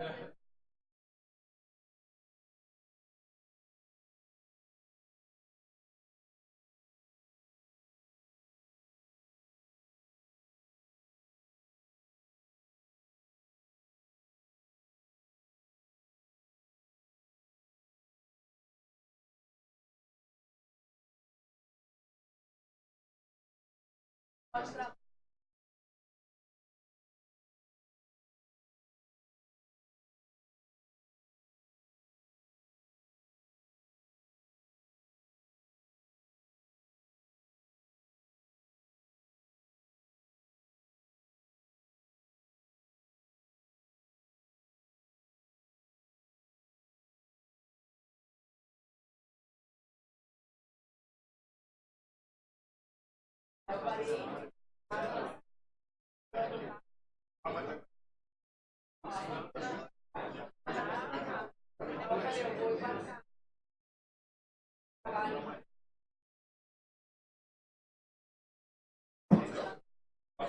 はい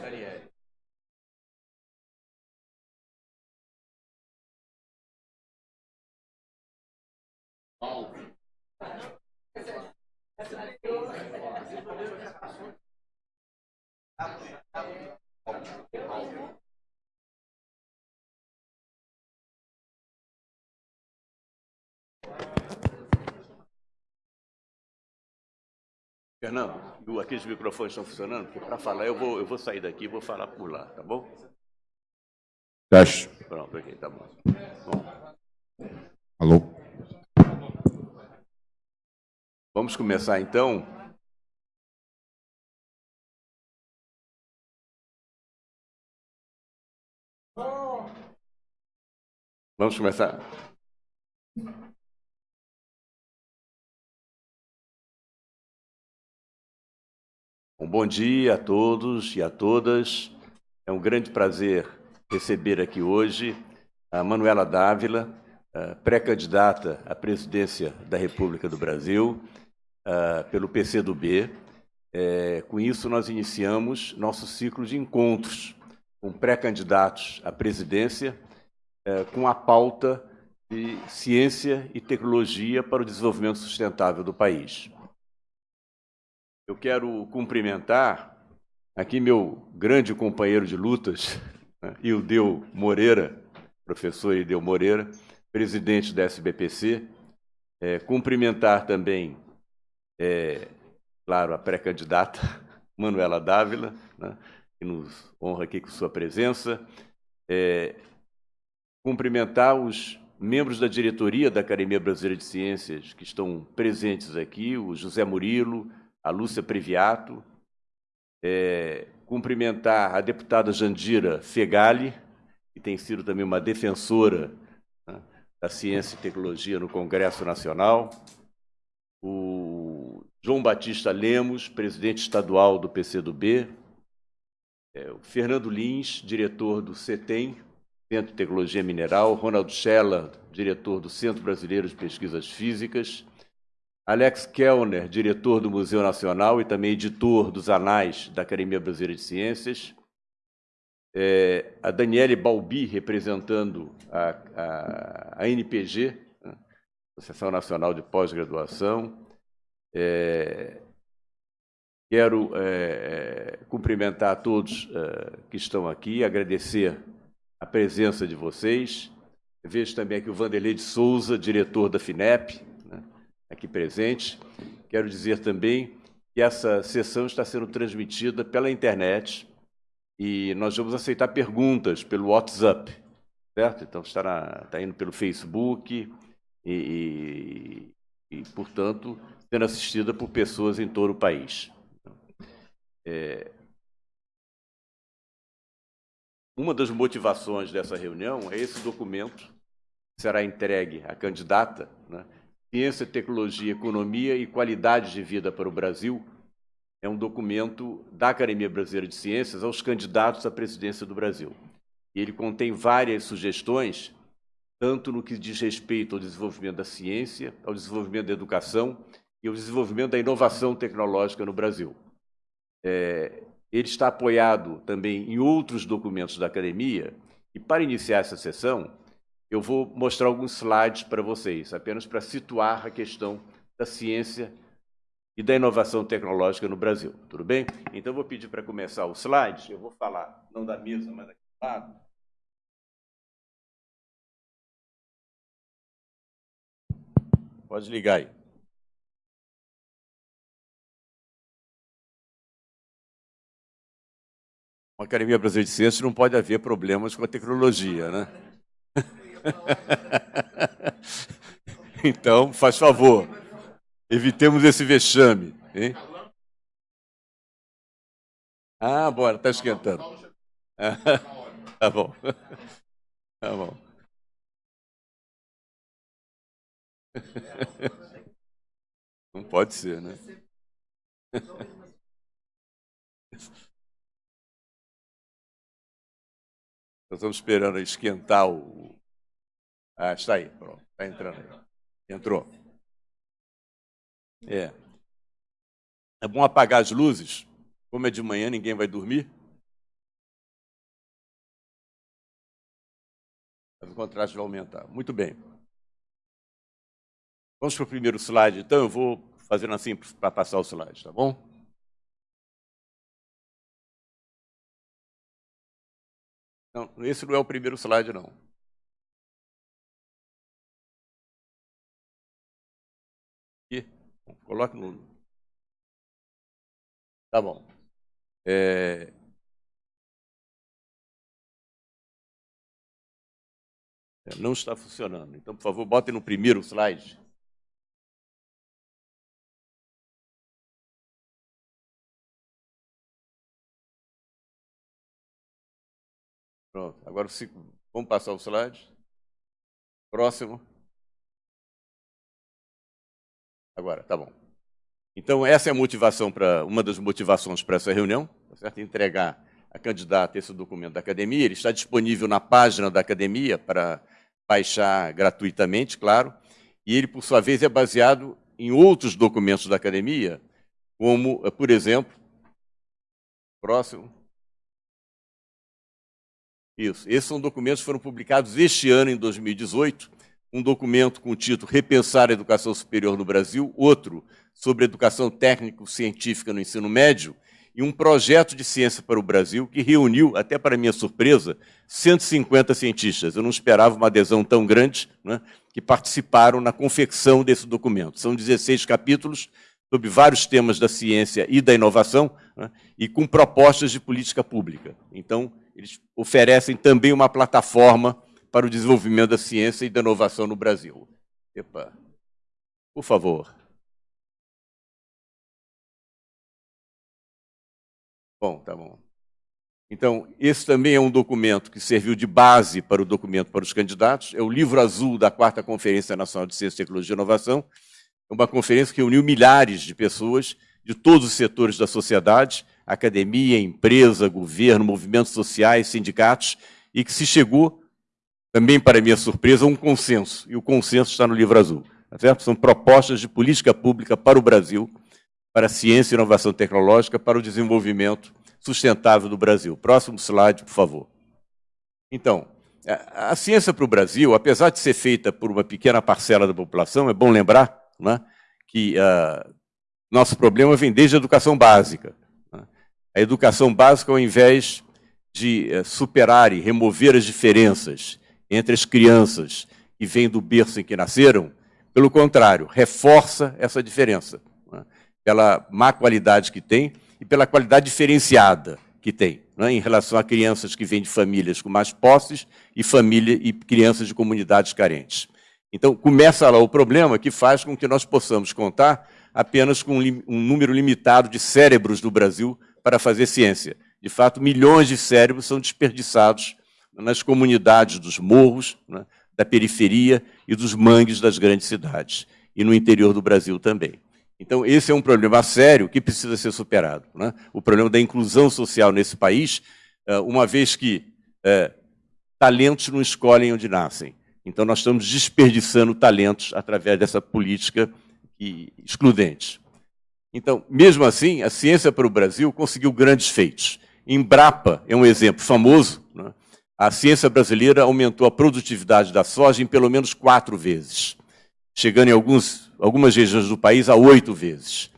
Daniele. Fernando, aqueles microfones estão funcionando? Porque para falar eu vou, eu vou sair daqui e vou falar por lá, tá bom? Teste. Pronto, ok, tá bom. bom. Alô? Vamos começar então. Vamos começar. Um bom dia a todos e a todas. É um grande prazer receber aqui hoje a Manuela Dávila, pré-candidata à presidência da República do Brasil pelo PCdoB. É, com isso, nós iniciamos nosso ciclo de encontros com pré-candidatos à presidência é, com a pauta de ciência e tecnologia para o desenvolvimento sustentável do país. Eu quero cumprimentar aqui meu grande companheiro de lutas, né, Ildeu Moreira, professor Ildeu Moreira, presidente da SBPC. É, cumprimentar também, é, claro, a pré-candidata Manuela Dávila, né, que nos honra aqui com sua presença. É, cumprimentar os membros da diretoria da Academia Brasileira de Ciências que estão presentes aqui, o José Murilo, a Lúcia Previato, é, cumprimentar a deputada Jandira Fegali, que tem sido também uma defensora né, da ciência e tecnologia no Congresso Nacional, o João Batista Lemos, presidente estadual do PCdoB, é, o Fernando Lins, diretor do CETEM, Centro de Tecnologia Mineral, Ronald Scheller, diretor do Centro Brasileiro de Pesquisas Físicas, Alex Kellner, diretor do Museu Nacional e também editor dos anais da Academia Brasileira de Ciências, é, a Daniele Balbi, representando a, a, a NPG, né, Associação Nacional de Pós-Graduação. É, quero é, cumprimentar a todos é, que estão aqui, agradecer a presença de vocês. Vejo também aqui o Vanderlei de Souza, diretor da FINEP, aqui presente. Quero dizer também que essa sessão está sendo transmitida pela internet e nós vamos aceitar perguntas pelo WhatsApp, certo? Então, estará, está indo pelo Facebook e, e, e, portanto, sendo assistida por pessoas em todo o país. É, uma das motivações dessa reunião é esse documento que será entregue à candidata, né? Ciência, Tecnologia, Economia e Qualidade de Vida para o Brasil. É um documento da Academia Brasileira de Ciências aos candidatos à presidência do Brasil. E ele contém várias sugestões, tanto no que diz respeito ao desenvolvimento da ciência, ao desenvolvimento da educação e ao desenvolvimento da inovação tecnológica no Brasil. É, ele está apoiado também em outros documentos da academia, e para iniciar essa sessão, eu vou mostrar alguns slides para vocês, apenas para situar a questão da ciência e da inovação tecnológica no Brasil. Tudo bem? Então, eu vou pedir para começar o slide. Eu vou falar, não da mesa, mas aqui do lado. Pode ligar aí. Uma Academia Brasileira de Ciências não pode haver problemas com a tecnologia, né? então, faz favor, evitemos esse vexame. Hein? Ah, bora, está esquentando. tá bom. Tá bom. Não pode ser, né? Nós estamos esperando esquentar o. Ah, está aí, pronto. Está entrando aí. Entrou. É. É bom apagar as luzes. Como é de manhã, ninguém vai dormir. O contraste vai aumentar. Muito bem. Vamos para o primeiro slide, então. Eu vou fazendo assim para passar o slide, tá bom? Não, esse não é o primeiro slide, não. Coloque no. Tá bom. É... é não está funcionando. Então, por favor, bote no primeiro slide. Pronto. Agora vamos passar o slide. Próximo. Agora, tá bom. Então, essa é a motivação para uma das motivações para essa reunião, tá certo? Entregar a candidata esse documento da academia. Ele está disponível na página da academia para baixar gratuitamente, claro. E ele, por sua vez, é baseado em outros documentos da academia, como, por exemplo, próximo. Isso. Esses são documentos que foram publicados este ano, em 2018. Um documento com o título Repensar a Educação Superior no Brasil, outro sobre educação técnico-científica no ensino médio, e um projeto de ciência para o Brasil que reuniu, até para minha surpresa, 150 cientistas. Eu não esperava uma adesão tão grande, né, que participaram na confecção desse documento. São 16 capítulos sobre vários temas da ciência e da inovação, né, e com propostas de política pública. Então, eles oferecem também uma plataforma para o desenvolvimento da ciência e da inovação no Brasil. Epa. Por favor. Bom, tá bom. Então, esse também é um documento que serviu de base para o documento para os candidatos. É o livro azul da quarta Conferência Nacional de Ciência, Tecnologia e Inovação. É uma conferência que reuniu milhares de pessoas de todos os setores da sociedade academia, empresa, governo, movimentos sociais, sindicatos, e que se chegou, também para minha surpresa, um consenso. E o consenso está no livro azul. Tá certo? São propostas de política pública para o Brasil, para a ciência e inovação tecnológica, para o desenvolvimento sustentável do Brasil. Próximo slide, por favor. Então, a ciência para o Brasil, apesar de ser feita por uma pequena parcela da população, é bom lembrar né, que uh, nosso problema vem desde a educação básica. A educação básica, ao invés de eh, superar e remover as diferenças entre as crianças que vêm do berço em que nasceram, pelo contrário, reforça essa diferença. Né? pela má qualidade que tem e pela qualidade diferenciada que tem, né, em relação a crianças que vêm de famílias com mais posses e família e crianças de comunidades carentes. Então, começa lá o problema que faz com que nós possamos contar apenas com um número limitado de cérebros do Brasil para fazer ciência. De fato, milhões de cérebros são desperdiçados nas comunidades dos morros, né, da periferia e dos mangues das grandes cidades, e no interior do Brasil também. Então, esse é um problema sério que precisa ser superado. Né? O problema da inclusão social nesse país, eh, uma vez que é, talentos não escolhem onde nascem. Então, nós estamos desperdiçando talentos através dessa política excludente. Então, mesmo assim, a ciência para o Brasil conseguiu grandes feitos. Embrapa é um exemplo famoso. Né? A ciência brasileira aumentou a produtividade da soja em pelo menos quatro vezes, chegando em alguns, algumas regiões do país a oito vezes.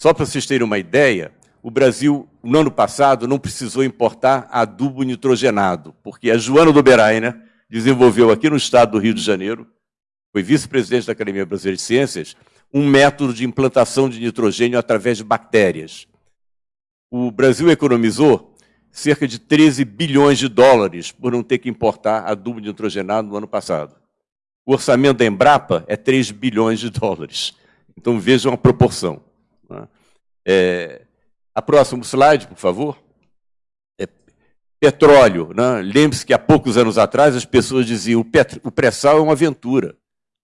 Só para vocês terem uma ideia, o Brasil, no ano passado, não precisou importar adubo nitrogenado, porque a Joana do Berainer desenvolveu aqui no estado do Rio de Janeiro, foi vice-presidente da Academia Brasileira de Ciências, um método de implantação de nitrogênio através de bactérias. O Brasil economizou cerca de 13 bilhões de dólares por não ter que importar adubo nitrogenado no ano passado. O orçamento da Embrapa é 3 bilhões de dólares. Então vejam a proporção. Né? É, a próximo slide, por favor. É, petróleo. Né? Lembre-se que há poucos anos atrás as pessoas diziam o pré-sal é uma aventura.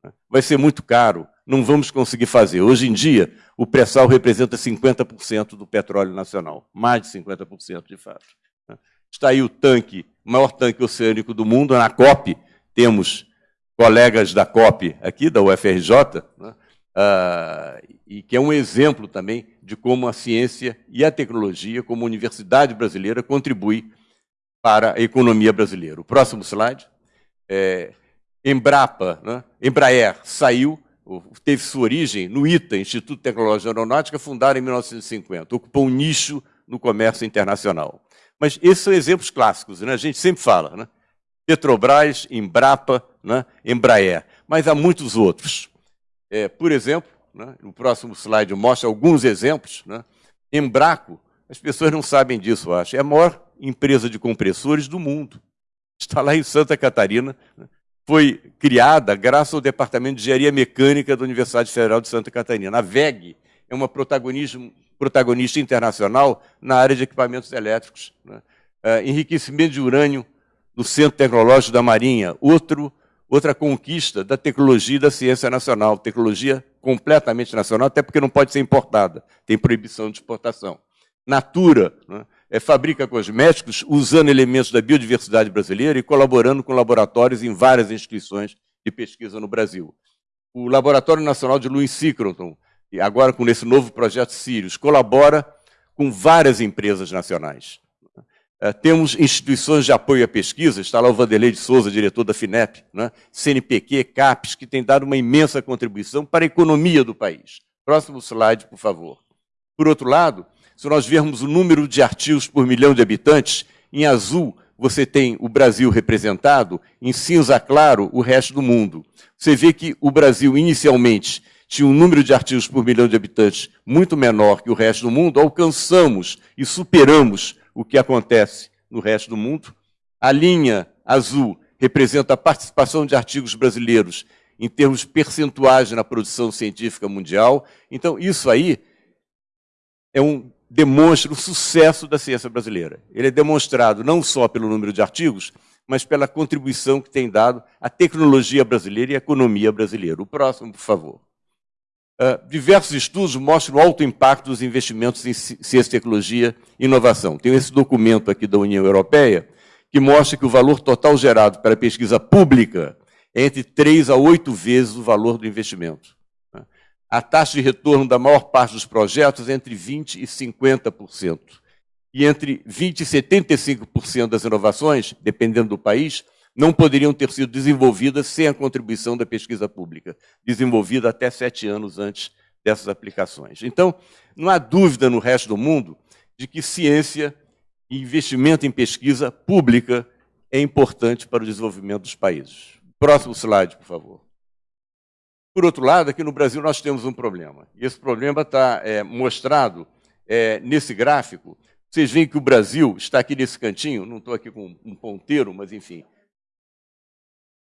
Né? Vai ser muito caro não vamos conseguir fazer. Hoje em dia, o pré-sal representa 50% do petróleo nacional, mais de 50% de fato. Está aí o tanque, o maior tanque oceânico do mundo, na COP, temos colegas da COP aqui, da UFRJ, né? ah, e que é um exemplo também de como a ciência e a tecnologia, como a universidade brasileira, contribui para a economia brasileira. O próximo slide. É, Embrapa, né? Embraer, saiu teve sua origem no ITA, Instituto Tecnológico Aeronáutica, fundado em 1950. Ocupou um nicho no comércio internacional. Mas esses são exemplos clássicos, né? a gente sempre fala. Né? Petrobras, Embrapa, né? Embraer. Mas há muitos outros. É, por exemplo, né? próximo slide mostra alguns exemplos. Né? Embraco, as pessoas não sabem disso, acho, é a maior empresa de compressores do mundo. Está lá em Santa Catarina, né? Foi criada graças ao Departamento de Engenharia Mecânica da Universidade Federal de Santa Catarina. A VEG é uma protagonista internacional na área de equipamentos elétricos. Né? Uh, enriquecimento de urânio no Centro Tecnológico da Marinha, outro, outra conquista da tecnologia e da ciência nacional, tecnologia completamente nacional, até porque não pode ser importada, tem proibição de exportação. Natura, né? É, fabrica cosméticos usando elementos da biodiversidade brasileira e colaborando com laboratórios em várias instituições de pesquisa no Brasil. O Laboratório Nacional de Louis Cicroton, agora com esse novo projeto Sirius, colabora com várias empresas nacionais. É, temos instituições de apoio à pesquisa, está lá o Vanderlei de Souza, diretor da FINEP, né? CNPq, CAPES, que tem dado uma imensa contribuição para a economia do país. Próximo slide, por favor. Por outro lado, se nós vermos o número de artigos por milhão de habitantes, em azul você tem o Brasil representado, em cinza claro o resto do mundo. Você vê que o Brasil, inicialmente, tinha um número de artigos por milhão de habitantes muito menor que o resto do mundo, alcançamos e superamos o que acontece no resto do mundo. A linha azul representa a participação de artigos brasileiros em termos percentuais na produção científica mundial. Então, isso aí é um demonstra o sucesso da ciência brasileira. Ele é demonstrado não só pelo número de artigos, mas pela contribuição que tem dado à tecnologia brasileira e à economia brasileira. O próximo, por favor. Uh, diversos estudos mostram o alto impacto dos investimentos em ciência, tecnologia e inovação. Tem esse documento aqui da União Europeia, que mostra que o valor total gerado para pesquisa pública é entre 3 a 8 vezes o valor do investimento a taxa de retorno da maior parte dos projetos é entre 20% e 50%. E entre 20% e 75% das inovações, dependendo do país, não poderiam ter sido desenvolvidas sem a contribuição da pesquisa pública, desenvolvida até sete anos antes dessas aplicações. Então, não há dúvida no resto do mundo de que ciência e investimento em pesquisa pública é importante para o desenvolvimento dos países. Próximo slide, por favor. Por outro lado, aqui no Brasil nós temos um problema. E esse problema está é, mostrado é, nesse gráfico. Vocês veem que o Brasil está aqui nesse cantinho, não estou aqui com um ponteiro, mas enfim.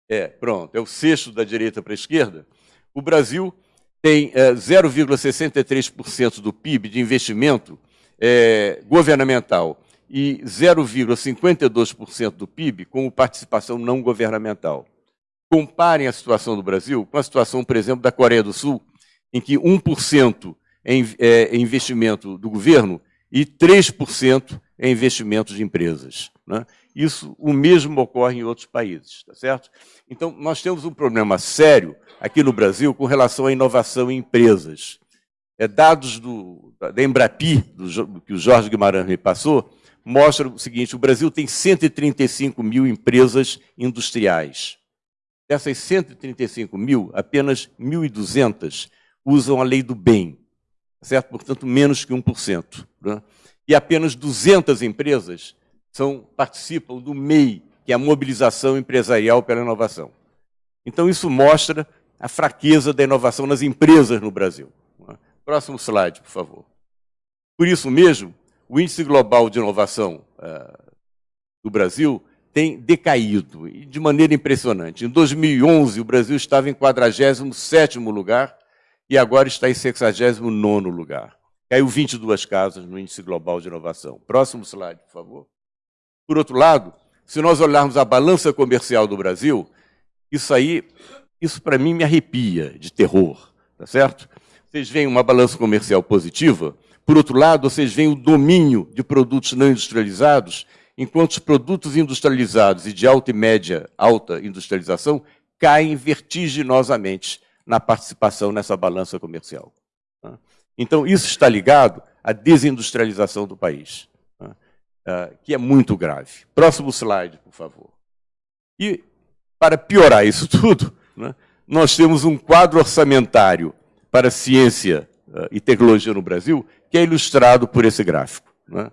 É, pronto, é o sexto da direita para a esquerda. O Brasil tem é, 0,63% do PIB de investimento é, governamental e 0,52% do PIB com participação não governamental. Comparem a situação do Brasil com a situação, por exemplo, da Coreia do Sul, em que 1% é, investimento do governo e 3% é investimento de empresas. Né? Isso, o mesmo ocorre em outros países, tá certo? Então, nós temos um problema sério aqui no Brasil com relação à inovação em empresas. É, dados do, da Embrapi, do, que o Jorge Guimarães me passou, mostram o seguinte, o Brasil tem 135 mil empresas industriais. Dessas 135 mil, apenas 1.200 usam a lei do bem, certo? portanto, menos que 1%. Né? E apenas 200 empresas são, participam do MEI, que é a Mobilização Empresarial pela Inovação. Então, isso mostra a fraqueza da inovação nas empresas no Brasil. Próximo slide, por favor. Por isso mesmo, o Índice Global de Inovação uh, do Brasil tem decaído, de maneira impressionante. Em 2011, o Brasil estava em 47º lugar e agora está em 69º lugar. Caiu 22 casas no Índice Global de Inovação. Próximo slide, por favor. Por outro lado, se nós olharmos a balança comercial do Brasil, isso aí, isso para mim me arrepia de terror, tá certo? Vocês veem uma balança comercial positiva, por outro lado, vocês veem o domínio de produtos não industrializados, enquanto os produtos industrializados e de alta e média alta industrialização caem vertiginosamente na participação nessa balança comercial. Tá? Então, isso está ligado à desindustrialização do país. Uh, que é muito grave. Próximo slide, por favor. E, para piorar isso tudo, né, nós temos um quadro orçamentário para ciência uh, e tecnologia no Brasil, que é ilustrado por esse gráfico. Né.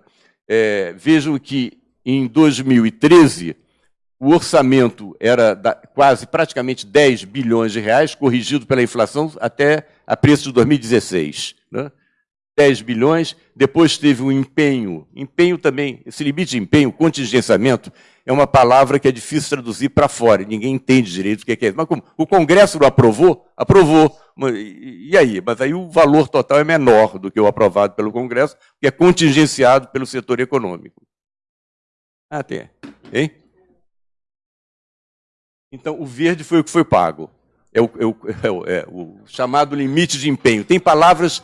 É, vejam que, em 2013, o orçamento era quase, praticamente 10 bilhões de reais, corrigido pela inflação até a preço de 2016. Né. 10 bilhões, depois teve um empenho. Empenho também, esse limite de empenho, contingenciamento, é uma palavra que é difícil traduzir para fora, ninguém entende direito o que é isso. Mas como o Congresso não aprovou, aprovou. E aí? Mas aí o valor total é menor do que o aprovado pelo Congresso, que é contingenciado pelo setor econômico. Ah, tem. Hein? Então, o verde foi o que foi pago. É o, é o, é o, é o chamado limite de empenho. Tem palavras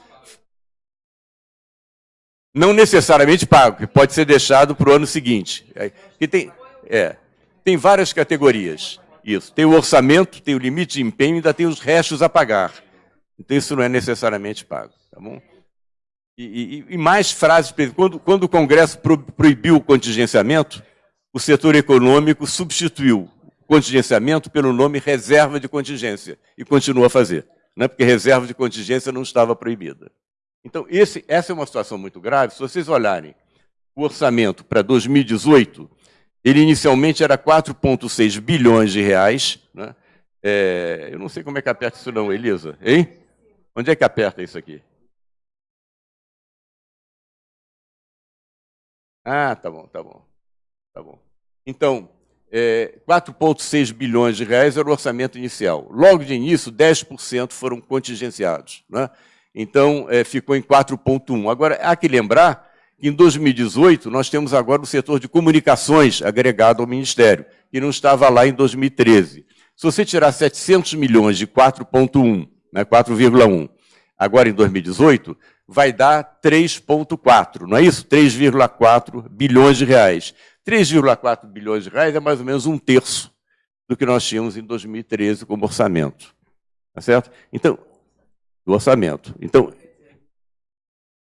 não necessariamente pago, que pode ser deixado para o ano seguinte. E tem, é, tem várias categorias. Isso. Tem o orçamento, tem o limite de empenho, ainda tem os restos a pagar. Então isso não é necessariamente pago. Tá bom? E, e, e mais frases. Quando, quando o Congresso pro, proibiu o contingenciamento, o setor econômico substituiu o contingenciamento pelo nome reserva de contingência e continua a fazer, né? porque reserva de contingência não estava proibida. Então, esse, essa é uma situação muito grave. Se vocês olharem o orçamento para 2018, ele inicialmente era 4,6 bilhões de reais. Né? É, eu não sei como é que aperta isso não, Elisa. Hein? Onde é que aperta isso aqui? Ah, tá bom, tá bom. Tá bom. Então, é, 4,6 bilhões de reais era o orçamento inicial. Logo de início, 10% foram contingenciados. Né? Então, é, ficou em 4,1. Agora, há que lembrar que em 2018 nós temos agora o setor de comunicações agregado ao Ministério, que não estava lá em 2013. Se você tirar 700 milhões de 4,1, né, 4,1, agora em 2018, vai dar 3,4, não é isso? 3,4 bilhões de reais. 3,4 bilhões de reais é mais ou menos um terço do que nós tínhamos em 2013 como orçamento. Tá certo? Então, do orçamento. Então,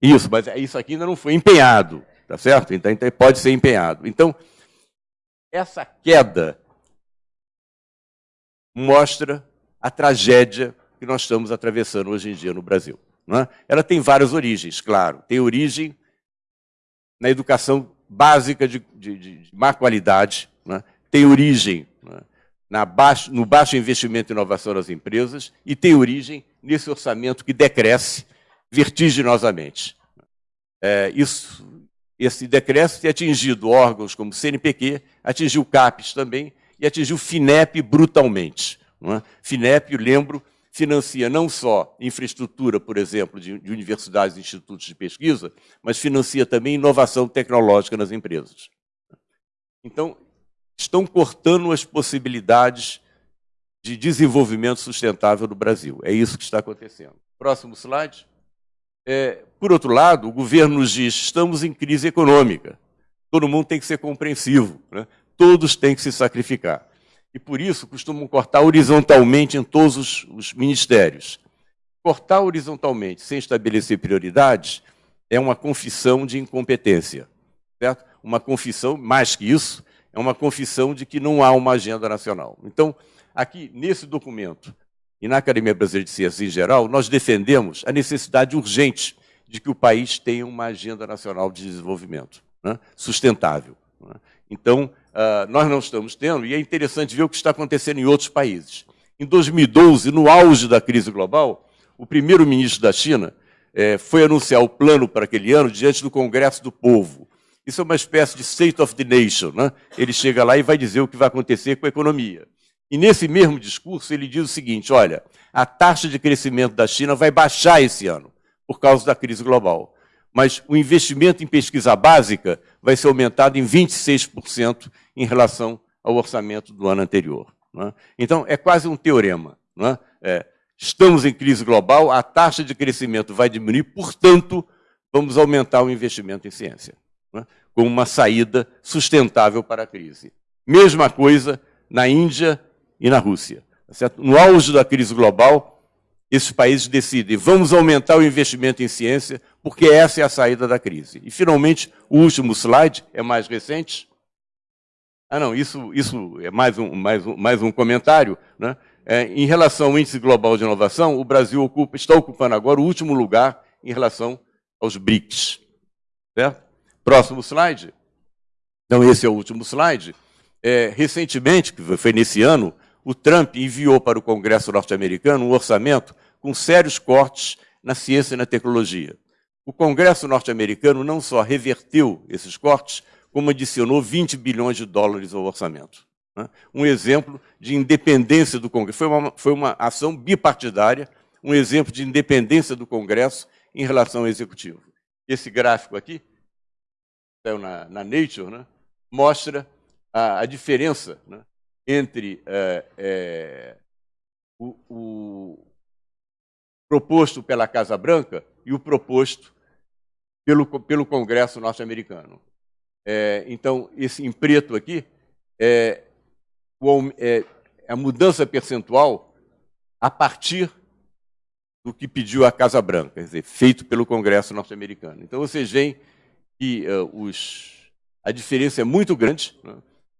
isso, mas isso aqui ainda não foi empenhado, tá certo? Então, então pode ser empenhado. Então, essa queda mostra a tragédia que nós estamos atravessando hoje em dia no Brasil. É? Ela tem várias origens, claro. Tem origem na educação básica de, de, de má qualidade, é? tem origem é? baixo, no baixo investimento em inovação das empresas e tem origem nesse orçamento que decresce vertiginosamente. É, isso, esse decréscimo tem atingido órgãos como o CNPq, atingiu o CAPES também e atingiu o FINEP brutalmente. FINEP, lembro, financia não só infraestrutura, por exemplo, de, de universidades e institutos de pesquisa, mas financia também inovação tecnológica nas empresas. Então, estão cortando as possibilidades de desenvolvimento sustentável do Brasil. É isso que está acontecendo. Próximo slide. É, por outro lado, o governo nos diz estamos em crise econômica. Todo mundo tem que ser compreensivo. Né? Todos têm que se sacrificar. E por isso costumam cortar horizontalmente em todos os, os ministérios. Cortar horizontalmente sem estabelecer prioridades é uma confissão de incompetência. Certo? Uma confissão, mais que isso, é uma confissão de que não há uma agenda nacional. Então, aqui, nesse documento, e na Academia Brasileira de Ciências em geral, nós defendemos a necessidade urgente de que o país tenha uma agenda nacional de desenvolvimento né, sustentável. Né. Então, uh, nós não estamos tendo, e é interessante ver o que está acontecendo em outros países. Em 2012, no auge da crise global, o primeiro-ministro da China eh, foi anunciar o plano para aquele ano diante do Congresso do Povo. Isso é uma espécie de State of the Nation. Né? Ele chega lá e vai dizer o que vai acontecer com a economia. E nesse mesmo discurso ele diz o seguinte, olha, a taxa de crescimento da China vai baixar esse ano, por causa da crise global. Mas o investimento em pesquisa básica vai ser aumentado em 26% em relação ao orçamento do ano anterior. Né? Então, é quase um teorema. Né? É, estamos em crise global, a taxa de crescimento vai diminuir, portanto, vamos aumentar o investimento em ciência, né? como uma saída sustentável para a crise. Mesma coisa na Índia e na Rússia. Tá certo? No auge da crise global, esses países decidem, vamos aumentar o investimento em ciência, porque essa é a saída da crise. E, finalmente, o último slide, é mais recente. Ah, não, isso, isso é mais um, mais um, mais um comentário. Né? É, em relação ao Índice Global de Inovação, o Brasil ocupa, está ocupando agora o último lugar em relação aos BRICS. Certo? Próximo slide. Então, esse é o último slide. É, recentemente, que foi nesse ano, o Trump enviou para o Congresso norte-americano um orçamento com sérios cortes na ciência e na tecnologia. O Congresso norte-americano não só reverteu esses cortes, como adicionou 20 bilhões de dólares ao orçamento. Né? Um exemplo de independência do Congresso. Foi uma, foi uma ação bipartidária, um exemplo de independência do Congresso em relação ao Executivo. Esse gráfico aqui, saiu na, na Nature, né? mostra a, a diferença né, entre é, é, o, o, proposto pela Casa Branca e o proposto pelo, pelo Congresso norte-americano. É, então, esse em preto aqui é, o, é, a mudança percentual a partir do que pediu a Casa Branca, quer dizer, feito pelo Congresso norte-americano. Então, vocês veem que uh, os, a diferença é muito grande. Né?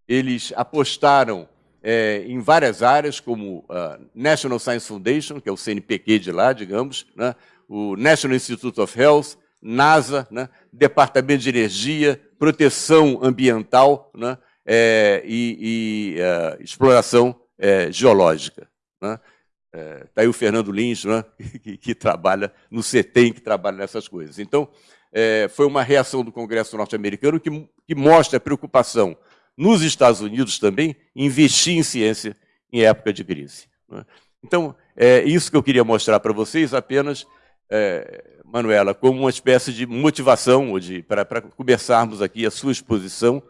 eles apostaram é, em várias áreas, como a National Science Foundation, que é o CNPq de lá, digamos, né? o National Institute of Health, NASA, né? Departamento de Energia, Proteção Ambiental né? é, e, e uh, Exploração é, Geológica. Né? Está é, aí o Fernando Lins, né? que, que, trabalha no CETEM, que trabalha nessas coisas. Então, é, foi uma reação do Congresso norte-americano que, que mostra a preocupação nos Estados Unidos também, investir em ciência em época de crise. Né? Então, é isso que eu queria mostrar para vocês, apenas, é, Manuela, como uma espécie de motivação para começarmos aqui a sua exposição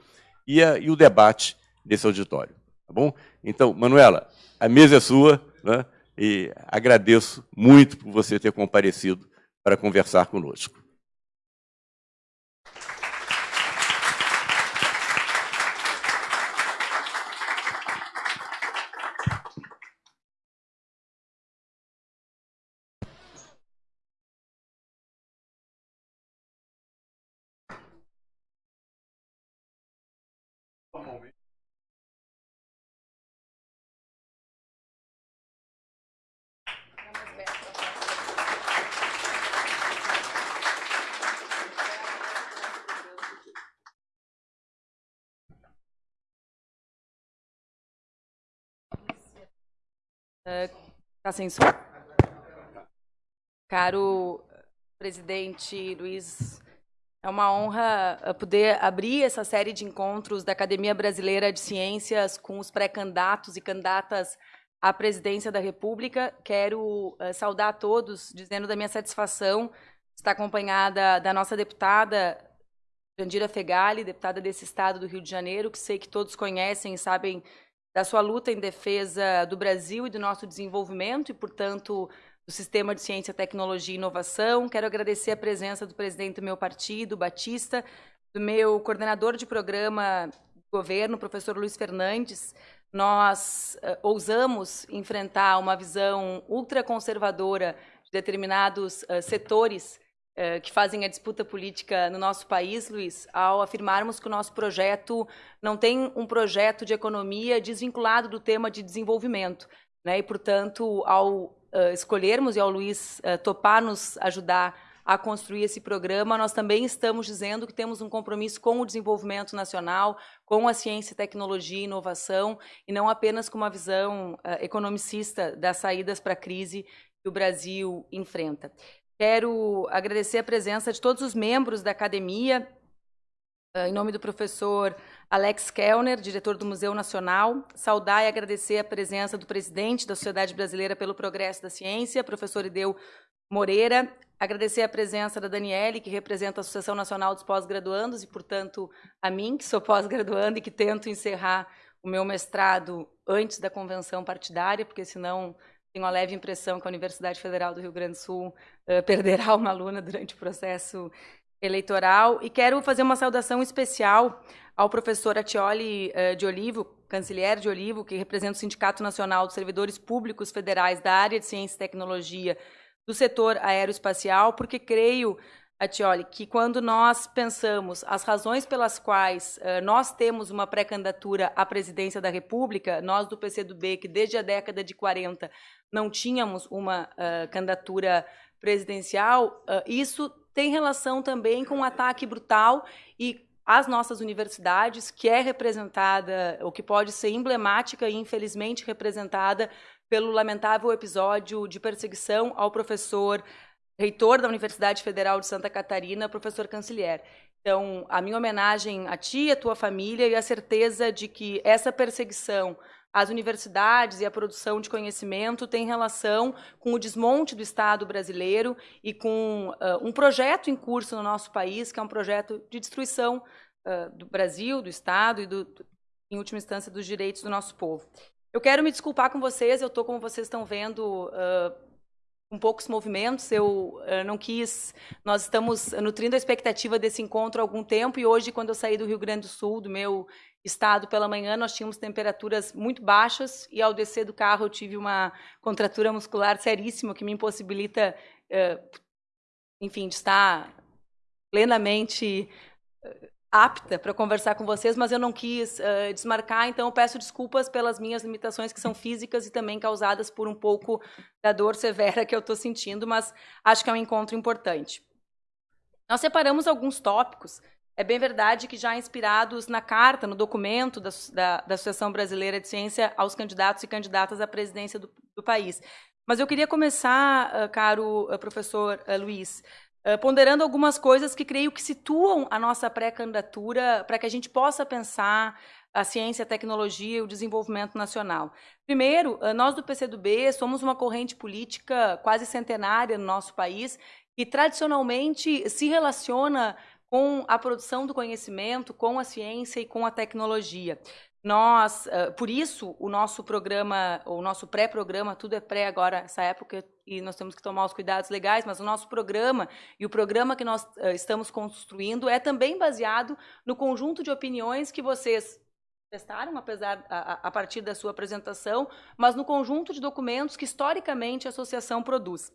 e, a, e, o debate desse auditório. Tá bom? Então, Manuela, a mesa é sua né? e agradeço muito por você ter comparecido para conversar conosco. Está sem som? Caro presidente Luiz, é uma honra uh, poder abrir essa série de encontros da Academia Brasileira de Ciências com os pré-candidatos e candidatas à presidência da República. Quero uh, saudar a todos, dizendo da minha satisfação estar acompanhada da nossa deputada Jandira Fegali, deputada desse estado do Rio de Janeiro, que sei que todos conhecem e sabem da sua luta em defesa do Brasil e do nosso desenvolvimento e, portanto, do Sistema de Ciência, Tecnologia e Inovação. Quero agradecer a presença do presidente do meu partido, Batista, do meu coordenador de programa do governo, professor Luiz Fernandes. Nós uh, ousamos enfrentar uma visão ultraconservadora de determinados uh, setores que fazem a disputa política no nosso país, Luiz, ao afirmarmos que o nosso projeto não tem um projeto de economia desvinculado do tema de desenvolvimento. Né? E, portanto, ao uh, escolhermos e ao Luiz uh, topar nos ajudar a construir esse programa, nós também estamos dizendo que temos um compromisso com o desenvolvimento nacional, com a ciência, tecnologia e inovação, e não apenas com uma visão economicista das saídas para a crise que o Brasil enfrenta. Quero agradecer a presença de todos os membros da academia, em nome do professor Alex Kellner, diretor do Museu Nacional, saudar e agradecer a presença do presidente da Sociedade Brasileira pelo Progresso da Ciência, professor Ideu Moreira, agradecer a presença da Daniele, que representa a Associação Nacional dos Pós-Graduandos, e, portanto, a mim, que sou pós-graduanda e que tento encerrar o meu mestrado antes da convenção partidária, porque senão tenho uma leve impressão que a Universidade Federal do Rio Grande do Sul uh, perderá uma aluna durante o processo eleitoral. E quero fazer uma saudação especial ao professor Atioli uh, de Olivo, canciller de Olivo, que representa o Sindicato Nacional dos Servidores Públicos Federais da área de Ciência e Tecnologia do setor aeroespacial, porque creio Atioli, que quando nós pensamos as razões pelas quais uh, nós temos uma pré-candidatura à presidência da República, nós do PCdoB, que desde a década de 40 não tínhamos uma uh, candidatura presidencial, uh, isso tem relação também com um ataque brutal e as nossas universidades, que é representada, ou que pode ser emblemática e infelizmente representada pelo lamentável episódio de perseguição ao professor reitor da Universidade Federal de Santa Catarina, professor Canciller. Então, a minha homenagem a ti, a tua família e a certeza de que essa perseguição às universidades e à produção de conhecimento tem relação com o desmonte do Estado brasileiro e com uh, um projeto em curso no nosso país, que é um projeto de destruição uh, do Brasil, do Estado e, do, em última instância, dos direitos do nosso povo. Eu quero me desculpar com vocês, eu estou, como vocês estão vendo, uh, com poucos movimentos. Eu uh, não quis. Nós estamos nutrindo a expectativa desse encontro há algum tempo e hoje, quando eu saí do Rio Grande do Sul, do meu estado pela manhã, nós tínhamos temperaturas muito baixas e ao descer do carro eu tive uma contratura muscular seríssima que me impossibilita, uh, enfim, de estar plenamente apta para conversar com vocês, mas eu não quis uh, desmarcar, então peço desculpas pelas minhas limitações que são físicas e também causadas por um pouco da dor severa que eu estou sentindo, mas acho que é um encontro importante. Nós separamos alguns tópicos, é bem verdade que já inspirados na carta, no documento da, da, da Associação Brasileira de Ciência aos candidatos e candidatas à presidência do, do país. Mas eu queria começar, uh, caro uh, professor Luiz, ponderando algumas coisas que creio que situam a nossa pré-candidatura para que a gente possa pensar a ciência, a tecnologia e o desenvolvimento nacional. Primeiro, uh, nós do PCdoB somos uma corrente política quase centenária no nosso país que tradicionalmente se relaciona com a produção do conhecimento, com a ciência e com a tecnologia. Nós, por isso, o nosso programa, o nosso pré-programa, tudo é pré agora, essa época, e nós temos que tomar os cuidados legais, mas o nosso programa e o programa que nós estamos construindo é também baseado no conjunto de opiniões que vocês testaram, apesar a, a partir da sua apresentação, mas no conjunto de documentos que historicamente a associação produz.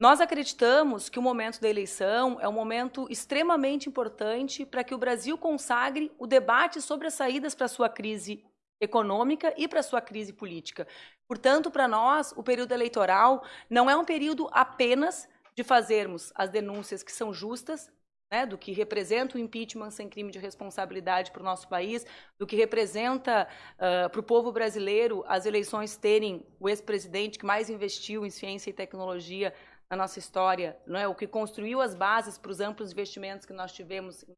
Nós acreditamos que o momento da eleição é um momento extremamente importante para que o Brasil consagre o debate sobre as saídas para a sua crise econômica e para a sua crise política. Portanto, para nós, o período eleitoral não é um período apenas de fazermos as denúncias que são justas, né, do que representa o impeachment sem crime de responsabilidade para o nosso país, do que representa uh, para o povo brasileiro as eleições terem o ex-presidente que mais investiu em ciência e tecnologia na nossa história, não é? o que construiu as bases para os amplos investimentos que nós tivemos em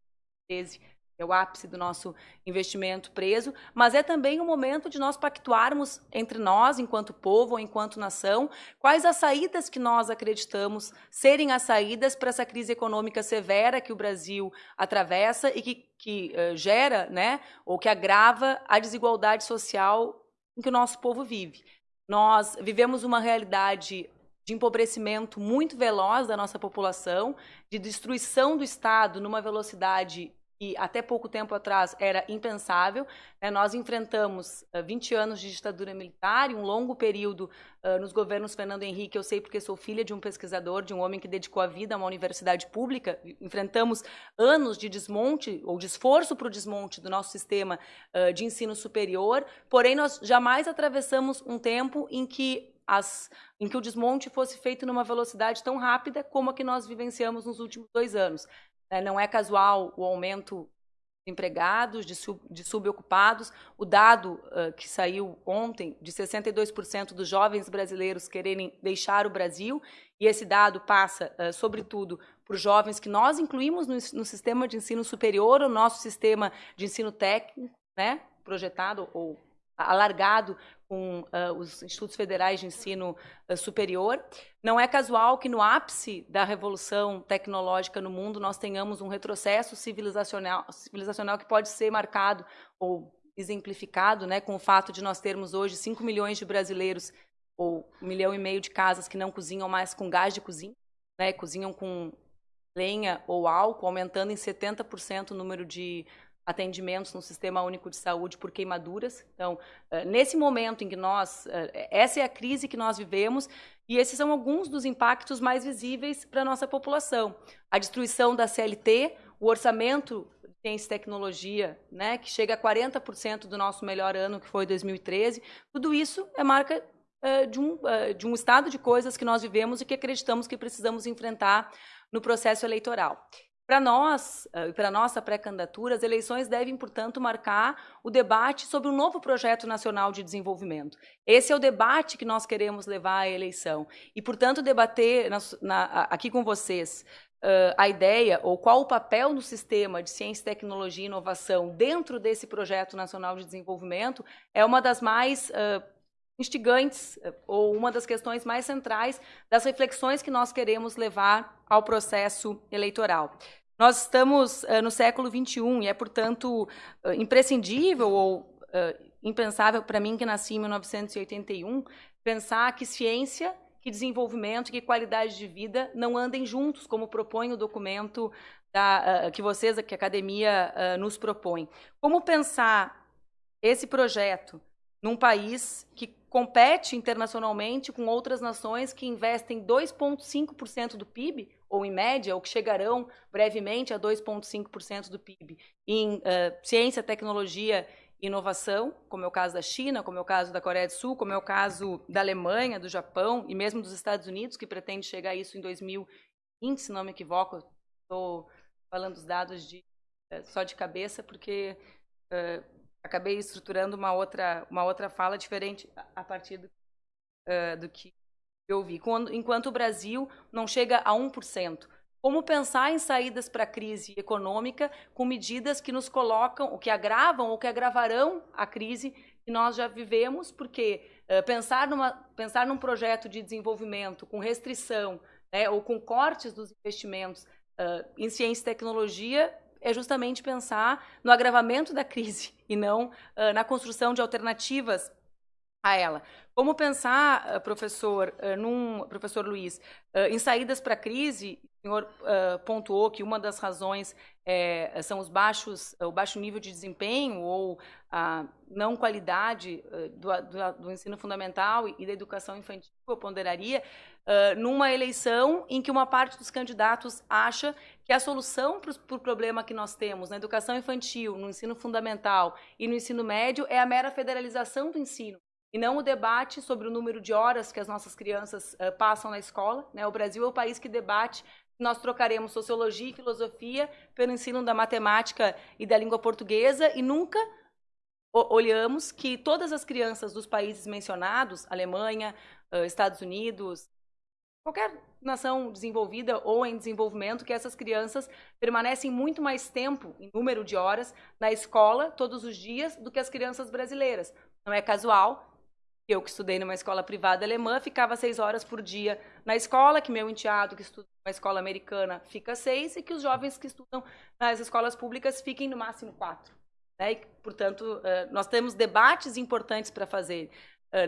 2013 é o ápice do nosso investimento preso, mas é também o momento de nós pactuarmos entre nós, enquanto povo ou enquanto nação, quais as saídas que nós acreditamos serem as saídas para essa crise econômica severa que o Brasil atravessa e que, que uh, gera, né, ou que agrava a desigualdade social em que o nosso povo vive. Nós vivemos uma realidade de empobrecimento muito veloz da nossa população, de destruição do Estado numa velocidade que até pouco tempo atrás era impensável. Né? Nós enfrentamos uh, 20 anos de ditadura militar e um longo período uh, nos governos Fernando Henrique. Eu sei porque sou filha de um pesquisador, de um homem que dedicou a vida a uma universidade pública. Enfrentamos anos de desmonte ou de esforço para o desmonte do nosso sistema uh, de ensino superior. Porém, nós jamais atravessamos um tempo em que as, em que o desmonte fosse feito numa velocidade tão rápida como a que nós vivenciamos nos últimos dois anos. Né? Não é casual o aumento de empregados, de, sub, de subocupados. O dado uh, que saiu ontem de 62% dos jovens brasileiros quererem deixar o Brasil, e esse dado passa, uh, sobretudo, por jovens que nós incluímos no, no, sistema de ensino superior, o nosso sistema de ensino técnico, né, projetado ou alargado com uh, os institutos federais de ensino uh, superior. Não é casual que no ápice da revolução tecnológica no mundo nós tenhamos um retrocesso civilizacional, civilizacional que pode ser marcado ou exemplificado né, com o fato de nós termos hoje 5 milhões de brasileiros ou um milhão e meio de casas que não cozinham mais com gás de cozinha, né, cozinham com lenha ou álcool, aumentando em 70% o número de atendimentos no Sistema Único de Saúde por queimaduras. Então, eh, nesse momento em que nós, eh, essa é a crise que nós vivemos, e esses são alguns dos impactos mais visíveis para a nossa população. A destruição da CLT, o orçamento de ciência e tecnologia, né, que chega a 40% do nosso melhor ano, que foi 2013, tudo isso é marca uh, de, um, de um estado de coisas que nós vivemos e que acreditamos que precisamos enfrentar no processo eleitoral. Para nós, eh, para nossa pré-candidatura, as eleições devem, portanto, marcar o debate sobre um novo projeto nacional de desenvolvimento. Esse é o debate que nós queremos levar à eleição. E, portanto, debater na, na, aqui com vocês uh, a ideia ou qual o papel do sistema de ciência, tecnologia e inovação dentro desse projeto nacional de desenvolvimento é uma das mais uh, instigantes eh, ou uma das questões mais centrais das reflexões que nós queremos levar ao processo eleitoral. Nós estamos uh, no século XXI e é, portanto, uh, imprescindível ou uh, impensável para mim, que nasci em 1981, pensar que ciência, que desenvolvimento, que qualidade de vida não andem juntos, como propõe o documento da, que vocês, que a academia nos propõe. Como pensar esse projeto num país que compete internacionalmente com outras nações que investem 2,5% do PIB, ou em média, ou que chegarão brevemente a 2,5% do PIB, em uh, ciência, tecnologia e inovação, como é o caso da China, como é o caso da Coreia do Sul, como é o caso da Alemanha, do Japão e mesmo dos Estados Unidos, que pretende chegar a isso em 2020, se não me equivoco. Estou falando os dados de, uh, só de cabeça, porque uh, acabei estruturando uma outra, uma outra fala diferente a partir do, do que eu vi. Quando, enquanto o Brasil não chega a 1%. Como pensar em saídas para a crise econômica com medidas que nos colocam, ou que agravam, ou que agravarão a crise que nós já vivemos, porque uh, pensar, numa, pensar num projeto de desenvolvimento com restrição né, ou com cortes dos investimentos uh, em ciência e tecnologia é justamente pensar no agravamento da crise e não uh, na construção de alternativas a ela. Como pensar, professor, num, professor Luiz, em saídas para a crise? O senhor pontuou que uma das razões é, são os baixos, o baixo nível de desempenho ou a não qualidade do, do, do ensino fundamental e da educação infantil, eu ponderaria, numa eleição em que uma parte dos candidatos acha que a solução para o pro problema que nós temos na educação infantil, no ensino fundamental e no ensino médio é a mera federalização do ensino e não o debate sobre o número de horas que as nossas crianças uh, passam na escola. Né? O Brasil é o país que debate nós trocaremos sociologia e filosofia pelo ensino da matemática e da língua portuguesa e nunca olhamos que todas as crianças dos países mencionados, Alemanha, Estados Unidos, qualquer nação desenvolvida ou em desenvolvimento, que essas crianças permanecem muito mais tempo, em número de horas, na escola, todos os dias, do que as crianças brasileiras. Não é casual. Eu, que estudei numa escola privada alemã, ficava seis horas por dia na escola, que meu enteado, que estuda numa escola americana, fica seis, e que os jovens que estudam nas escolas públicas fiquem no máximo quatro. Né? E, portanto, nós temos debates importantes para fazer.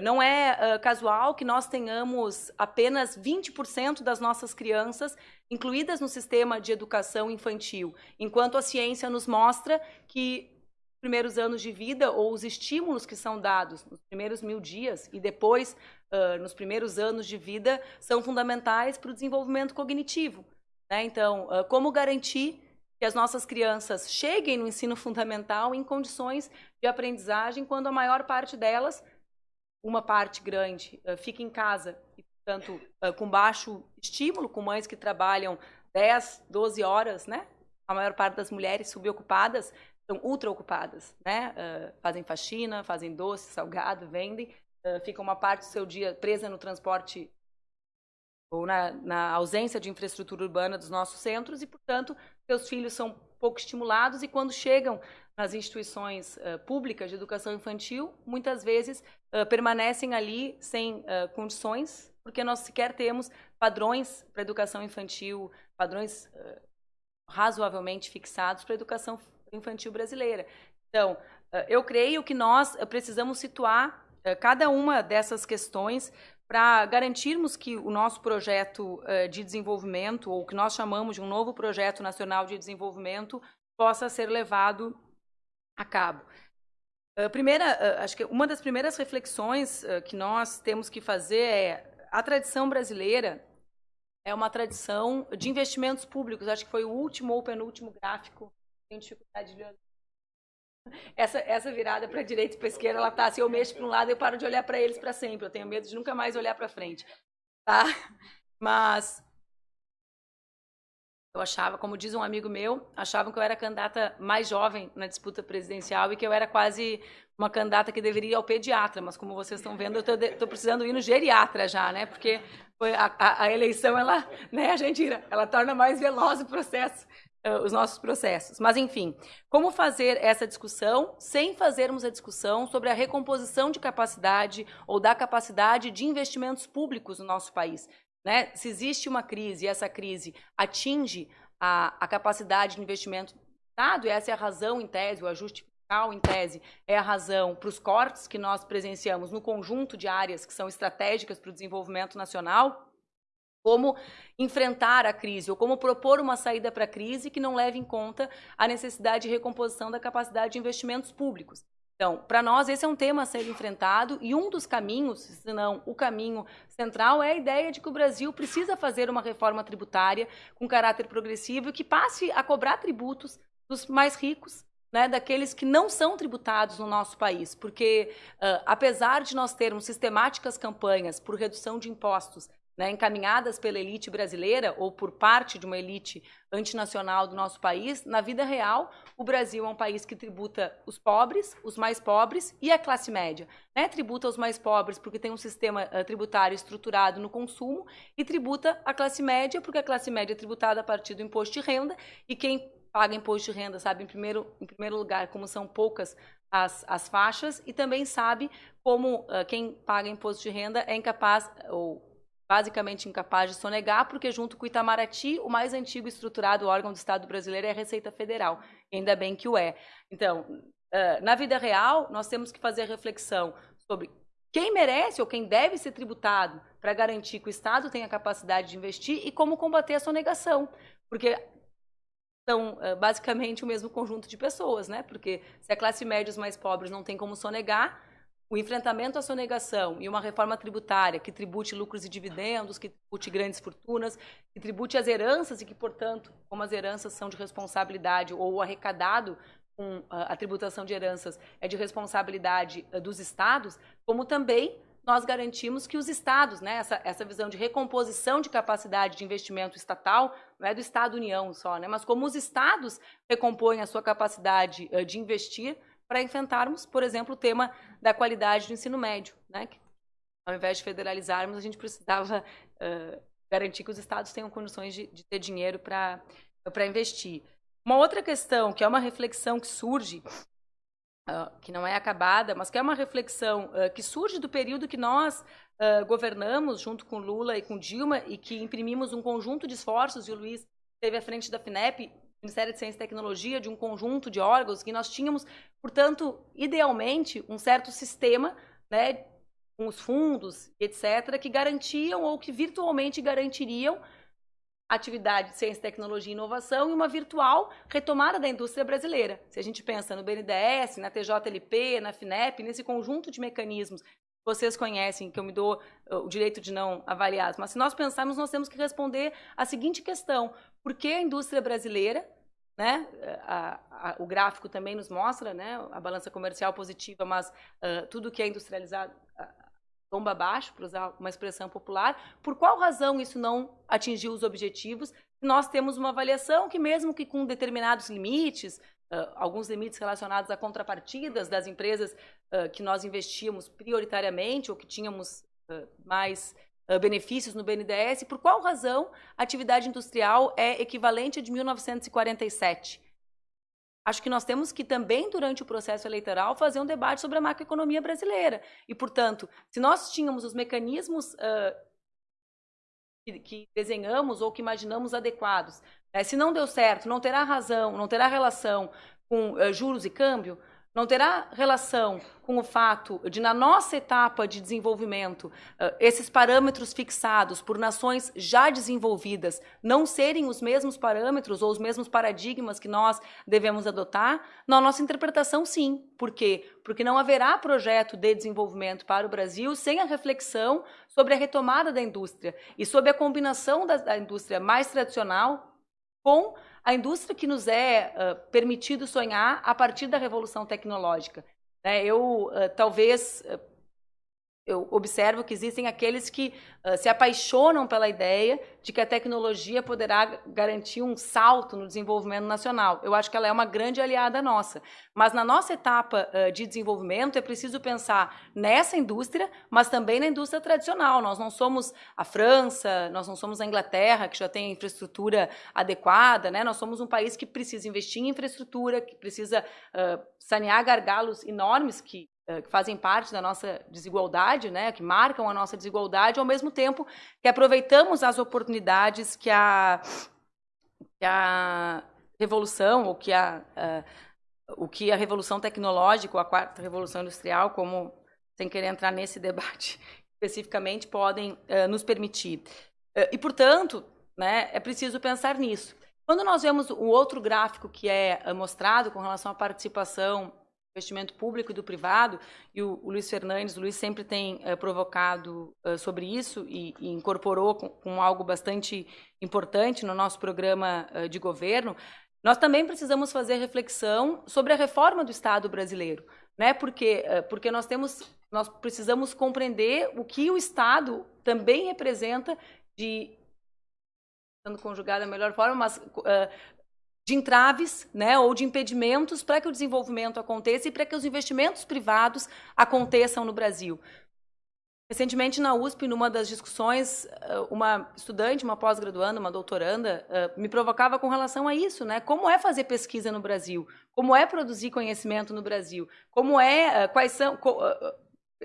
Não é casual que nós tenhamos apenas 20% das nossas crianças incluídas no sistema de educação infantil, enquanto a ciência nos mostra que primeiros anos de vida ou os estímulos que são dados nos primeiros mil dias e depois nos primeiros anos de vida são fundamentais para o desenvolvimento cognitivo. Né? Então, como garantir que as nossas crianças cheguem no ensino fundamental em condições de aprendizagem quando a maior parte delas uma parte grande uh, fica em casa, e, portanto, uh, com baixo estímulo, com mães que trabalham 10, 12 horas, né? A maior parte das mulheres subocupadas são ultra ocupadas, né? Uh, fazem faxina, fazem doce, salgado, vendem, fica uma parte do seu dia presa no transporte ou na, na, ausência de infraestrutura urbana dos nossos centros e, portanto, seus filhos são pouco estimulados e quando chegam nas instituições uh, públicas de educação infantil, muitas vezes uh, permanecem ali sem uh, condições, porque nós sequer temos padrões para educação infantil, padrões razoavelmente fixados para a educação infantil brasileira. Então, eu creio que nós precisamos situar cada uma dessas questões para garantirmos que o nosso projeto de desenvolvimento, ou que nós chamamos de um novo projeto nacional de desenvolvimento, possa ser levado a cabo. Primeira, acho que uma das primeiras reflexões que nós temos que fazer é a tradição brasileira é uma tradição de investimentos públicos. Acho que foi o último ou penúltimo gráfico. Tenho dificuldade de. Essa, essa virada para a direita e para a esquerda, ela tá. Se eu mexo para um lado, eu paro de olhar para eles para sempre. Eu tenho medo de nunca mais olhar para frente, tá? Mas eu achava, como diz um amigo meu, achavam que eu era a candidata mais jovem na disputa presidencial e que eu era quase uma candidata que deveria ir ao pediatra, mas como vocês estão vendo, eu estou precisando ir no geriatra já, né? Porque a, a, a, eleição, ela, né, Jandira, ela torna mais veloz o processo, uh, os nossos processos. Mas, enfim, como fazer essa discussão sem fazermos a discussão sobre a recomposição de capacidade ou da capacidade de investimentos públicos no nosso país? Né? Se existe uma crise e essa crise atinge a, a capacidade de investimento do Estado, essa é a razão, em tese, o ajuste em tese, é a razão para os cortes que nós presenciamos no conjunto de áreas que são estratégicas para o desenvolvimento nacional, como enfrentar a crise ou como propor uma saída para a crise que não leve em conta a necessidade de recomposição da capacidade de investimentos públicos. Então, para nós, esse é um tema a ser enfrentado e um dos caminhos, se não o caminho central, é a ideia de que o Brasil precisa fazer uma reforma tributária com caráter progressivo e que passe a cobrar tributos dos mais ricos, né, daqueles que não são tributados no nosso país. Porque, uh, apesar de nós termos sistemáticas campanhas por redução de impostos né, encaminhadas pela elite brasileira ou por parte de uma elite antinacional do nosso país, na vida real, o Brasil é um país que tributa os pobres, os mais pobres e a classe média. Né? Tributa os mais pobres porque tem um sistema uh, tributário estruturado no consumo e tributa a classe média porque a classe média é tributada a partir do imposto de renda e quem paga imposto de renda sabe, em primeiro, em primeiro lugar, como são poucas as, as faixas e também sabe como uh, quem paga imposto de renda é incapaz ou basicamente incapaz de sonegar, porque junto com o Itamaraty, o mais antigo e estruturado órgão do Estado brasileiro é a Receita Federal. Ainda bem que o é. Então, na vida real, nós temos que fazer reflexão sobre quem merece ou quem deve ser tributado para garantir que o Estado tenha capacidade de investir e como combater a sonegação. Porque são basicamente o mesmo conjunto de pessoas, né? Porque se a classe média e os mais pobres não tem como sonegar, o enfrentamento à sonegação e uma reforma tributária que tribute lucros e dividendos, que tribute grandes fortunas, que tribute as heranças e que, portanto, como as heranças são de responsabilidade ou o arrecadado com a tributação de heranças é de responsabilidade dos estados, como também nós garantimos que os estados, né, essa, essa visão de recomposição de capacidade de investimento estatal, não é do Estado-União só, né, mas como os estados recompõem a sua capacidade uh, de investir para enfrentarmos, por exemplo, o tema da qualidade do ensino médio, né, que, ao invés de federalizarmos, a gente precisava uh, garantir que os estados tenham condições de, de ter dinheiro para investir. Uma outra questão, que é uma reflexão que surge Uh, que não é acabada, mas que é uma reflexão uh, que surge do período que nós governamos junto com Lula e com Dilma e que imprimimos um conjunto de esforços, e o Luiz esteve à frente da FINEP, Ministério de Ciência e Tecnologia, de um conjunto de órgãos que nós tínhamos, portanto, idealmente, um certo sistema, né, com os fundos, etc., que garantiam ou que virtualmente garantiriam atividade de ciência, tecnologia e inovação e uma virtual retomada da indústria brasileira. Se a gente pensa no BNDES, na TJLP, na FINEP, nesse conjunto de mecanismos vocês conhecem, que eu me dou uh, o direito de não avaliar, mas se nós pensarmos, nós temos que responder a seguinte questão: por que a indústria brasileira né? A, a, o gráfico também nos mostra né? a balança comercial positiva, mas uh, tudo que é industrializado, bomba abaixo, para usar uma expressão popular. Por qual razão isso não atingiu os objetivos? Nós temos uma avaliação que, mesmo que com determinados limites, uh, alguns limites relacionados a contrapartidas das empresas uh, que nós investíamos prioritariamente ou que tínhamos uh, mais benefícios no BNDES, por qual razão a atividade industrial é equivalente a de 1947? Acho que nós temos que também, durante o processo eleitoral, fazer um debate sobre a macroeconomia brasileira. E, portanto, se nós tínhamos os mecanismos que, que, desenhamos ou que imaginamos adequados, né, se não deu certo, não terá razão, não terá relação com uh, juros e câmbio, não terá relação com o fato de, na nossa etapa de desenvolvimento, esses parâmetros fixados por nações já desenvolvidas não serem os mesmos parâmetros ou os mesmos paradigmas que nós devemos adotar? Na nossa interpretação, sim. Por quê? Porque não haverá projeto de desenvolvimento para o Brasil sem a reflexão sobre a retomada da indústria e sobre a combinação da, da indústria mais tradicional com a indústria que nos é uh, permitido sonhar a partir da revolução tecnológica. Né? Eu, uh, talvez, uh, eu observo que existem aqueles que uh, se apaixonam pela ideia de que a tecnologia poderá garantir um salto no desenvolvimento nacional. Eu acho que ela é uma grande aliada nossa. Mas na nossa etapa uh, de desenvolvimento é preciso pensar nessa indústria, mas também na indústria tradicional. Nós não somos a França, nós não somos a Inglaterra, que já tem infraestrutura adequada, né? nós somos um país que precisa investir em infraestrutura, que precisa uh, sanear gargalos enormes que que fazem parte da nossa desigualdade, né, que marcam a nossa desigualdade, ao mesmo tempo que aproveitamos as oportunidades que a, que a revolução, ou que a, uh, o que a revolução tecnológica, ou a quarta revolução industrial, como sem querer entrar nesse debate especificamente, podem uh, nos permitir. Uh, e, portanto, né, é preciso pensar nisso. Quando nós vemos o outro gráfico que é mostrado com relação à participação investimento público e do privado, e o, o Luiz Fernandes, o Luiz sempre tem uh, provocado uh, sobre isso e, e incorporou com, com, algo bastante importante no nosso programa uh, de governo, nós também precisamos fazer reflexão sobre a reforma do Estado brasileiro, né? Porque porque nós temos nós precisamos compreender o que o Estado também representa de sendo conjugado da melhor forma, mas de entraves né, ou de impedimentos para que o desenvolvimento aconteça e para que os investimentos privados aconteçam no Brasil. Recentemente, na USP, numa das discussões, eh, uma estudante, uma pós-graduanda, uma doutoranda, eh, me provocava com relação a isso, né? Como é fazer pesquisa no Brasil? Como é produzir conhecimento no Brasil? Como é, eh, quais são...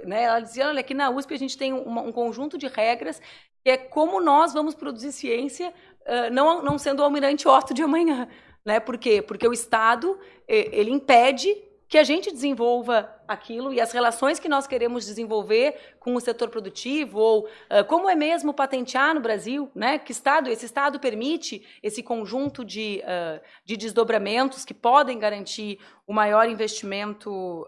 Né? Ela dizia, olha, aqui na USP a gente tem um, um conjunto de regras que é como nós vamos produzir ciência, não, não sendo o almirante Otto de amanhã. Né? Por quê? Porque o Estado ele impede que a gente desenvolva aquilo e as relações que nós queremos desenvolver com o setor produtivo ou uh, como é mesmo patentear no Brasil, né? Que estado esse estado permite esse conjunto de, uh, de desdobramentos que podem garantir o maior investimento,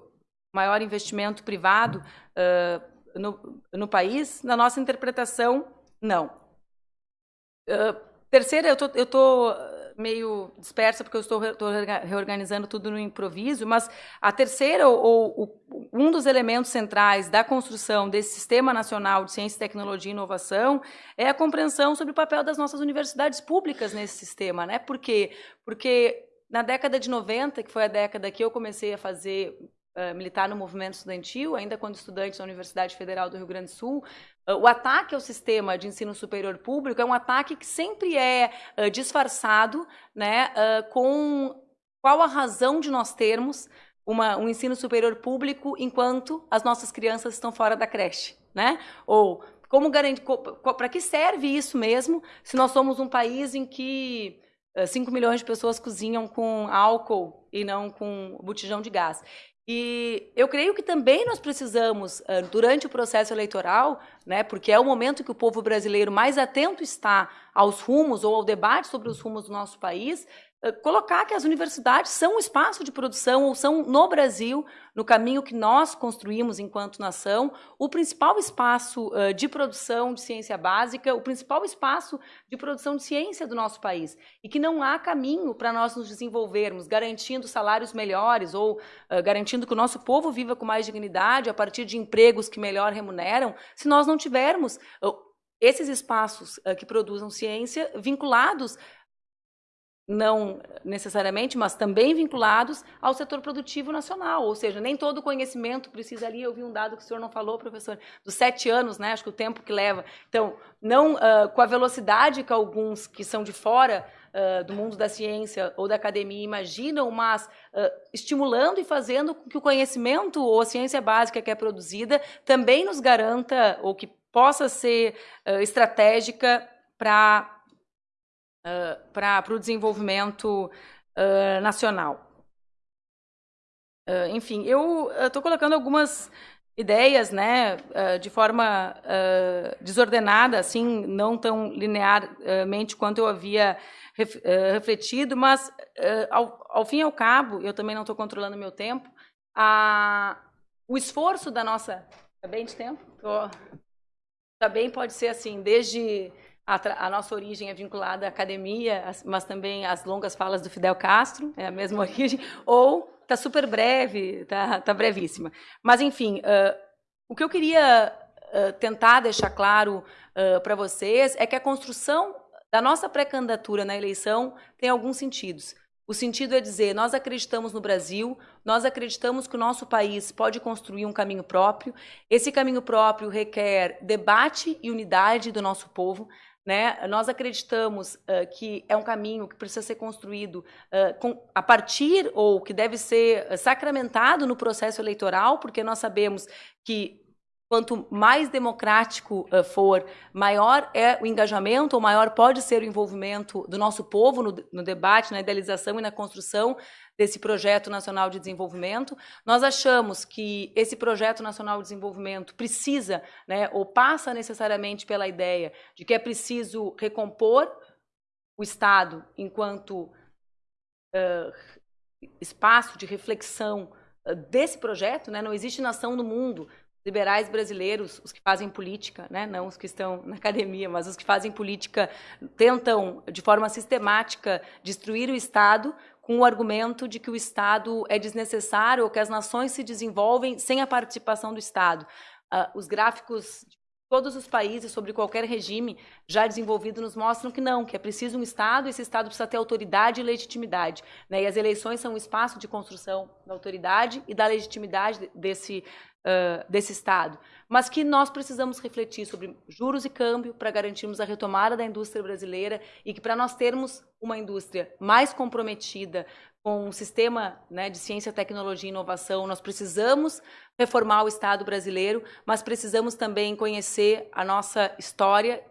maior investimento privado uh, no, no país? Na nossa interpretação, não. terceira, eu tô, eu tô meio dispersa porque eu estou, reorganizando tudo no improviso, mas a terceira ou, ou, um dos elementos centrais da construção desse Sistema Nacional de Ciência, Tecnologia e Inovação é a compreensão sobre o papel das nossas universidades públicas nesse sistema, né? Por quê? Porque na década de 90, que foi a década que eu comecei a fazer uh, militar no movimento estudantil, ainda quando estudante na Universidade Federal do Rio Grande do Sul, o ataque ao sistema de ensino superior público é um ataque que sempre é uh, disfarçado né, uh, com qual a razão de nós termos uma, um ensino superior público enquanto as nossas crianças estão fora da creche. Né? Ou como garantir, para que serve isso mesmo se nós somos um país em que 5 milhões de pessoas cozinham com álcool e não com botijão de gás. E eu creio que também nós precisamos, durante o processo eleitoral, né, porque é o momento que o povo brasileiro mais atento está aos rumos ou ao debate sobre os rumos do nosso país, colocar que as universidades são um espaço de produção ou são no Brasil, no caminho que nós construímos enquanto nação, o principal espaço uh, de produção de ciência básica, o principal espaço de produção de ciência do nosso país. E que não há caminho para nós nos desenvolvermos, garantindo salários melhores ou uh, garantindo que o nosso povo viva com mais dignidade a partir de empregos que melhor remuneram, se nós não tivermos uh, esses espaços que produzam ciência vinculados não necessariamente, mas também vinculados ao setor produtivo nacional, ou seja, nem todo conhecimento precisa ali, eu vi um dado que o senhor não falou, professor, dos sete anos, né, acho que o tempo que leva, então, não uh, com a velocidade que alguns que são de fora uh, do mundo da ciência ou da academia imaginam, mas uh, estimulando e fazendo com que o conhecimento ou a ciência básica que é produzida também nos garanta, ou que possa ser estratégica para para o desenvolvimento uh, nacional. Uh, enfim, eu estou colocando algumas ideias, né, de forma desordenada, assim, não tão linearmente quanto eu havia refletido, mas ao, ao fim e ao cabo, eu também não estou controlando meu tempo, a, o esforço da nossa, está bem de tempo? Tô, também pode ser assim, desde a, a, nossa origem é vinculada à academia, mas também às longas falas do Fidel Castro, é a mesma origem, ou está super breve, está tá brevíssima. Mas, enfim, uh, o que eu queria uh, tentar deixar claro uh, para vocês é que a construção da nossa pré-candidatura na eleição tem alguns sentidos. O sentido é dizer, nós acreditamos no Brasil, nós acreditamos que o nosso país pode construir um caminho próprio. Esse caminho próprio requer debate e unidade do nosso povo. Né? Nós acreditamos uh, que é um caminho que precisa ser construído uh, com, a partir, ou que deve ser sacramentado no processo eleitoral, porque nós sabemos que quanto mais democrático uh, for, maior é o engajamento, ou maior pode ser o envolvimento do nosso povo no, no debate, na idealização e na construção desse projeto nacional de desenvolvimento. Nós achamos que esse projeto nacional de desenvolvimento precisa, né, ou passa necessariamente pela ideia de que é preciso recompor o Estado enquanto uh, espaço de reflexão uh, desse projeto. Né? Não existe nação no mundo liberais brasileiros, os que fazem política, né, não os que estão na academia, mas os que fazem política tentam de forma sistemática destruir o Estado com o argumento de que o Estado é desnecessário ou que as nações se desenvolvem sem a participação do Estado. Uh, os gráficos de todos os países sobre qualquer regime já desenvolvido nos mostram que não, que é preciso um Estado, e esse Estado precisa ter autoridade e legitimidade. Né? E as eleições são um espaço de construção da autoridade e da legitimidade desse, uh, desse Estado, mas que nós precisamos refletir sobre juros e câmbio para garantirmos a retomada da indústria brasileira e que para nós termos uma indústria mais comprometida com um sistema né, de ciência, tecnologia e inovação, nós precisamos reformar o Estado brasileiro, mas precisamos também conhecer a nossa história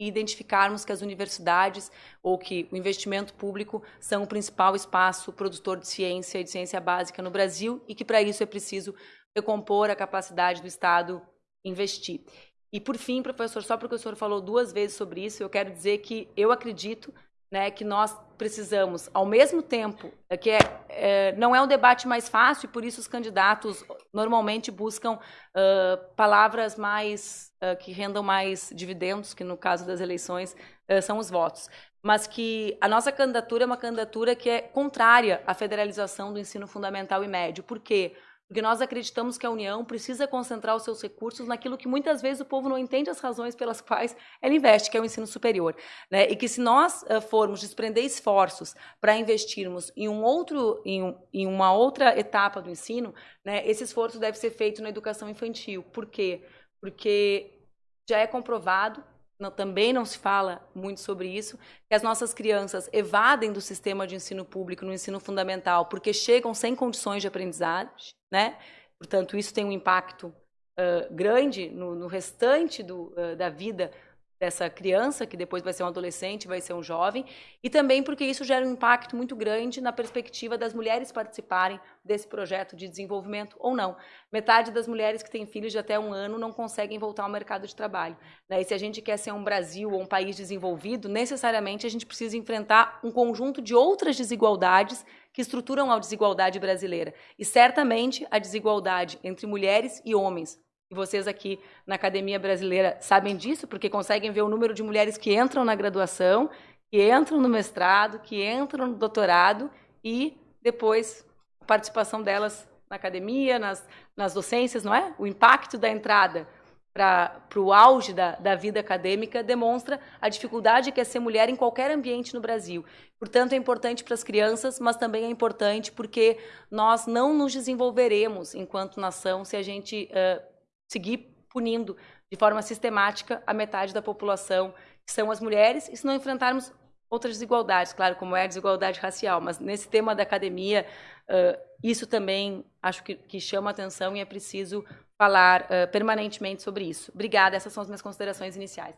e identificarmos que as universidades ou que o investimento público são o principal espaço produtor de ciência e de ciência básica no Brasil e que para isso é preciso recompor a capacidade do Estado investir. E, por fim, professor, só porque o senhor falou duas vezes sobre isso, eu quero dizer que eu acredito né, que nós precisamos, ao mesmo tempo, é que é, é, não é um debate mais fácil, e por isso os candidatos normalmente buscam uh, palavras mais uh, que rendam mais dividendos, que no caso das eleições uh, são os votos. Mas que a nossa candidatura é uma candidatura que é contrária à federalização do ensino fundamental e médio. Por quê? Porque nós acreditamos que a União precisa concentrar os seus recursos naquilo que muitas vezes o povo não entende as razões pelas quais ela investe, que é o ensino superior. Né? E que se nós uh, formos desprender esforços para investirmos em, um outro, em, um, em, uma outra etapa do ensino, né, esse esforço deve ser feito na educação infantil. Por quê? Porque já é comprovado não, também não se fala muito sobre isso, que as nossas crianças evadem do sistema de ensino público no ensino fundamental porque chegam sem condições de aprendizagem, né? Portanto, isso tem um impacto uh, grande no, no restante do, uh, da vida dessa criança, que depois vai ser um adolescente, vai ser um jovem, e também porque isso gera um impacto muito grande na perspectiva das mulheres participarem desse projeto de desenvolvimento ou não. Metade das mulheres que têm filhos de até um ano não conseguem voltar ao mercado de trabalho. Né? E se a gente quer ser um Brasil ou um país desenvolvido, necessariamente a gente precisa enfrentar um conjunto de outras desigualdades que estruturam a desigualdade brasileira. E certamente a desigualdade entre mulheres e homens, e vocês aqui na Academia Brasileira sabem disso, porque conseguem ver o número de mulheres que entram na graduação, que entram no mestrado, que entram no doutorado e depois a participação delas na academia, nas, nas docências, não é? O impacto da entrada para o auge da, da vida acadêmica demonstra a dificuldade que é ser mulher em qualquer ambiente no Brasil. Portanto, é importante para as crianças, mas também é importante porque nós não nos desenvolveremos enquanto nação se a gente uh, seguir punindo de forma sistemática a metade da população, que são as mulheres, e se não enfrentarmos outras desigualdades, claro, como é a desigualdade racial, mas nesse tema da academia, uh, isso também acho que, que, chama atenção e é preciso falar uh, permanentemente sobre isso. Obrigada, essas são as minhas considerações iniciais.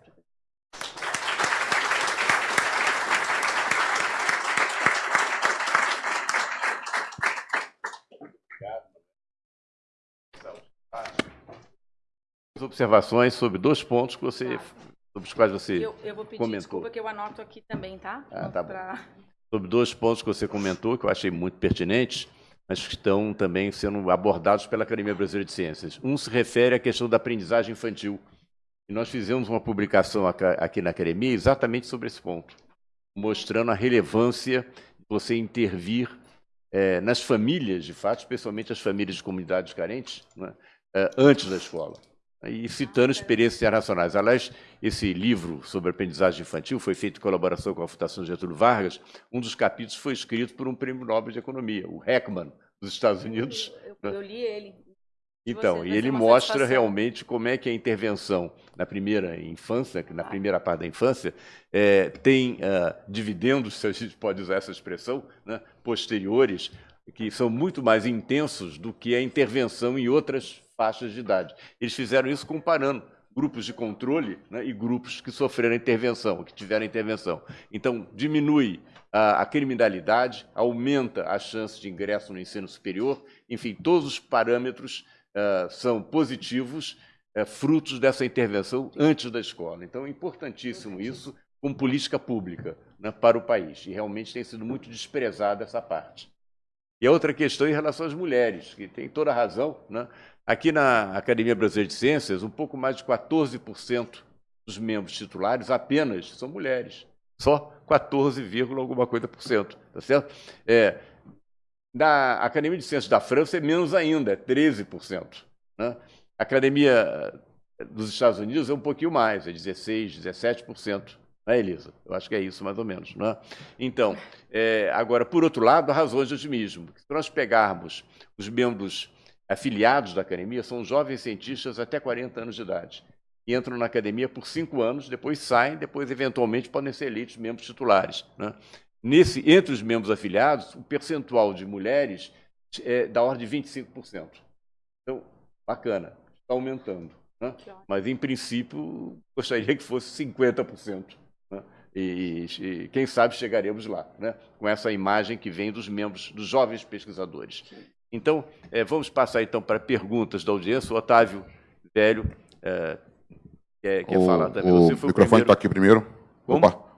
Observações sobre dois pontos que você, tá. sobre os quais você eu, eu vou pedir comentou. desculpa que eu anoto aqui também, tá? Ah, tá pra... Sobre dois pontos que você comentou, que eu achei muito pertinentes, mas que estão também sendo abordados pela Academia Brasileira de Ciências. Um se refere à questão da aprendizagem infantil. E nós fizemos uma publicação aqui na Academia exatamente sobre esse ponto, mostrando a relevância de você intervir é, nas famílias, de fato, especialmente as famílias de comunidades carentes, né, é, antes da escola e citando experiências internacionais. Aliás, esse livro sobre aprendizagem infantil foi feito em colaboração com a Fundação Getúlio Vargas. Um dos capítulos foi escrito por um prêmio Nobel de Economia, o Heckman, dos Estados Unidos. Eu, eu, eu li ele. Então, você, e ele mostra realmente como é que a intervenção na primeira infância, na primeira parte da infância, é, tem uh, dividendos, se a gente pode usar essa expressão, né, posteriores, que são muito mais intensos do que a intervenção em outras faixas de idade. Eles fizeram isso comparando grupos de controle né, e grupos que sofreram intervenção, que tiveram intervenção. Então, diminui a, a, criminalidade, aumenta a chance de ingresso no ensino superior, enfim, todos os parâmetros uh, são positivos, uh, frutos dessa intervenção antes da escola. Então, é importantíssimo isso como política pública né, para o país, e realmente tem sido muito desprezada essa parte. E a outra questão em relação às mulheres, que tem toda a razão, né? Aqui na Academia Brasileira de Ciências, um pouco mais de 14% dos membros titulares apenas são mulheres. Só 14, alguma coisa por cento. Tá certo? É, na Academia de Ciências da França é menos ainda, é 13%. Né? A Academia dos Estados Unidos é um pouquinho mais, é 16%, 17%. Não é, Elisa? Eu acho que é isso, mais ou menos. Não é? Então, é, agora, por outro lado, há razões de otimismo. Se nós pegarmos os membros afiliados da academia são jovens cientistas até 40 anos de idade. E entram na academia por cinco anos, depois saem, depois, eventualmente, podem ser eleitos membros titulares. Né? Nesse, entre os membros afiliados, o percentual de mulheres é da ordem de 25%. Então, bacana, está aumentando. Né? Mas, em princípio, gostaria que fosse 50%. Né? E, e, quem sabe chegaremos lá, né? com essa imagem que vem dos membros, dos jovens pesquisadores. Então, é, vamos passar então para perguntas da audiência. O Otávio Velho é, quer, quer o, falar também. O microfone está aqui primeiro. Como? Opa.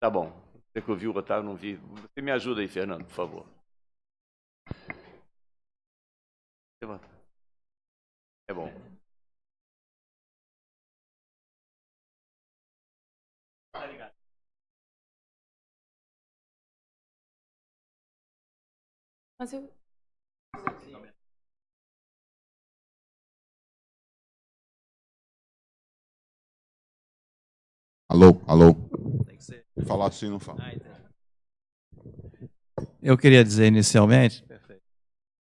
Tá bom. Você que ouviu o Otávio, não vi. Você me ajuda aí, Fernando, por favor. É bom. Mas eu... Alô, alô. Falar assim não fala. Eu queria dizer inicialmente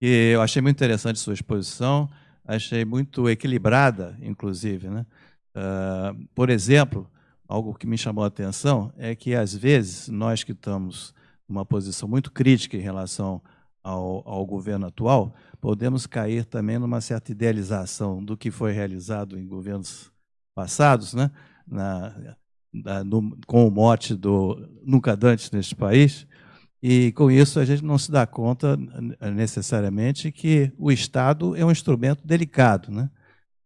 que eu achei muito interessante sua exposição, achei muito equilibrada, inclusive. Né? Uh, por exemplo, algo que me chamou a atenção é que, às vezes, nós que estamos numa posição muito crítica em relação ao, ao governo atual, podemos cair também numa certa idealização do que foi realizado em governos passados, né? Na, na, no, com o mote do nunca dantes neste país, e com isso a gente não se dá conta necessariamente que o Estado é um instrumento delicado, né?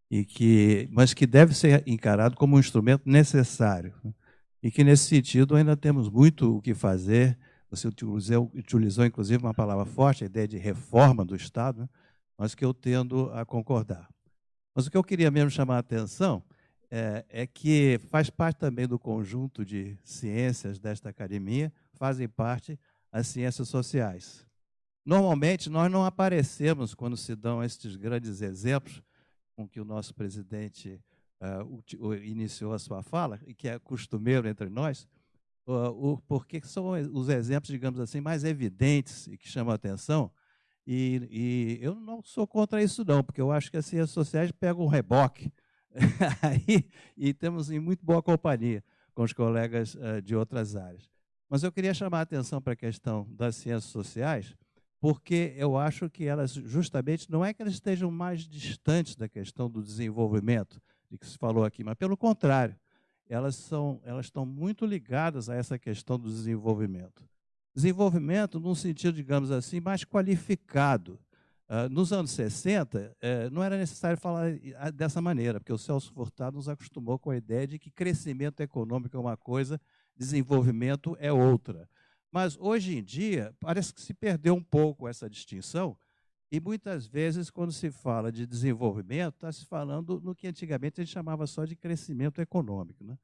E que, mas que deve ser encarado como um instrumento necessário. Né? E que nesse sentido ainda temos muito o que fazer. Você utilizou, utilizou inclusive uma palavra forte, a ideia de reforma do Estado, né? mas que eu tendo a concordar. Mas o que eu queria mesmo chamar a atenção é, é que faz parte também do conjunto de ciências desta academia, fazem parte as ciências sociais. Normalmente, nós não aparecemos quando se dão estes grandes exemplos com que o nosso presidente uh, iniciou a sua fala, e que é costumeiro entre nós, porque são os exemplos, digamos assim, mais evidentes e que chamam a atenção. E, e eu não sou contra isso, não, porque eu acho que as ciências sociais pegam um reboque aí, e temos em muito boa companhia com os colegas uh, de outras áreas. Mas eu queria chamar a atenção para a questão das ciências sociais, porque eu acho que elas, justamente, não é que elas estejam mais distantes da questão do desenvolvimento, de que se falou aqui, mas pelo contrário, elas, são, elas estão muito ligadas a essa questão do desenvolvimento. Desenvolvimento num sentido, digamos assim, mais qualificado. Uh, nos anos 60, uh, eh, não era necessário falar dessa maneira, porque o Celso Furtado nos acostumou com a ideia de que crescimento econômico é uma coisa desenvolvimento é outra. Mas hoje em dia, parece que se perdeu um pouco essa distinção, e muitas vezes, quando se fala de desenvolvimento, está se falando no que antigamente a gente chamava só de crescimento econômico. Né?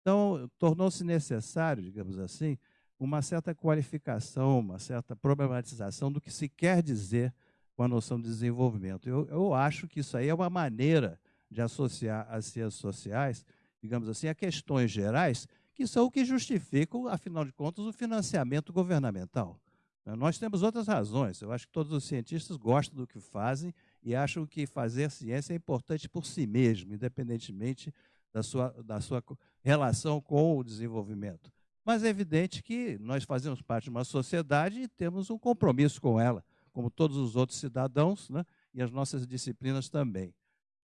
Então, tornou-se necessário, digamos assim, uma certa qualificação, uma certa problematização do que se quer dizer com a noção de desenvolvimento. Eu, eu acho que isso aí é uma maneira de associar as ciências sociais, digamos assim, a questões gerais que são o que justificam, afinal de contas, o financiamento governamental. Né, nós temos outras razões. Eu acho que todos os cientistas gostam do que fazem e acham que fazer ciência é importante por si mesmo, independentemente da sua, da sua relação com o desenvolvimento. Mas é evidente que nós fazemos parte de uma sociedade e temos um compromisso com ela, como todos os outros cidadãos, né? e as nossas disciplinas também.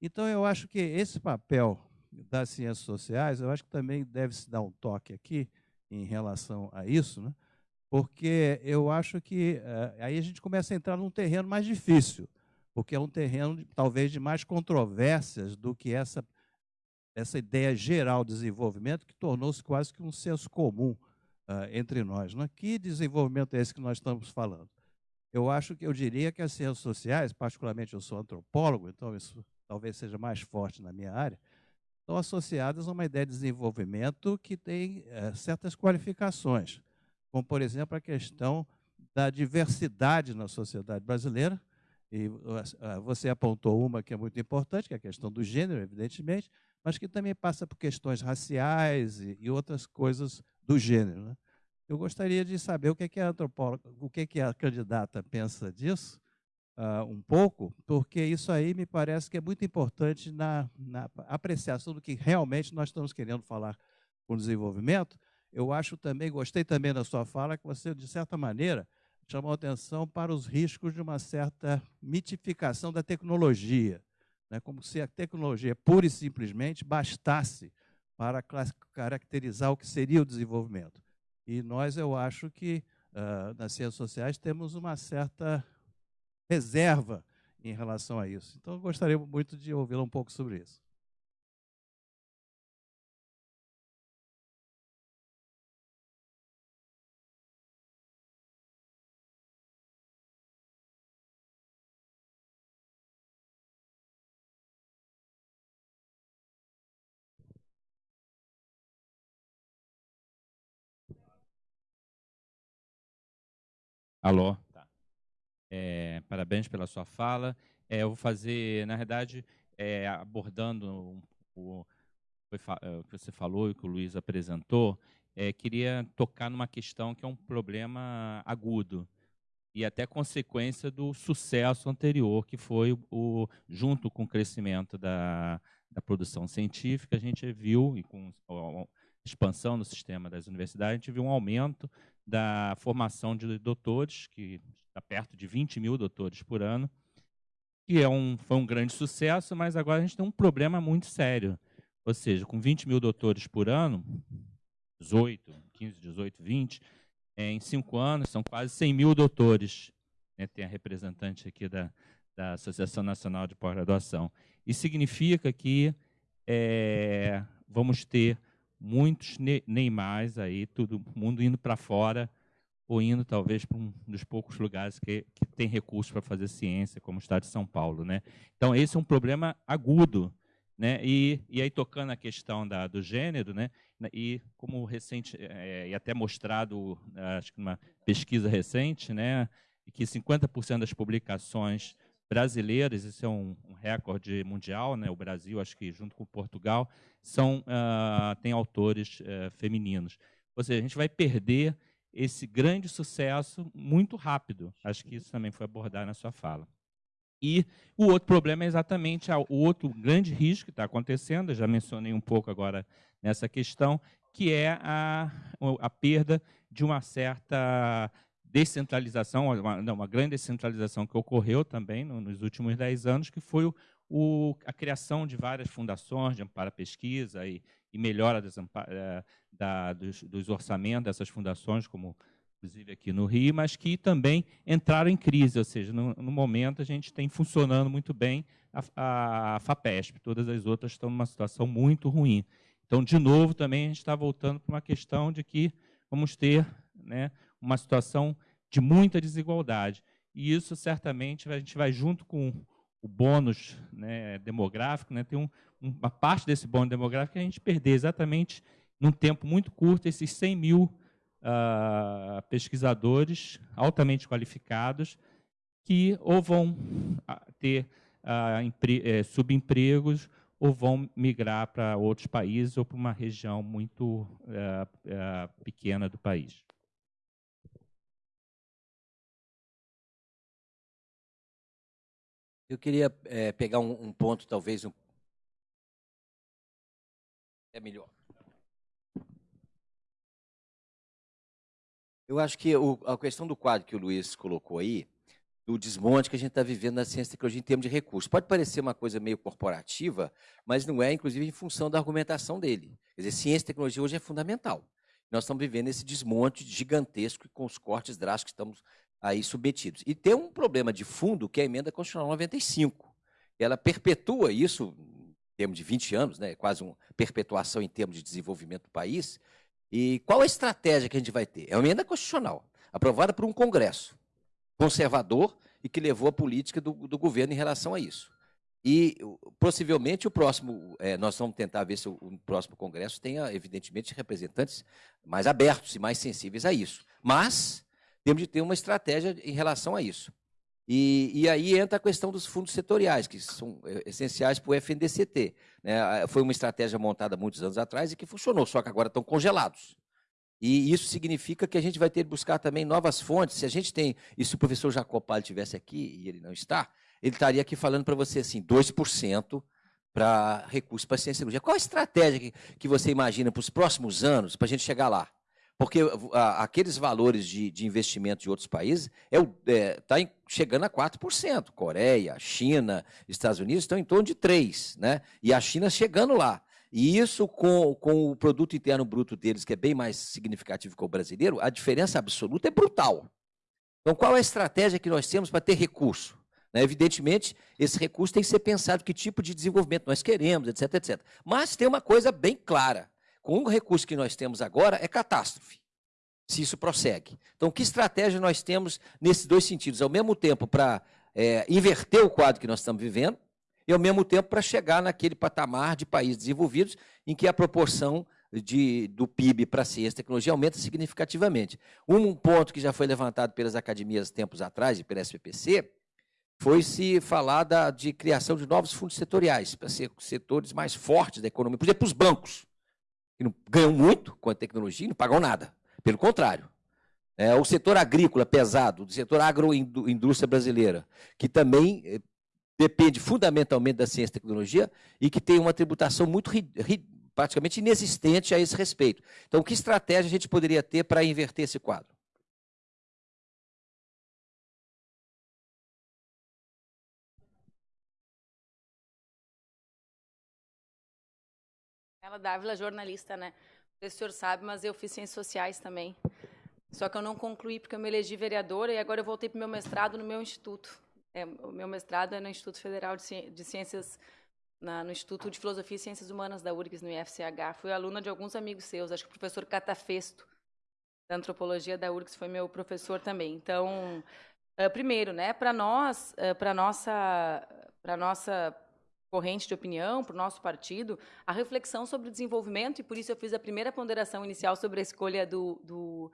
Então, eu acho que esse papel das ciências sociais, eu acho que também deve se dar um toque aqui em relação a isso, né? Porque eu acho que uh, aí a gente começa a entrar num terreno mais difícil, porque é um terreno de, talvez de mais controvérsias do que essa, essa ideia geral de desenvolvimento que tornou-se quase que um senso comum uh, entre nós. Né? Que desenvolvimento é esse que nós estamos falando? Eu acho que eu diria que as ciências sociais, particularmente eu sou antropólogo, então isso talvez seja mais forte na minha área, estão associadas a uma ideia de desenvolvimento que tem é, certas qualificações, como, por exemplo, a questão da diversidade na sociedade brasileira. E você apontou uma que é muito importante, que é a questão do gênero, evidentemente, mas que também passa por questões raciais e, outras coisas do gênero. Né? Eu gostaria de saber o que, é que a antropóloga, o que, é que a candidata pensa disso, uh, um pouco, porque isso aí me parece que é muito importante na, na apreciação do que realmente nós estamos querendo falar com desenvolvimento. Eu acho também, gostei também da sua fala, que você, de certa maneira, chamou atenção para os riscos de uma certa mitificação da tecnologia, né? como se a tecnologia pura e simplesmente bastasse para caracterizar o que seria o desenvolvimento. E nós, eu acho que, uh, nas ciências sociais, temos uma certa reserva em relação a isso. Então, eu gostaria muito de ouvi-la um pouco sobre isso. Alô? Tá. É, parabéns pela sua fala. É, eu vou fazer, na verdade, é, abordando o, é, o que você falou e que o Luiz apresentou, é, queria tocar numa questão que é um problema agudo e até consequência do sucesso anterior, que foi o, o junto com o crescimento da, da produção científica, a gente viu, e com a expansão do sistema das universidades, a gente viu um aumento da formação de doutores, que está perto de 20 mil doutores por ano, que é um, foi um grande sucesso, mas agora a gente tem um problema muito sério. Ou seja, com 20 mil doutores por ano, 18, 15, 18, 20, é, em cinco anos, são quase 100 mil doutores. Né, tem a representante aqui da, da Associação Nacional de Pós-Graduação. Isso significa que é, vamos ter muitos Neymars aí, todo mundo indo para fora, ou indo talvez para um dos poucos lugares que, que tem recursos para fazer ciência, como o Estado de São Paulo. Né? Então, esse é um problema agudo né? E, e aí tocando a questão da, do gênero, né? e como recente, é, e até mostrado, acho que numa pesquisa recente, né? que 50% das publicações brasileiras, isso é um, um, recorde mundial, né? o Brasil, acho que junto com Portugal, são, uh, tem autores uh, femininos. Ou seja, a gente vai perder esse grande sucesso muito rápido. Acho que isso também foi abordado na sua fala. E o outro problema é exatamente o outro grande risco que está acontecendo, já mencionei um pouco agora nessa questão, que é a, a perda de uma certa descentralização, uma, não, uma grande descentralização que ocorreu também no, nos últimos dez anos, que foi o, o, a criação de várias fundações de amparo à pesquisa e, e melhora das, eh, da, dos, dos orçamentos dessas fundações, como inclusive aqui no Rio, mas que também entraram em crise, ou seja, no, no momento a gente tem funcionando muito bem a, a, FAPESP, todas as outras estão numa situação muito ruim. Então, de novo, também a gente está voltando para uma questão de que vamos ter né, uma situação de muita desigualdade. E isso, certamente, a gente vai junto com o bônus né, demográfico, né, tem um, uma parte desse bônus demográfico que a gente perder exatamente num tempo muito curto esses 100 mil uh, pesquisadores altamente qualificados que ou vão ah, ter uh, subempregos ou vão migrar para outros países ou para uma região muito uh, pequena do país. Eu queria é, pegar um, um, ponto, talvez um... é melhor. Eu acho que o, a questão do quadro que o Luiz colocou aí, do desmonte que a gente está vivendo na ciência e tecnologia em termos de recursos. Pode parecer uma coisa meio corporativa, mas não é, inclusive, em função da argumentação dele. Quer dizer, ciência e tecnologia hoje é fundamental. Nós estamos vivendo esse desmonte gigantesco com os cortes drásticos que estamos aí submetidos. E tem um problema de fundo, que é a emenda constitucional 95. Ela perpetua isso, em termos de 20 anos, né, quase uma perpetuação em termos de desenvolvimento do país, e qual a estratégia que a gente vai ter? É uma emenda constitucional, aprovada por um Congresso conservador e que levou a política do, do governo em relação a isso. E possivelmente o próximo, é, nós vamos tentar ver se o, o, próximo Congresso tenha, evidentemente, representantes mais abertos e mais sensíveis a isso. Mas temos de ter uma estratégia em relação a isso. E, e, aí entra a questão dos fundos setoriais, que são é, essenciais para o FNDCT. Né? Foi uma estratégia montada muitos anos atrás e que funcionou, só que agora estão congelados. E isso significa que a gente vai ter que buscar também novas fontes. Se a gente tem, e se o professor Jacopal estivesse aqui, e ele não está, ele estaria aqui falando para você assim, 2% para recursos para ciência e cirurgia. Qual a estratégia que, que você imagina para os próximos anos para a gente chegar lá? Porque a, aqueles valores de, de, investimento de outros países está é, é, tá chegando a 4%. Coreia, China, Estados Unidos estão em torno de 3%. Né? E a China chegando lá. E isso com, com o produto interno bruto deles, que é bem mais significativo que o brasileiro, a diferença absoluta é brutal. Então, qual é a estratégia que nós temos para ter recurso? Né? Evidentemente, esse recurso tem que ser pensado que tipo de desenvolvimento nós queremos, etc, etc. Mas tem uma coisa bem clara com o recurso que nós temos agora, é catástrofe, se isso prossegue. Então, que estratégia nós temos nesses dois sentidos? Ao mesmo tempo, para é, inverter o quadro que nós estamos vivendo, e ao mesmo tempo para chegar naquele patamar de países desenvolvidos em que a proporção de, do PIB para ciência e tecnologia aumenta significativamente. Um ponto que já foi levantado pelas academias tempos atrás e pela SPPC foi se falar da, de criação de novos fundos setoriais, para ser setores mais fortes da economia. Por exemplo, os bancos, que não ganham muito com a tecnologia e não pagam nada. Pelo contrário. É, o setor agrícola pesado, o setor agroindústria brasileira, que também eh, depende fundamentalmente da ciência e tecnologia e que tem uma tributação muito praticamente inexistente a esse respeito. Então, que estratégia a gente poderia ter para inverter esse quadro? Dávila, jornalista, né? O senhor sabe, mas eu fiz ciências sociais também. Só que eu não concluí porque eu me elegi vereadora e agora eu voltei para o meu mestrado no meu instituto. É, o meu mestrado é no Instituto Federal de Ciências, na, no Instituto de Filosofia e Ciências Humanas da URGS, no IFCH. Fui aluna de alguns amigos seus, acho que o professor Catafesto, da Antropologia da URGS, foi meu professor também. Então, uh, primeiro, né, para nós, uh, para nossa, para nossa corrente de opinião, para o nosso partido, a reflexão sobre o desenvolvimento, e por isso eu fiz a primeira ponderação inicial sobre a escolha do, do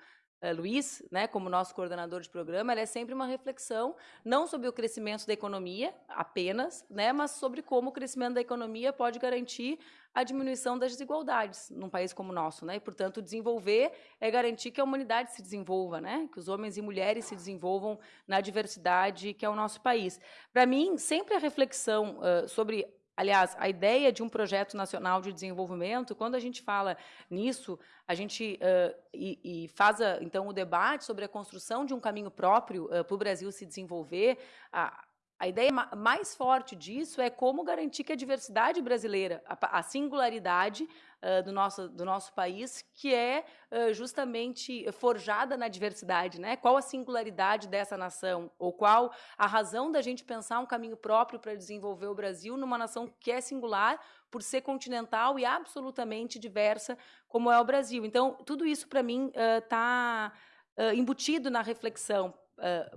Luiz, né, como nosso coordenador de programa, ela é sempre uma reflexão, não sobre o crescimento da economia apenas, né, mas sobre como o crescimento da economia pode garantir a diminuição das desigualdades num país como o nosso. Né, e, portanto, desenvolver é garantir que a humanidade se desenvolva, né, que os homens e mulheres se desenvolvam na diversidade que é o nosso país. Para mim, sempre a reflexão uh, sobre Aliás, a ideia de um projeto nacional de desenvolvimento, quando a gente fala nisso, a gente uh, e, e, faz, então, o debate sobre a construção de um caminho próprio uh, para o Brasil se desenvolver, a, a ideia mais forte disso é como garantir que a diversidade brasileira, a, singularidade uh, do, nosso, do nosso país, que é uh, justamente forjada na diversidade. Né? Qual a singularidade dessa nação? Ou qual a razão da gente pensar um caminho próprio para desenvolver o Brasil numa nação que é singular por ser continental e absolutamente diversa, como é o Brasil. Então, tudo isso, para mim, está uh, embutido na reflexão,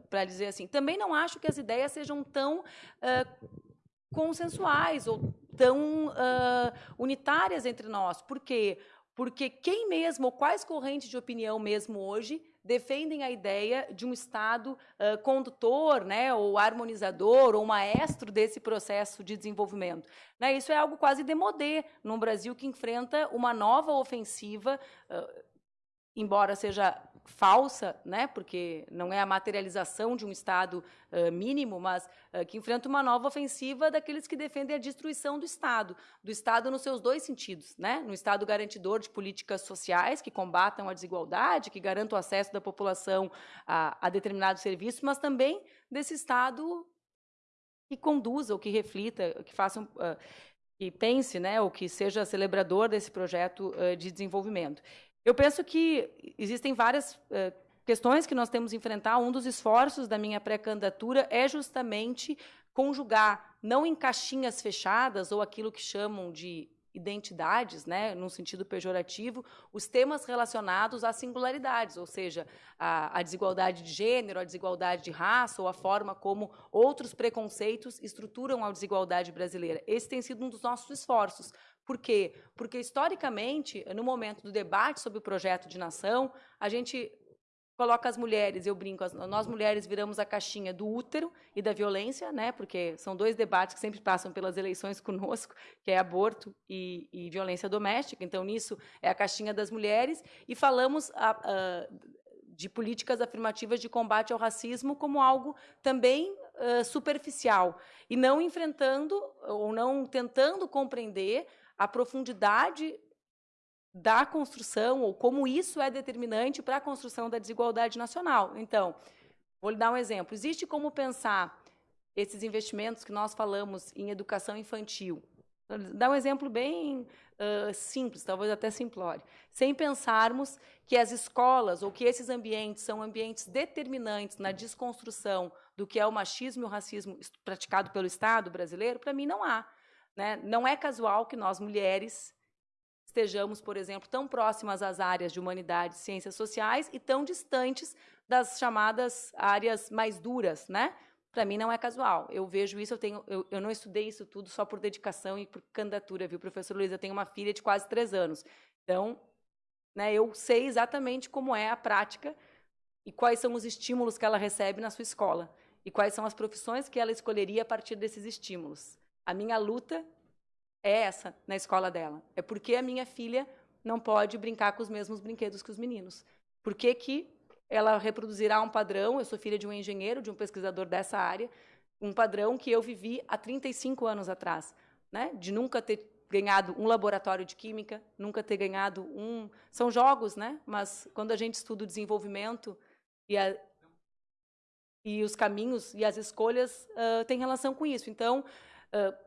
para dizer assim. Também não acho que as ideias sejam tão consensuais ou tão uh, unitárias entre nós. Por quê? Porque quem mesmo, ou quais correntes de opinião mesmo hoje, defendem a ideia de um Estado uh, condutor, né, ou harmonizador, ou maestro desse processo de desenvolvimento. Né, isso é algo quase demodê num Brasil que enfrenta uma nova ofensiva, uh, embora seja falsa, né, porque não é a materialização de um Estado uh, mínimo, mas uh, que enfrenta uma nova ofensiva daqueles que defendem a destruição do Estado, do Estado nos seus dois sentidos, né, no Estado garantidor de políticas sociais que combatam a desigualdade, que garantam o acesso da população a, a determinados serviços, mas também desse Estado que conduza, ou que reflita, que faça um, uh, que pense, né, ou que seja celebrador desse projeto de desenvolvimento. Eu penso que existem várias uh, questões que nós temos que enfrentar. Um dos esforços da minha pré-candidatura é justamente conjugar, não em caixinhas fechadas ou aquilo que chamam de identidades, né, num sentido pejorativo, os temas relacionados às singularidades, ou seja, a, a, desigualdade de gênero, a desigualdade de raça ou a forma como outros preconceitos estruturam a desigualdade brasileira. Esse tem sido um dos nossos esforços. Por quê? Porque, historicamente, no momento do debate sobre o projeto de nação, a gente coloca as mulheres, eu brinco, nós mulheres viramos a caixinha do útero e da violência, né? Porque são dois debates que sempre passam pelas eleições conosco, que é aborto e, e violência doméstica. Então, nisso é a caixinha das mulheres e falamos a, a, de políticas afirmativas de combate ao racismo como algo também uh, superficial e não enfrentando ou não tentando compreender a profundidade da construção ou como isso é determinante para a construção da desigualdade nacional. Então, vou lhe dar um exemplo. Existe como pensar esses investimentos que nós falamos em educação infantil. Dar um exemplo bem uh, simples, talvez até simplório. Sem pensarmos que as escolas ou que esses ambientes são ambientes determinantes na desconstrução do que é o machismo e o racismo praticado pelo Estado brasileiro, para mim não há. Né? Não é casual que nós, mulheres, estejamos, por exemplo, tão próximas às áreas de humanidades ciências sociais e tão distantes das chamadas áreas mais duras, né? Para mim não é casual. Eu vejo isso, eu, tenho, eu, eu, não estudei isso tudo só por dedicação e por candidatura, viu, professor Luiz? Eu tenho uma filha de quase três anos. Então, né, eu sei exatamente como é a prática e quais são os estímulos que ela recebe na sua escola e quais são as profissões que ela escolheria a partir desses estímulos. A minha luta é essa na escola dela. É porque a minha filha não pode brincar com os mesmos brinquedos que os meninos. Por que, que ela reproduzirá um padrão? Eu sou filha de um engenheiro, de um pesquisador dessa área, um padrão que eu vivi há 35 anos atrás, né? De nunca ter ganhado um laboratório de química, nunca ter ganhado um. São jogos, né? Mas quando a gente estuda o desenvolvimento e, a... e os caminhos e as escolhas, uh, tem relação com isso. Então, uh,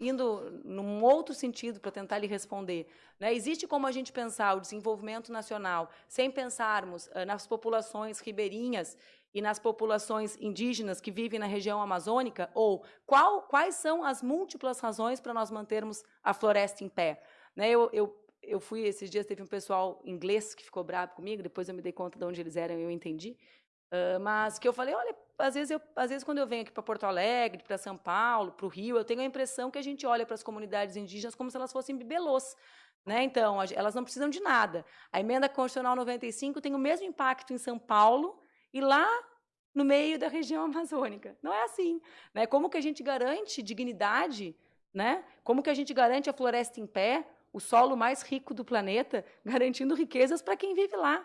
indo num outro sentido para tentar lhe responder. Né? Existe como a gente pensar o desenvolvimento nacional sem pensarmos uh, nas populações ribeirinhas e nas populações indígenas que vivem na região amazônica? Ou qual, quais são as múltiplas razões para nós mantermos a floresta em pé? Né? Eu, eu, eu fui, esses dias teve um pessoal inglês que ficou bravo comigo, depois eu me dei conta de onde eles eram e eu entendi. Uh, mas que eu falei, olha, às vezes, eu, às vezes quando eu venho aqui para Porto Alegre, para São Paulo, para o Rio, eu tenho a impressão que a gente olha para as comunidades indígenas como se elas fossem bibelôs. Né? Então, elas não precisam de nada. A emenda constitucional 95 tem o mesmo impacto em São Paulo e lá no meio da região amazônica. Não é assim. Né? Como que a gente garante dignidade? Né? Como que a gente garante a floresta em pé, o solo mais rico do planeta, garantindo riquezas para quem vive lá?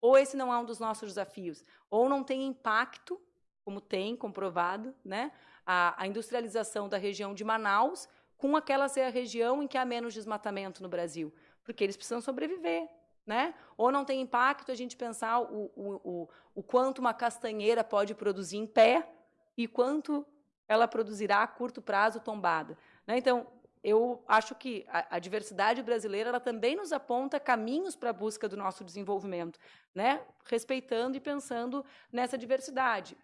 Ou esse não é um dos nossos desafios? Ou não tem impacto, como tem comprovado, né? a, a industrialização da região de Manaus, com aquela ser a região em que há menos desmatamento no Brasil? Porque eles precisam sobreviver, né? Ou não tem impacto a gente pensar o, o, o, o quanto uma castanheira pode produzir em pé e quanto ela produzirá a curto prazo tombada. Né? Então, eu acho que a, a, diversidade brasileira ela também nos aponta caminhos para a busca do nosso desenvolvimento, né? respeitando e pensando nessa diversidade.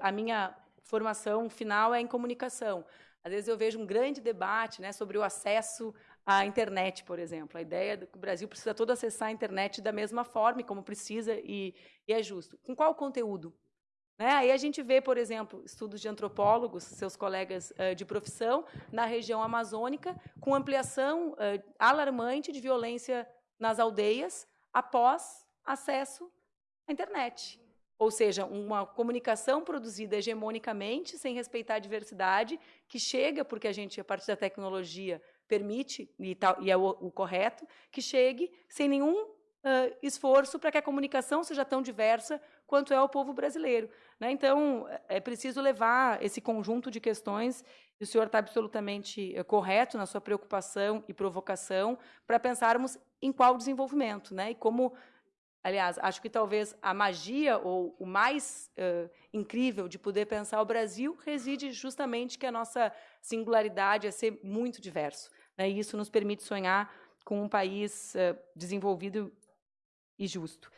A minha formação final é em comunicação. Às vezes eu vejo um grande debate né, sobre o acesso a internet, por exemplo. A ideia de que o Brasil precisa todo acessar a internet da mesma forma, como precisa, e, e é justo. Com qual conteúdo? Né? Aí a gente vê, por exemplo, estudos de antropólogos, seus colegas uh, de profissão, na região amazônica, com ampliação uh, alarmante de violência nas aldeias após acesso à internet. Ou seja, uma comunicação produzida hegemonicamente, sem respeitar a diversidade, que chega, porque a gente, a partir da tecnologia, permite, e, tal, e é o, o, correto, que chegue sem nenhum uh, esforço para que a comunicação seja tão diversa quanto é o povo brasileiro. Né? Então, é preciso levar esse conjunto de questões, e o senhor está absolutamente eh, correto na sua preocupação e provocação, para pensarmos em qual desenvolvimento, né? e como Aliás, acho que talvez a magia ou o mais uh, incrível de poder pensar o Brasil reside justamente que a nossa singularidade é ser muito diverso. Né? E isso nos permite sonhar com um país uh, desenvolvido e justo.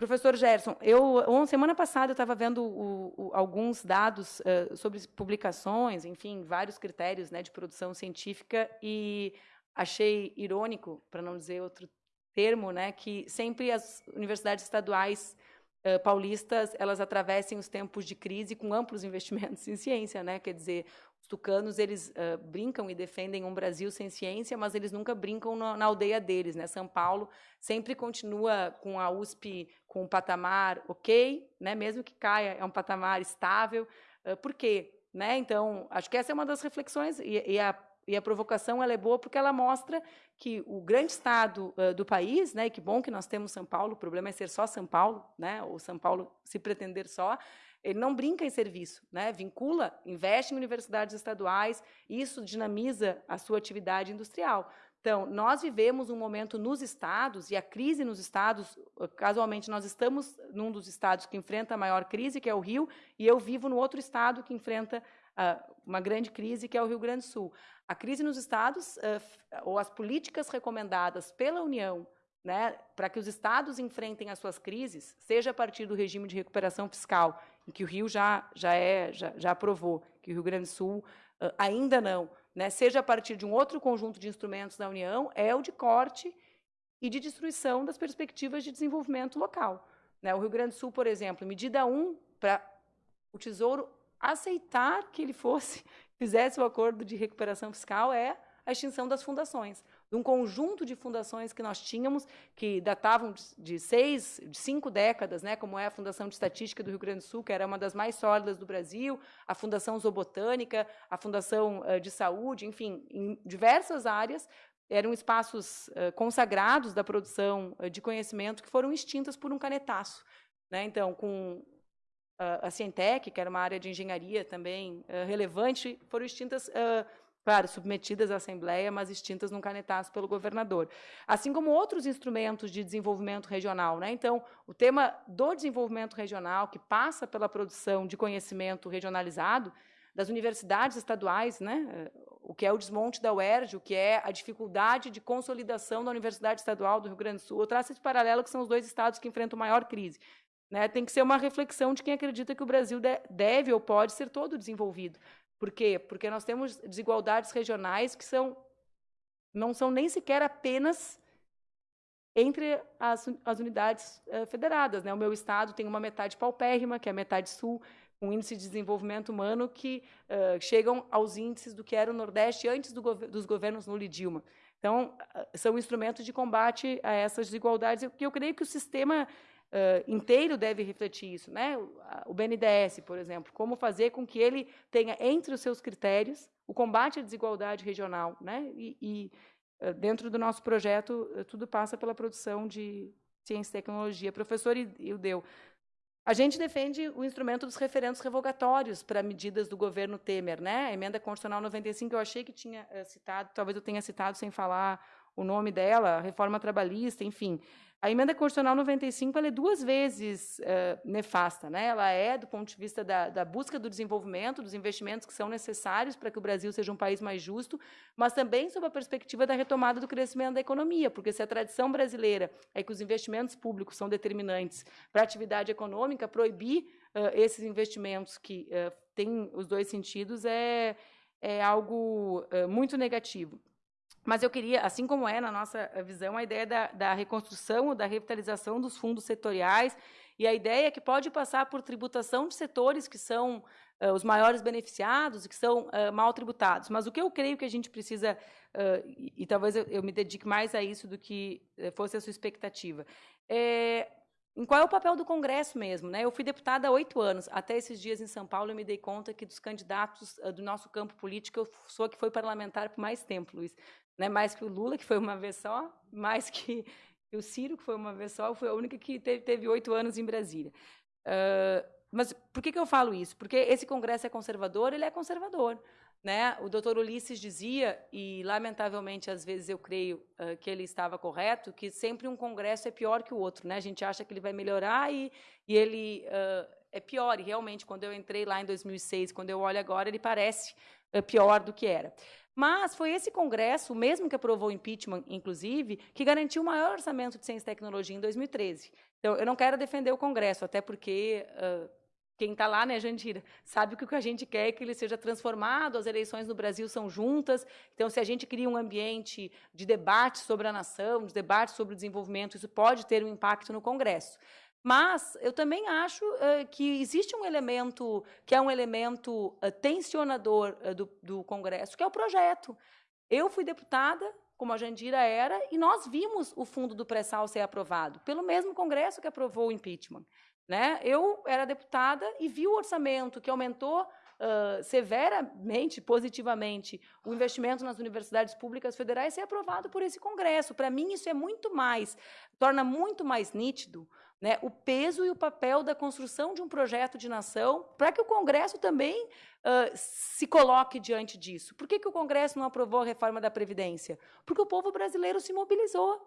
Professor Gerson, eu semana passada eu estava vendo o, o, alguns dados uh, sobre publicações, enfim, vários critérios né, de produção científica e achei irônico, para não dizer outro termo, né, que sempre as universidades estaduais uh, paulistas elas atravessem os tempos de crise com amplos investimentos em ciência, né? Quer dizer, os tucanos eles uh, brincam e defendem um Brasil sem ciência, mas eles nunca brincam no, na aldeia deles, né? São Paulo sempre continua com a USP com um patamar ok, né? Mesmo que caia é um patamar estável. Uh, por quê? Né? Então, acho que essa é uma das reflexões e, e a e a provocação ela é boa porque ela mostra que o grande estado uh, do país, né, e que bom que nós temos São Paulo, o problema é ser só São Paulo, né, ou São Paulo se pretender só, ele não brinca em serviço, né, vincula, investe em universidades estaduais, isso dinamiza a sua atividade industrial. Então, nós vivemos um momento nos estados, e a crise nos estados, casualmente, nós estamos num dos estados que enfrenta a maior crise, que é o Rio, e eu vivo no outro estado que enfrenta uh, uma grande crise, que é o Rio Grande do Sul. A crise nos estados, uh, ou as políticas recomendadas pela União né, para que os estados enfrentem as suas crises, seja a partir do regime de recuperação fiscal, em que o Rio já, já, é, já, já aprovou, que o Rio Grande do Sul uh, ainda não, né, seja a partir de um outro conjunto de instrumentos da União, é o de corte e de destruição das perspectivas de desenvolvimento local. Né, o Rio Grande do Sul, por exemplo, medida 1, para o Tesouro aceitar que ele fosse fizesse o acordo de recuperação fiscal é a extinção das fundações. de um conjunto de fundações que nós tínhamos, que datavam de seis, de cinco décadas, né, como é a Fundação de Estatística do Rio Grande do Sul, que era uma das mais sólidas do Brasil, a Fundação Zoobotânica, a Fundação de Saúde, enfim, em diversas áreas, eram espaços consagrados da produção de conhecimento que foram extintas por um canetaço. Né? Então, com a Cientec, que era uma área de engenharia também relevante, foram extintas claro, submetidas à Assembleia, mas extintas num canetaço pelo governador. Assim como outros instrumentos de desenvolvimento regional. Né? Então, o tema do desenvolvimento regional, que passa pela produção de conhecimento regionalizado, das universidades estaduais, né? o que é o desmonte da UERJ, o que é a dificuldade de consolidação da Universidade Estadual do Rio Grande do Sul. Eu traço esse paralelo que são os dois estados que enfrentam maior crise. Né? Tem que ser uma reflexão de quem acredita que o Brasil deve ou pode ser todo desenvolvido. Por quê? Porque nós temos desigualdades regionais que são não são nem sequer apenas entre as, as unidades uh, federadas. Né? O meu estado tem uma metade paupérrima, que é a metade sul, um índice de desenvolvimento humano que uh, chegam aos índices do que era o Nordeste antes do gov dos governos Lula e Dilma. Então, uh, são instrumentos de combate a essas desigualdades, e eu creio que o sistema uh, inteiro deve refletir isso. Né? O BNDES, por exemplo, como fazer com que ele tenha entre os seus critérios o combate à desigualdade regional. Né? E, e dentro do nosso projeto, tudo passa pela produção de ciência e tecnologia. Professor Ildeu, a gente defende o instrumento dos referendos revogatórios para medidas do governo Temer, né? A emenda constitucional 95, eu achei que tinha citado, talvez eu tenha citado sem falar o nome dela, reforma trabalhista, enfim. A emenda constitucional 95 ela é duas vezes uh, nefasta. Né? Ela é, do ponto de vista da, da, busca do desenvolvimento, dos investimentos que são necessários para que o Brasil seja um país mais justo, mas também sob a perspectiva da retomada do crescimento da economia, porque se a tradição brasileira é que os investimentos públicos são determinantes para a atividade econômica, proibir uh, esses investimentos que uh, têm os dois sentidos é, é algo muito negativo. Mas eu queria, assim como é na nossa visão, a ideia da, da reconstrução ou da revitalização dos fundos setoriais, e a ideia é que pode passar por tributação de setores que são uh, os maiores beneficiados e que são uh, mal tributados. Mas o que eu creio que a gente precisa, uh, e, e, talvez eu, eu, me dedique mais a isso do que fosse a sua expectativa, é em qual é o papel do Congresso mesmo? Né? Eu fui deputada há oito anos. Até esses dias em São Paulo, eu me dei conta que dos candidatos do nosso campo político, eu sou a que foi parlamentar por mais tempo, Luiz né? mais que o Lula, que foi uma vez só, mais que o Ciro, que foi uma vez só, foi a única que teve oito anos em Brasília. Uh, mas por que, que eu falo isso? Porque esse Congresso é conservador, ele é conservador. Né? O doutor Ulisses dizia, e lamentavelmente às vezes eu creio uh, que ele estava correto, que sempre um Congresso é pior que o outro. Né? A gente acha que ele vai melhorar e, e ele uh, é pior. E realmente, quando eu entrei lá em 2006, quando eu olho agora, ele parece uh, pior do que era. Mas foi esse Congresso, mesmo que aprovou o impeachment, inclusive, que garantiu o maior orçamento de ciência e tecnologia em 2013. Então, eu não quero defender o Congresso, até porque uh, quem está lá, né, Jandira, sabe que o que a gente quer é que ele seja transformado, as eleições no Brasil são juntas, então se a gente cria um ambiente de debate sobre a nação, de debate sobre o desenvolvimento, isso pode ter um impacto no Congresso. Mas eu também acho uh, que existe um elemento que é um elemento uh, tensionador uh, do, do, Congresso, que é o projeto. Eu fui deputada, como a Jandira era, e nós vimos o fundo do pré-sal ser aprovado, pelo mesmo Congresso que aprovou o impeachment. Né? Eu era deputada e vi o orçamento que aumentou severamente, positivamente, o investimento nas universidades públicas federais ser aprovado por esse Congresso. Para mim, isso é muito mais, torna muito mais nítido né, o peso e o papel da construção de um projeto de nação para que o Congresso também uh, se coloque diante disso. Por que, que o Congresso não aprovou a reforma da Previdência? Porque o povo brasileiro se mobilizou.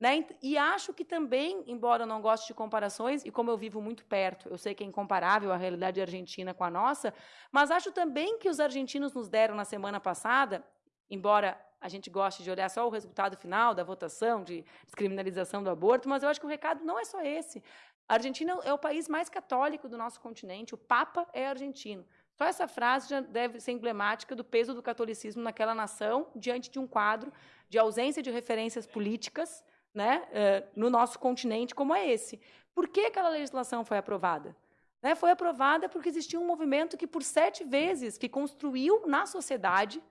Né? E acho que também, embora eu não goste de comparações, e como eu vivo muito perto, eu sei que é incomparável a realidade argentina com a nossa, mas acho também que os argentinos nos deram na semana passada, embora a gente goste de olhar só o resultado final da votação de descriminalização do aborto, mas eu acho que o recado não é só esse. A Argentina é o país mais católico do nosso continente, o Papa é argentino. Só essa frase já deve ser emblemática do peso do catolicismo naquela nação, diante de um quadro de ausência de referências políticas né, eh, no nosso continente como é esse. Por que aquela legislação foi aprovada? Né, foi aprovada porque existia um movimento que, por sete vezes, que construiu na sociedade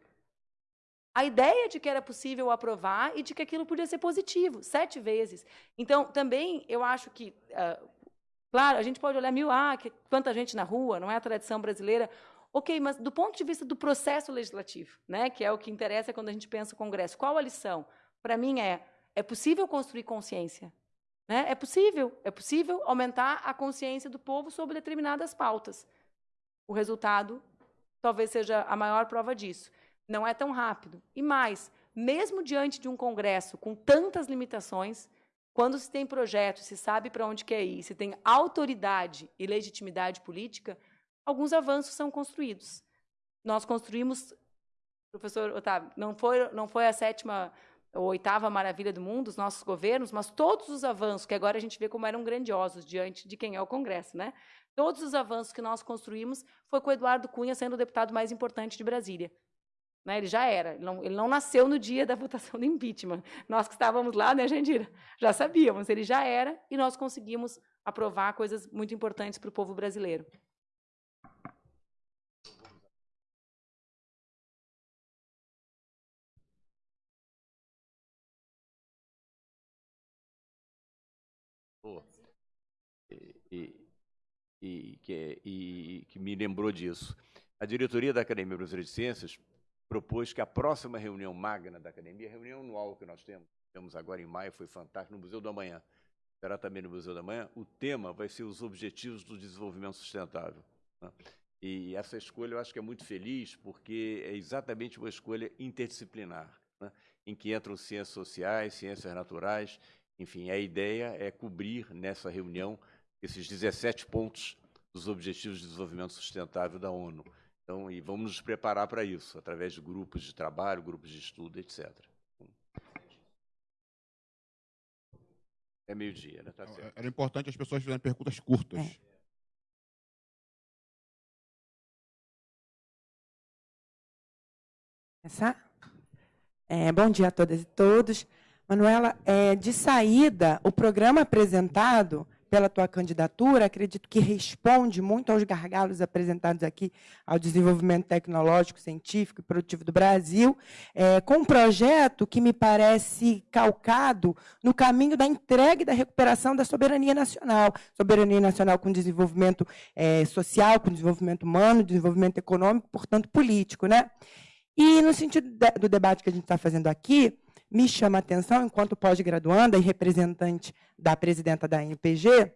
a ideia de que era possível aprovar e de que aquilo podia ser positivo, sete vezes. Então, também, eu acho que, uh, claro, a gente pode olhar mil, ah, que, quanta gente na rua, não é a tradição brasileira. Ok, mas do ponto de vista do processo legislativo, né, que é o que interessa quando a gente pensa o Congresso, qual a lição? Para mim é, é possível construir consciência. Né? É possível, é possível aumentar a consciência do povo sobre determinadas pautas. O resultado talvez seja a maior prova disso. Não é tão rápido. E mais, mesmo diante de um Congresso com tantas limitações, quando se tem projeto, se sabe para onde quer ir, se tem autoridade e legitimidade política, alguns avanços são construídos. Nós construímos, professor Otávio, não foi, não foi a sétima ou oitava maravilha do mundo, os nossos governos, mas todos os avanços, que agora a gente vê como eram grandiosos diante de quem é o Congresso, né? Todos os avanços que nós construímos foi com o Eduardo Cunha sendo o deputado mais importante de Brasília. Né, ele já era, ele não, ele não, nasceu no dia da votação do impeachment. Nós que estávamos lá, né, Jandira, já sabíamos, ele já era e nós conseguimos aprovar coisas muito importantes para o povo brasileiro. E, e, que, e, que me lembrou disso. A diretoria da Academia Brasileira de Ciências propôs que a próxima reunião magna da Academia, a reunião anual que nós temos, temos agora em maio, foi fantástico, no Museu da Manhã, será também no Museu da Manhã, o tema vai ser os Objetivos do Desenvolvimento Sustentável. Né? E essa escolha eu acho que é muito feliz, porque é exatamente uma escolha interdisciplinar, né? em que entram ciências sociais, ciências naturais, enfim, a ideia é cobrir nessa reunião esses 17 pontos dos Objetivos de Desenvolvimento Sustentável da ONU. Então, e vamos nos preparar para isso, através de grupos de trabalho, grupos de estudo, etc. É meio-dia, né? Tá certo. Era importante as pessoas fizerem perguntas curtas. É. Começar? É, bom dia a todas e todos. Manuela, é, de saída, o programa apresentado pela tua candidatura, acredito que responde muito aos gargalos apresentados aqui ao desenvolvimento tecnológico, científico e produtivo do Brasil, é, com um projeto que me parece calcado no caminho da entrega e da recuperação da soberania nacional, soberania nacional com desenvolvimento é, social, com desenvolvimento humano, desenvolvimento econômico, portanto político, né? E no sentido do debate que a gente está fazendo aqui, me chama a atenção, enquanto pós-graduanda e representante da presidenta da NPG,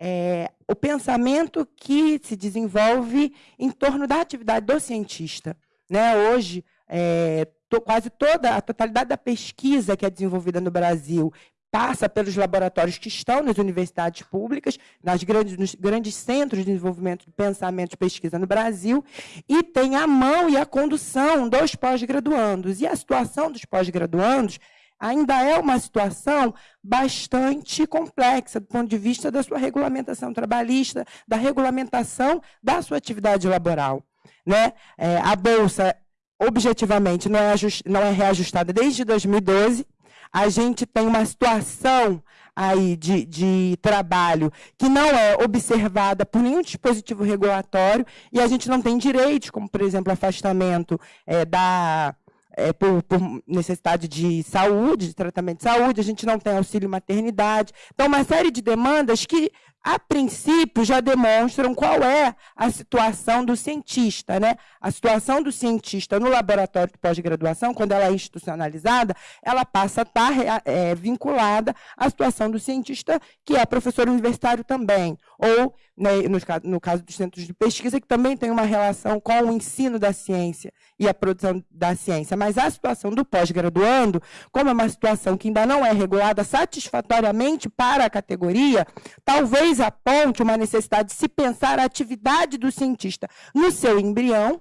é, o pensamento que se desenvolve em torno da atividade do cientista. Né? Hoje, é, to, quase toda a totalidade da pesquisa que é desenvolvida no Brasil passa pelos laboratórios que estão nas universidades públicas, nas grandes, nos grandes centros de desenvolvimento de pensamento e pesquisa no Brasil, e tem a mão e a condução dos pós-graduandos. E a situação dos pós-graduandos ainda é uma situação bastante complexa do ponto de vista da sua regulamentação trabalhista, da regulamentação da sua atividade laboral. Né? É, a Bolsa, objetivamente, não é, não é reajustada desde 2012, a gente tem uma situação aí de, de trabalho que não é observada por nenhum dispositivo regulatório e a gente não tem direitos, como, por exemplo, afastamento é, da, é, por, por, necessidade de saúde, de tratamento de saúde, a gente não tem auxílio maternidade. Então, uma série de demandas que a princípio, já demonstram qual é a situação do cientista. Né? A situação do cientista no laboratório de pós-graduação, quando ela é institucionalizada, ela passa a estar é, vinculada à situação do cientista, que é professor universitário também, ou, né, no, no caso dos centros de pesquisa, que também tem uma relação com o ensino da ciência e a produção da ciência. Mas a situação do pós-graduando, como é uma situação que ainda não é regulada satisfatoriamente para a categoria, talvez talvez aponte uma necessidade de se pensar a atividade do cientista no seu embrião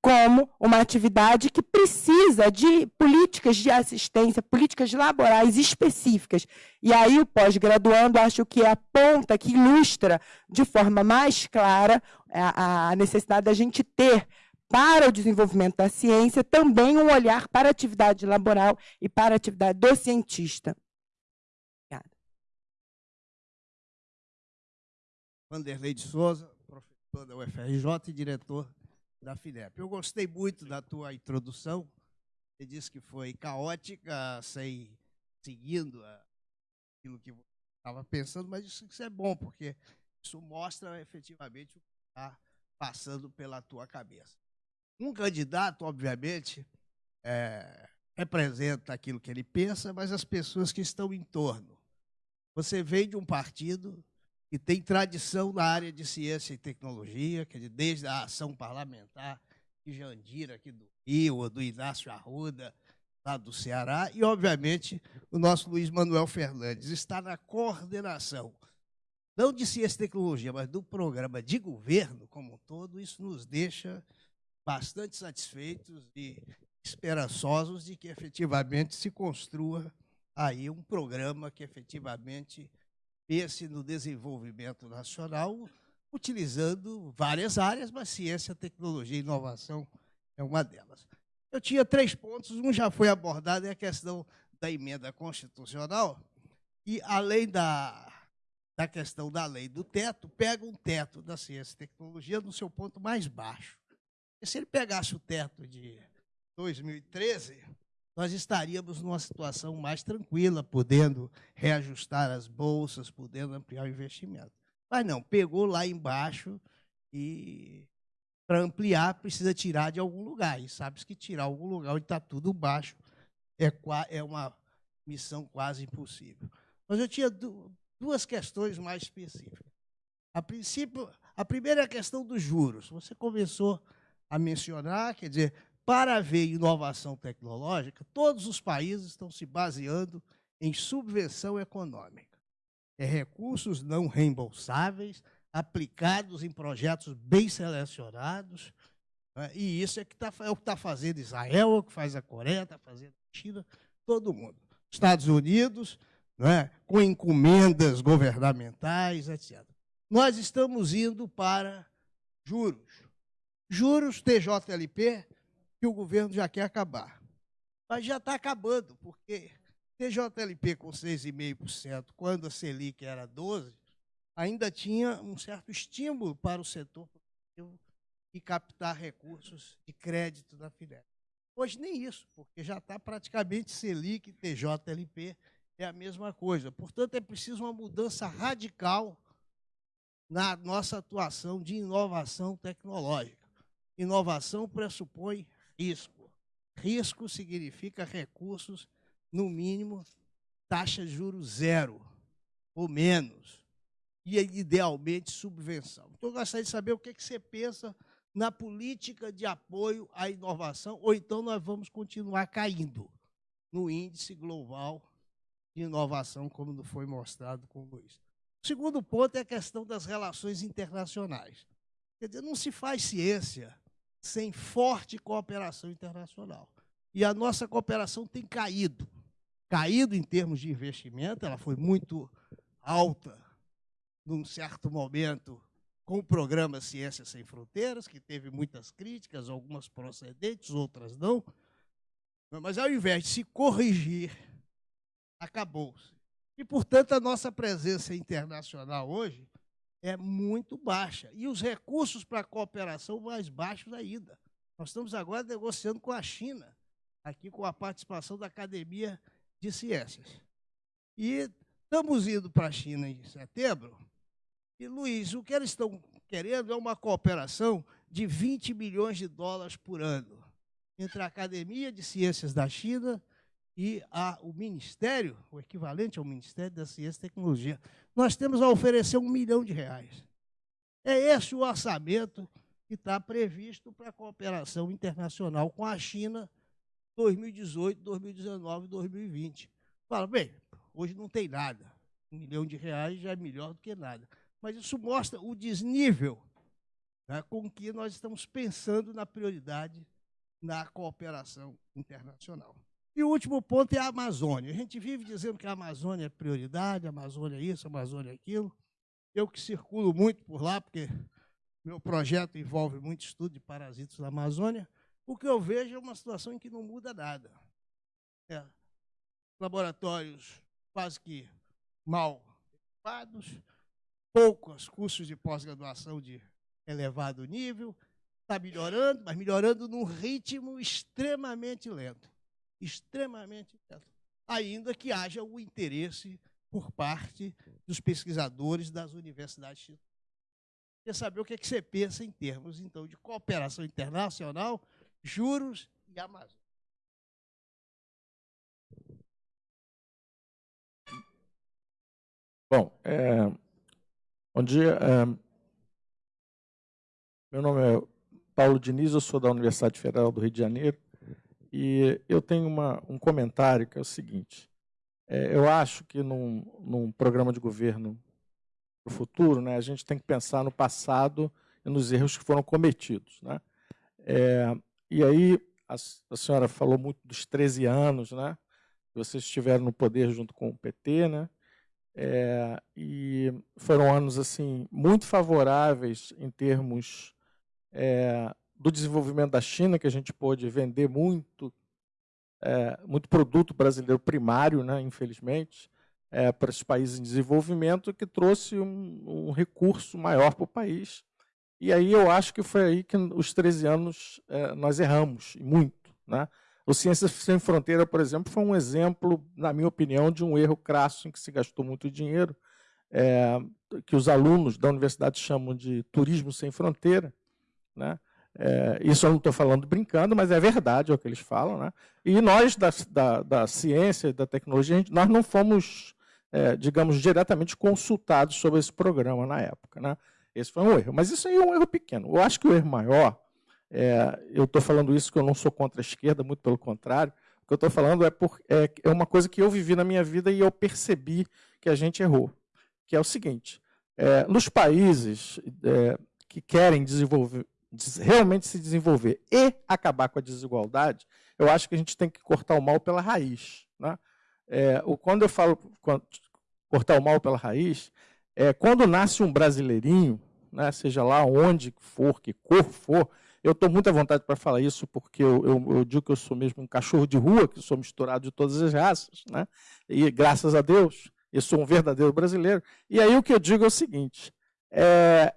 como uma atividade que precisa de políticas de assistência, políticas laborais específicas. E aí o pós-graduando acho que é a ponta que ilustra de forma mais clara a, a necessidade da gente ter para o desenvolvimento da ciência também um olhar para a atividade laboral e para a atividade do cientista. Vanderlei de Souza, professor da UFRJ e diretor da FINEP. Eu gostei muito da tua introdução, Você disse que foi caótica, sem seguindo aquilo que estava pensando, mas isso, isso é bom, porque isso mostra efetivamente o que está passando pela tua cabeça. Um candidato, obviamente, é, representa aquilo que ele pensa, mas as pessoas que estão em torno. Você vem de um partido que tem tradição na área de ciência e tecnologia, quer dizer, desde a ação parlamentar de Jandira, aqui do Rio, do Inácio Arruda, lá do Ceará, e, obviamente, o nosso Luiz Manuel Fernandes. Está na coordenação, não de ciência e tecnologia, mas do programa de governo como um todo, isso nos deixa bastante satisfeitos e esperançosos de que efetivamente se construa aí um programa que efetivamente pense no desenvolvimento nacional, utilizando várias áreas, mas ciência, tecnologia e inovação é uma delas. Eu tinha três pontos, um já foi abordado, é a questão da emenda constitucional, e além da, da questão da lei do teto, pega um teto da ciência e tecnologia no seu ponto mais baixo. E se ele pegasse o teto de 2013, nós estaríamos numa situação mais tranquila, podendo reajustar as bolsas, podendo ampliar o investimento. Mas não, pegou lá embaixo e para ampliar precisa tirar de algum lugar. E sabe que tirar algum lugar onde está tudo baixo é, é uma missão quase impossível. Mas eu tinha duas questões mais específicas. A princípio, a primeira é a questão dos juros. Você começou a mencionar, quer dizer, para haver inovação tecnológica, todos os países estão se baseando em subvenção econômica. É recursos não reembolsáveis, aplicados em projetos bem selecionados, né? e isso é, que tá, é o que está fazendo Israel, é o que faz a Coreia, está fazendo a China, todo mundo. Estados Unidos, né? com encomendas governamentais, etc. Nós estamos indo para juros. Juros TJLP que o governo já quer acabar. Mas já está acabando, porque TJLP com 6,5%, quando a Selic era 12%, ainda tinha um certo estímulo para o setor produtivo e captar recursos de crédito da Finélia. Hoje nem isso, porque já está praticamente Selic e TJLP é a mesma coisa. Portanto, é preciso uma mudança radical na nossa atuação de inovação tecnológica. Inovação pressupõe risco. Risco significa recursos, no mínimo, taxa de juros zero ou menos. E, idealmente, subvenção. Então, eu gostaria de saber o que, é que você pensa na política de apoio à inovação, ou então nós vamos continuar caindo no índice global de inovação, como foi mostrado com o Luiz. O segundo ponto é a questão das relações internacionais. Quer dizer, não se faz ciência sem forte cooperação internacional. E a nossa cooperação tem caído. Caído em termos de investimento, ela foi muito alta num certo momento com o programa Ciência Sem Fronteiras, que teve muitas críticas, algumas procedentes, outras não. Mas ao invés de se corrigir, acabou-se. E, portanto, a nossa presença internacional hoje é muito baixa. E os recursos para cooperação mais baixos ainda. Nós estamos agora negociando com a China, aqui com a participação da Academia de Ciências. E estamos indo para a China em setembro. E, Luiz, o que eles estão querendo é uma cooperação de 20 milhões de dólares por ano entre a Academia de Ciências da China e a, o Ministério, o equivalente ao Ministério da Ciência e Tecnologia, nós temos a oferecer um milhão de reais. É esse o orçamento que está previsto para a cooperação internacional com a China 2018, 2019 2020. Fala, bem, hoje não tem nada. Um milhão de reais já é melhor do que nada. Mas isso mostra o desnível né, com que nós estamos pensando na prioridade na cooperação internacional. E o último ponto é a Amazônia. A gente vive dizendo que a Amazônia é prioridade, a Amazônia é isso, a Amazônia é aquilo. Eu que circulo muito por lá, porque meu projeto envolve muito estudo de parasitas da Amazônia, o que eu vejo é uma situação em que não muda nada. É, laboratórios quase que mal equipados, poucos cursos de pós-graduação de elevado nível, está melhorando, mas melhorando num ritmo extremamente lento. Extremamente intenso, ainda que haja o interesse por parte dos pesquisadores das universidades. Quer saber o que, é que você pensa em termos, então, de cooperação internacional, juros e Amazônia. Bom, é, bom dia. É, meu nome é Paulo Diniz, eu sou da Universidade Federal do Rio de Janeiro e eu tenho uma, um comentário que é o seguinte. É, eu acho que num, num programa de governo para o futuro, né, a gente tem que pensar no passado e nos erros que foram cometidos. Né? É, e aí, a, a, senhora falou muito dos 13 anos, né? Vocês estiveram no poder junto com o PT, né? É, e foram anos assim muito favoráveis em termos é, do desenvolvimento da China, que a gente pôde vender muito, é, muito produto brasileiro primário, né, infelizmente, é, para os países em desenvolvimento, que trouxe um, um recurso maior para o país. E aí eu acho que foi aí que os 13 anos é, nós erramos, muito. Né? O Ciências Sem Fronteira, por exemplo, foi um exemplo, na minha opinião, de um erro crasso em que se gastou muito dinheiro, é, que os alunos da universidade chamam de turismo sem fronteira. Né? É, isso eu não estou falando brincando, mas é verdade é o que eles falam. Né? E nós, da, da, da ciência e da tecnologia, gente, nós não fomos, é, digamos, diretamente consultados sobre esse programa na época. Né? Esse foi um erro. Mas isso aí é um erro pequeno. Eu acho que o erro maior é, eu estou falando isso que eu não sou contra a esquerda, muito pelo contrário. O que eu estou falando é, por, é, é uma coisa que eu vivi na minha vida e eu percebi que a gente errou. Que é o seguinte: é, nos países que querem desenvolver, realmente se desenvolver e acabar com a desigualdade, eu acho que a gente tem que cortar o mal pela raiz. Né? É, quando eu falo quando, cortar o mal pela raiz, é quando nasce um brasileirinho, né, seja lá onde for, que cor for, eu estou muito à vontade para falar isso, porque eu, eu, eu, digo que eu sou mesmo um cachorro de rua, que sou misturado de todas as raças, né? e graças a Deus, eu sou um verdadeiro brasileiro. E aí o que eu digo é o seguinte, é,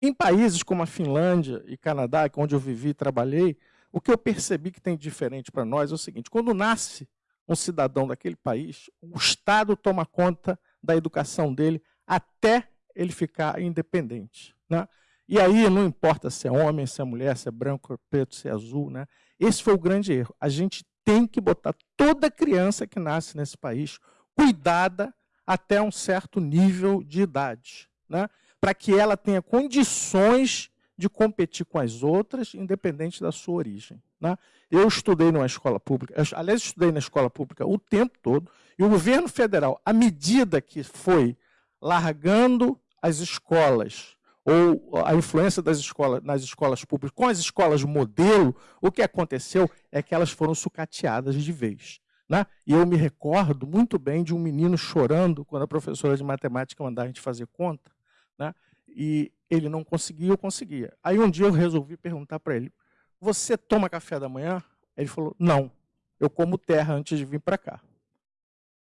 em países como a Finlândia e Canadá, onde eu vivi e trabalhei, o que eu percebi que tem de diferente para nós é o seguinte, quando nasce um cidadão daquele país, o Estado toma conta da educação dele até ele ficar independente. Né? E aí não importa se é homem, se é mulher, se é branco, é preto, se é azul, né? Esse foi o grande erro. A gente tem que botar toda criança que nasce nesse país cuidada até um certo nível de idade, né? Para que ela tenha condições de competir com as outras, independente da sua origem. Né? Eu estudei numa escola pública, aliás, estudei na escola pública o tempo todo, e o governo federal, à medida que foi largando as escolas ou a influência das escolas, nas escolas públicas com as escolas modelo, o que aconteceu é que elas foram sucateadas de vez. Né? E eu me recordo muito bem de um menino chorando quando a professora de matemática mandava a gente fazer conta, né? e ele não conseguia, eu conseguia. Aí um dia eu resolvi perguntar para ele, você toma café da manhã? Ele falou, não, eu como terra antes de vir para cá.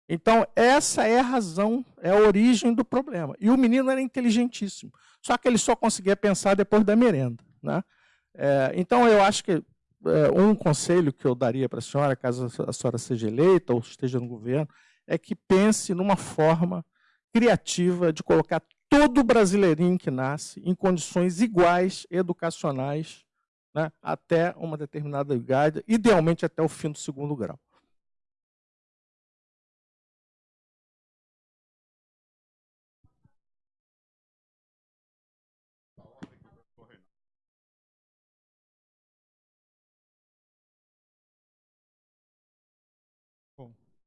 Então, essa é a razão, é a origem do problema. E o menino era inteligentíssimo, só que ele só conseguia pensar depois da merenda. Né? É, então, eu acho que é, um conselho que eu daria para a senhora, caso a senhora seja eleita ou esteja no governo, é que pense numa forma criativa de colocar todo brasileirinho que nasce em condições iguais educacionais né, até uma determinada idade, idealmente até o fim do segundo grau.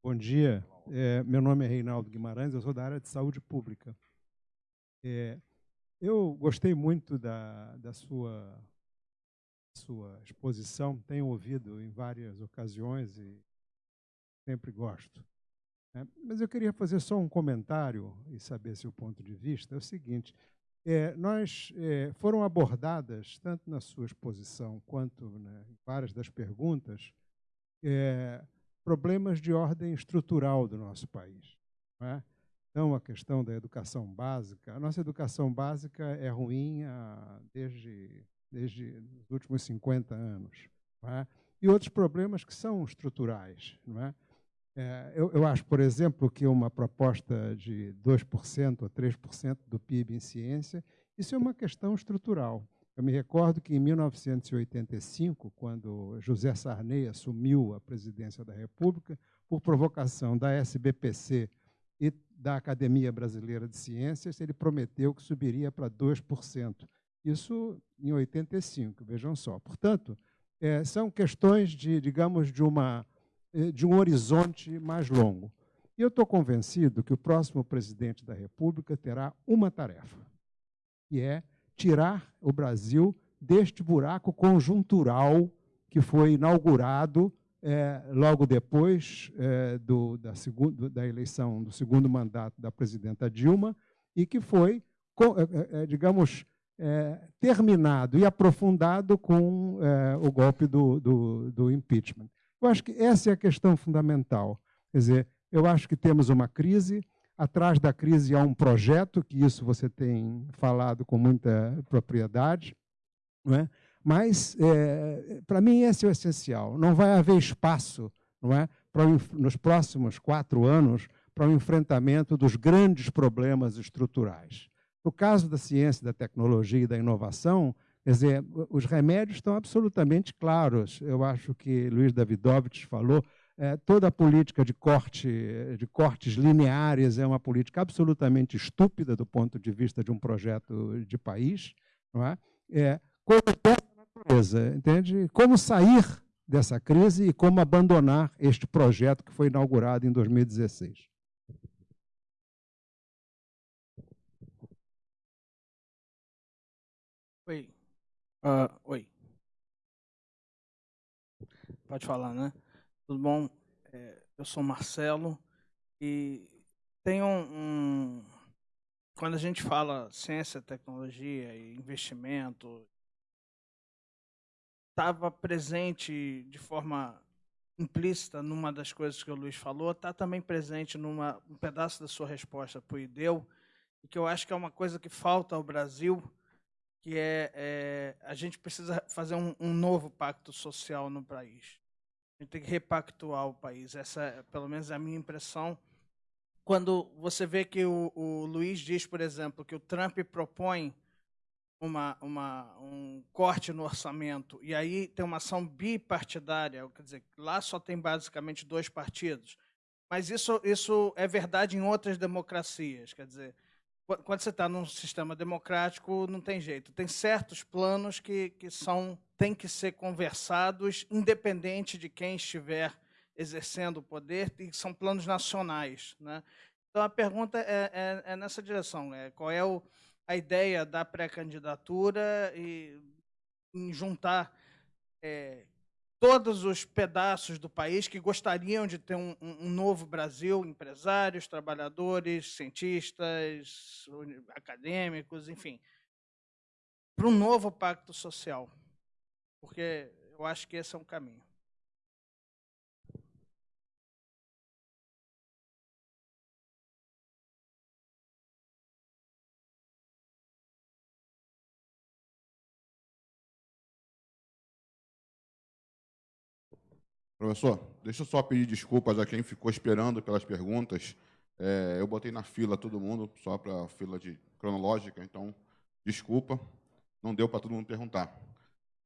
Bom dia, é, meu nome é Reinaldo Guimarães, eu sou da área de saúde pública. É, eu gostei muito da, da sua, sua exposição, tenho ouvido em várias ocasiões e sempre gosto. É, mas eu queria fazer só um comentário e saber seu ponto de vista. É o seguinte: é, nós é, foram abordadas tanto na sua exposição quanto né, em várias das perguntas é, problemas de ordem estrutural do nosso país. É? Então, a questão da educação básica. A nossa educação básica é ruim desde, desde os últimos 50 anos. É? e outros problemas que são estruturais. É? É, eu, eu, acho, por exemplo, que uma proposta de 2% ou 3% do PIB em ciência, isso é uma questão estrutural. Eu me recordo que em 1985, quando José Sarney assumiu a presidência da República, por provocação da SBPC e da Academia Brasileira de Ciências, ele prometeu que subiria para 2%. Isso em 85, vejam só. Portanto, é, são questões de, digamos, de, uma, é, de um horizonte mais longo. E eu estou convencido que o próximo presidente da República terá uma tarefa, que é tirar o Brasil deste buraco conjuntural que foi inaugurado é, logo depois é, do, da, segundo, da eleição do segundo mandato da presidenta Dilma e que foi, é, é, é, digamos, é, terminado e aprofundado com o golpe do, do, do impeachment. Eu acho que essa é a questão fundamental. Quer dizer, eu acho que temos uma crise, atrás da crise há um projeto, que isso você tem falado com muita propriedade, não é? Mas, é, para mim, esse é o essencial. Não vai haver espaço não é, para, nos próximos quatro anos para o enfrentamento dos grandes problemas estruturais. No caso da ciência, da tecnologia e da inovação, quer dizer, os remédios estão absolutamente claros. Eu acho que Luiz Davidovich falou, é, toda a política de, corte, de cortes lineares é uma política absolutamente estúpida do ponto de vista de um projeto de país. Não é? É, como entende? Como sair dessa crise e como abandonar este projeto que foi inaugurado em 2016. Oi. Uh, oi. Pode falar, né? Tudo bom? É, eu sou Marcelo e tem um, um, Quando a gente fala ciência, tecnologia e investimento, estava presente de forma implícita numa das coisas que o Luiz falou, está também presente numa um pedaço da sua resposta para o IDEU, que eu acho que é uma coisa que falta ao Brasil, que é, é a gente precisa fazer um, um, novo pacto social no país. A gente tem que repactuar o país. Essa, pelo menos, é a minha impressão. Quando você vê que o, o Luiz diz, por exemplo, que o Trump propõe uma, uma, um corte no orçamento e aí tem uma ação bipartidária, quer dizer, lá só tem basicamente dois partidos. Mas isso, isso é verdade em outras democracias, quer dizer, quando você está num sistema democrático, não tem jeito. Tem certos planos que, que são têm que ser conversados, independente de quem estiver exercendo o poder, e são planos nacionais. Né? Então, a pergunta é, é, é nessa direção. É, qual é o, a ideia da pré-candidatura e em juntar é, todos os pedaços do país que gostariam de ter um, um, novo Brasil, empresários, trabalhadores, cientistas, acadêmicos, enfim, para um novo pacto social. Porque eu acho que esse é um caminho. Professor, deixa eu só pedir desculpas a quem ficou esperando pelas perguntas. É, eu botei na fila todo mundo, só para a fila de cronológica, então, desculpa, não deu para todo mundo perguntar.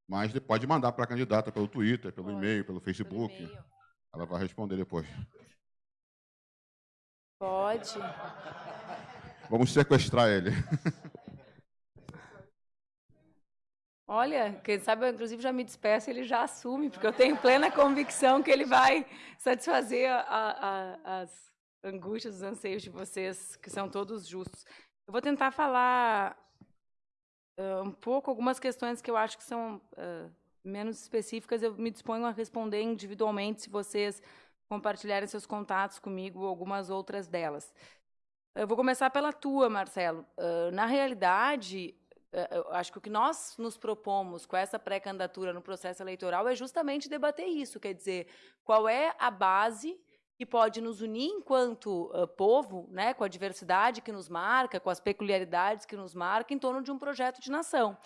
Mas pode mandar para a candidata pelo Twitter, pelo e-mail, pelo Facebook. Pelo Ela vai responder depois. Pode. Vamos sequestrar ele. Olha, quem sabe eu inclusive já me despeço, ele já assume, porque eu tenho plena convicção que ele vai satisfazer a, a, as angústias, os anseios de vocês, que são todos justos. Eu vou tentar falar uh, um pouco algumas questões que eu acho que são uh, menos específicas. Eu me disponho a responder individualmente, se vocês compartilharem seus contatos comigo, algumas outras delas. Eu vou começar pela tua, Marcelo. Uh, na realidade, eu acho que o que nós nos propomos com essa pré-candidatura no processo eleitoral é justamente debater isso, quer dizer, qual é a base que pode nos unir enquanto uh, povo, né, com a diversidade que nos marca, com as peculiaridades que nos marca, em torno de um projeto de nação.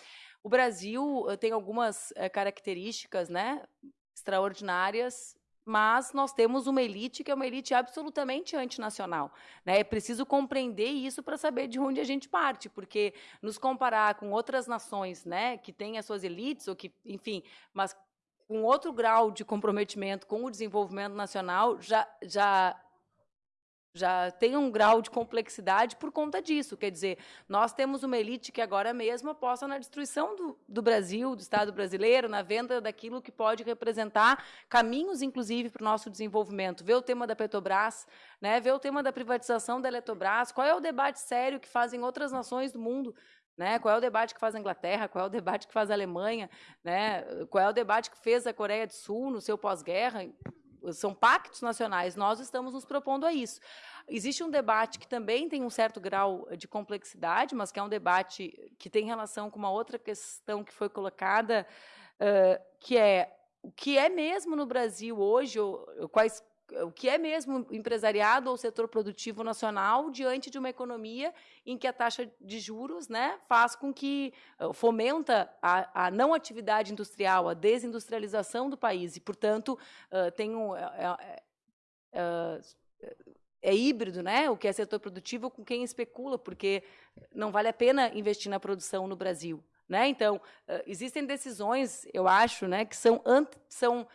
O Brasil uh, tem algumas uh, características, né, extraordinárias, mas nós temos uma elite que é uma elite absolutamente antinacional. Né? É preciso compreender isso para saber de onde a gente parte, porque nos comparar com outras nações né, que têm as suas elites, ou que, enfim, mas com outro grau de comprometimento com o desenvolvimento nacional, já, já já tem um grau de complexidade por conta disso. Quer dizer, nós temos uma elite que agora mesmo aposta na destruição do, do Brasil, do Estado brasileiro, na venda daquilo que pode representar caminhos, inclusive, para o nosso desenvolvimento. Vê o tema da Petrobras, né? vê o tema da privatização da Eletrobras, qual é o debate sério que fazem outras nações do mundo né? Qual é o debate que faz a Inglaterra? Qual é o debate que faz a Alemanha? Né? Qual é o debate que fez a Coreia do Sul no seu pós-guerra? São pactos nacionais, nós estamos nos propondo a isso. Existe um debate que também tem um certo grau de complexidade, mas que é um debate que tem relação com uma outra questão que foi colocada, uh, que é o que é mesmo no Brasil hoje, ou, quais, o que é mesmo empresariado ou setor produtivo nacional diante de uma economia em que a taxa de juros né, faz com que eh, fomenta a, a não atividade industrial, a desindustrialização do país e, portanto, uh, tem um, é, é, híbrido, né? O que é setor produtivo com quem especula, porque não vale a pena investir na produção no Brasil, né? Então existem decisões, eu acho, né, que são são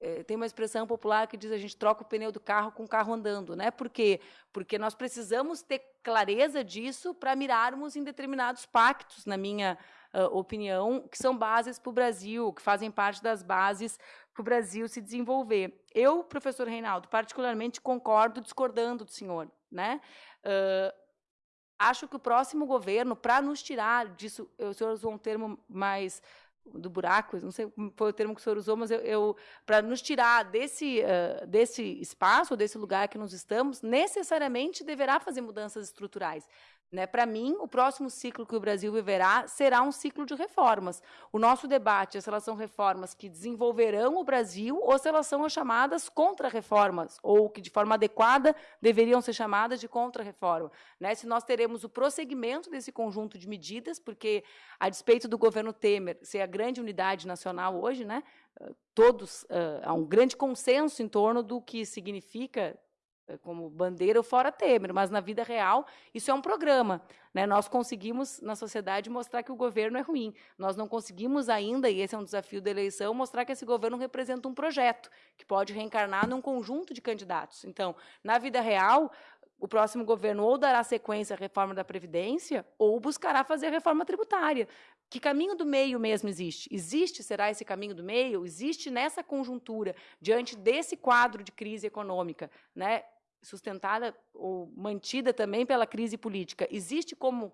é, tem uma expressão popular que diz a gente troca o pneu do carro com o carro andando, né? Por quê? Porque nós precisamos ter clareza disso para mirarmos em determinados pactos, na minha uh, opinião, que são bases para o Brasil, que fazem parte das bases para o Brasil se desenvolver. Eu, professor Reinaldo, particularmente concordo discordando do senhor, né? Uh, acho que o próximo governo, para nos tirar disso, o senhor usou um termo mais do buraco, não sei foi o termo que o senhor usou, mas eu, eu para nos tirar desse, uh, desse espaço, desse lugar que nós estamos, necessariamente deverá fazer mudanças estruturais. Né? Para mim, o próximo ciclo que o Brasil viverá será um ciclo de reformas. O nosso debate é se elas são reformas que desenvolverão o Brasil ou se elas são as chamadas contra-reformas, ou que, de forma adequada, deveriam ser chamadas de contra-reforma. Né? Se nós teremos o prosseguimento desse conjunto de medidas, porque, a despeito do governo Temer ser a grande unidade nacional hoje, né, todos, uh, há um grande consenso em torno do que significa como bandeira fora Temer, mas na vida real isso é um programa. Né? Nós conseguimos, na sociedade, mostrar que o governo é ruim. Nós não conseguimos ainda, e esse é um desafio da eleição, mostrar que esse governo representa um projeto que pode reencarnar num conjunto de candidatos. Então, na vida real, o próximo governo ou dará sequência à reforma da Previdência ou buscará fazer a reforma tributária. Que caminho do meio mesmo existe? Existe, será esse caminho do meio? Existe nessa conjuntura, diante desse quadro de crise econômica, né, sustentada ou mantida também pela crise política, existe como uh,